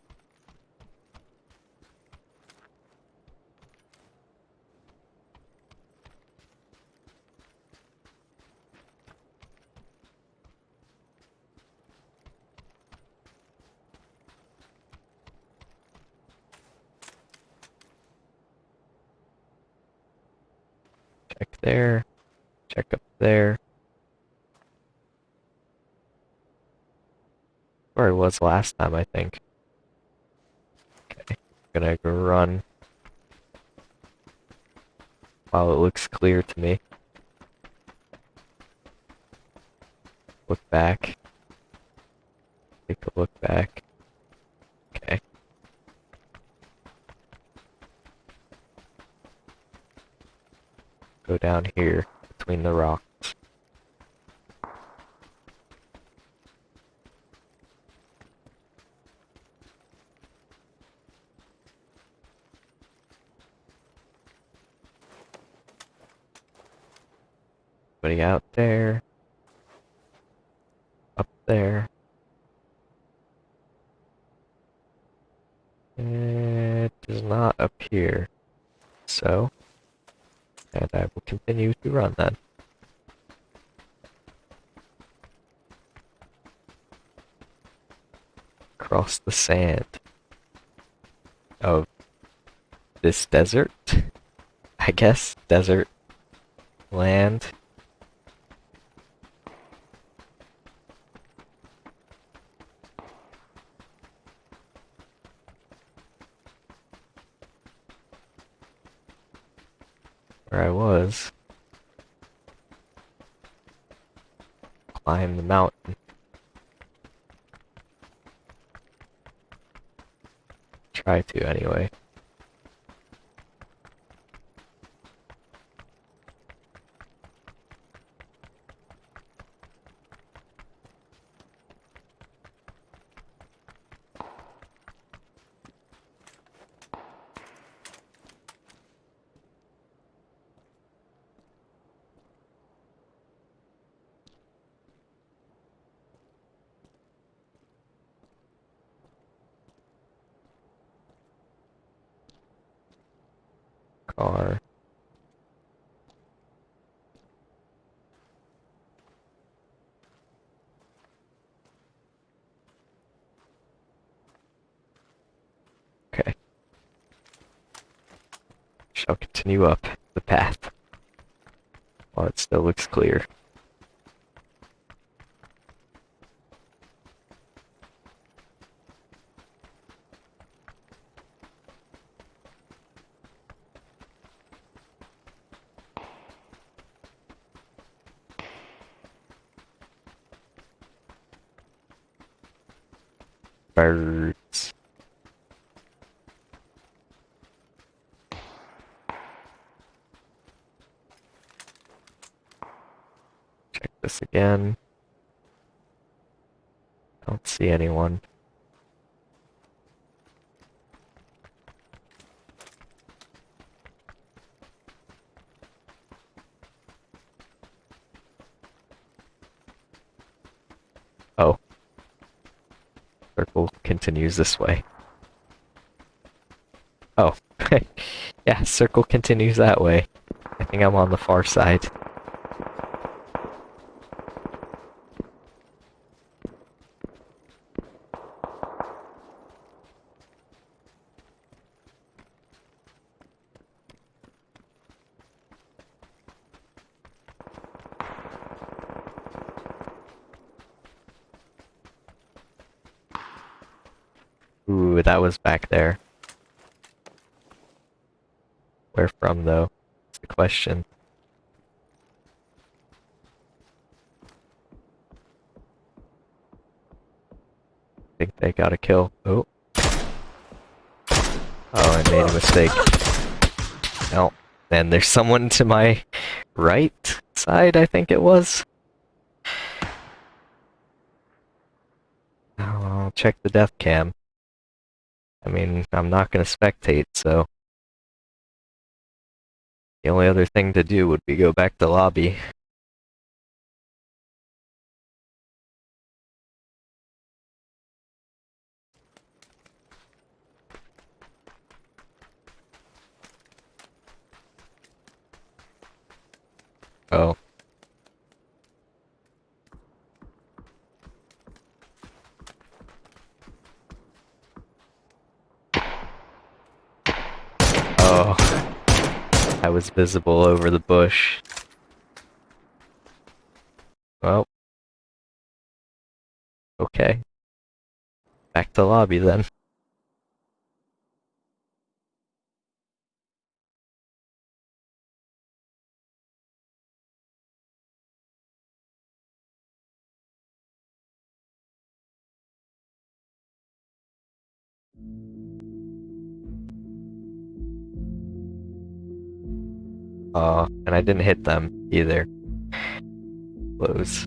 there. Check up there. Where I was last time, I think. Okay, gonna go run. While it looks clear to me. Look back. Take a look back. Okay. Go down here between the rocks. Anybody out there? Up there? It does not appear. So, and I will continue to run then. Across the sand of this desert, I guess, desert land. Where I was. Climb the mountain. Try to, anyway. car. Okay. Shall continue up the path while it still looks clear. birds. Check this again. I Don't see anyone. Oh circle continues this way. Oh, yeah, circle continues that way. I think I'm on the far side. Ooh, that was back there. Where from, though? That's the question. I think they got a kill. Oh. Oh, I made a mistake. No. And there's someone to my right side, I think it was. I'll check the death cam. I mean, I'm not going to spectate, so... The only other thing to do would be go back to lobby. Oh. Oh. I was visible over the bush. Well. Okay. Back to lobby then. Oh, and I didn't hit them either. Close.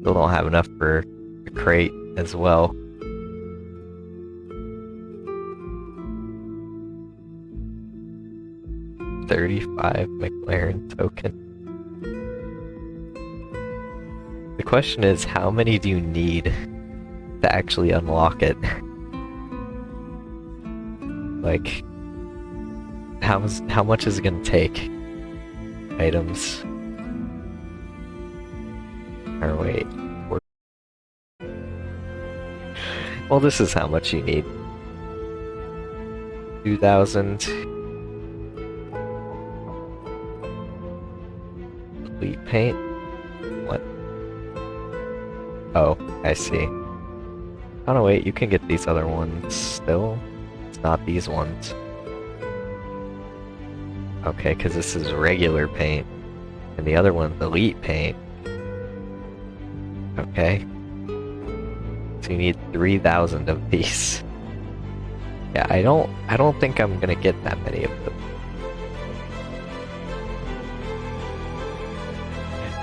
Still don't have enough for a crate as well. Thirty-five McLaren token. The question is, how many do you need to actually unlock it? like, how how much is it gonna take? Items. Or wait. Well, this is how much you need. Two thousand. Complete paint. What? Oh, I see. Oh no, wait. You can get these other ones still. It's not these ones. Okay, because this is regular paint. And the other one's elite paint. Okay. So you need 3,000 of these. Yeah, I don't I don't think I'm gonna get that many of them.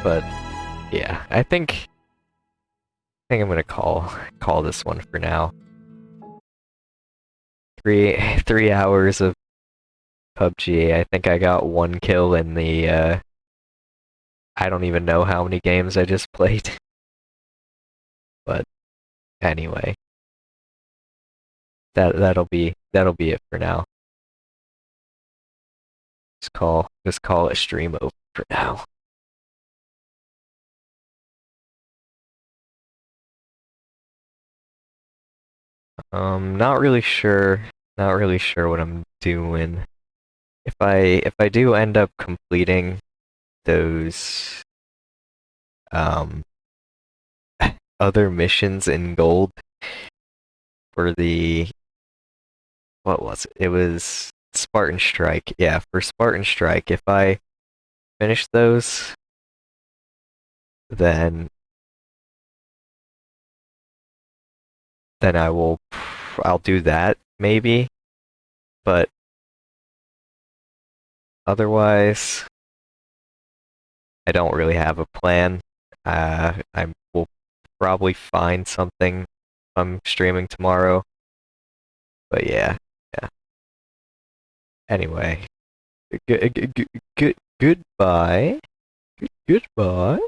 But yeah, I think I think I'm gonna call call this one for now. Three three hours of PUBG. I think I got one kill in the, uh, I don't even know how many games I just played. but anyway, that that'll be that'll be it for now. Just call just call it stream over for now. Um, not really sure. Not really sure what I'm doing if I if I do end up completing those um other missions in gold for the what was it? It was Spartan Strike. Yeah, for Spartan Strike, if I finish those then then I will I'll do that maybe. But Otherwise, I don't really have a plan. Uh, I will probably find something I'm streaming tomorrow. But yeah, yeah. Anyway, good, good, good, goodbye. Goodbye.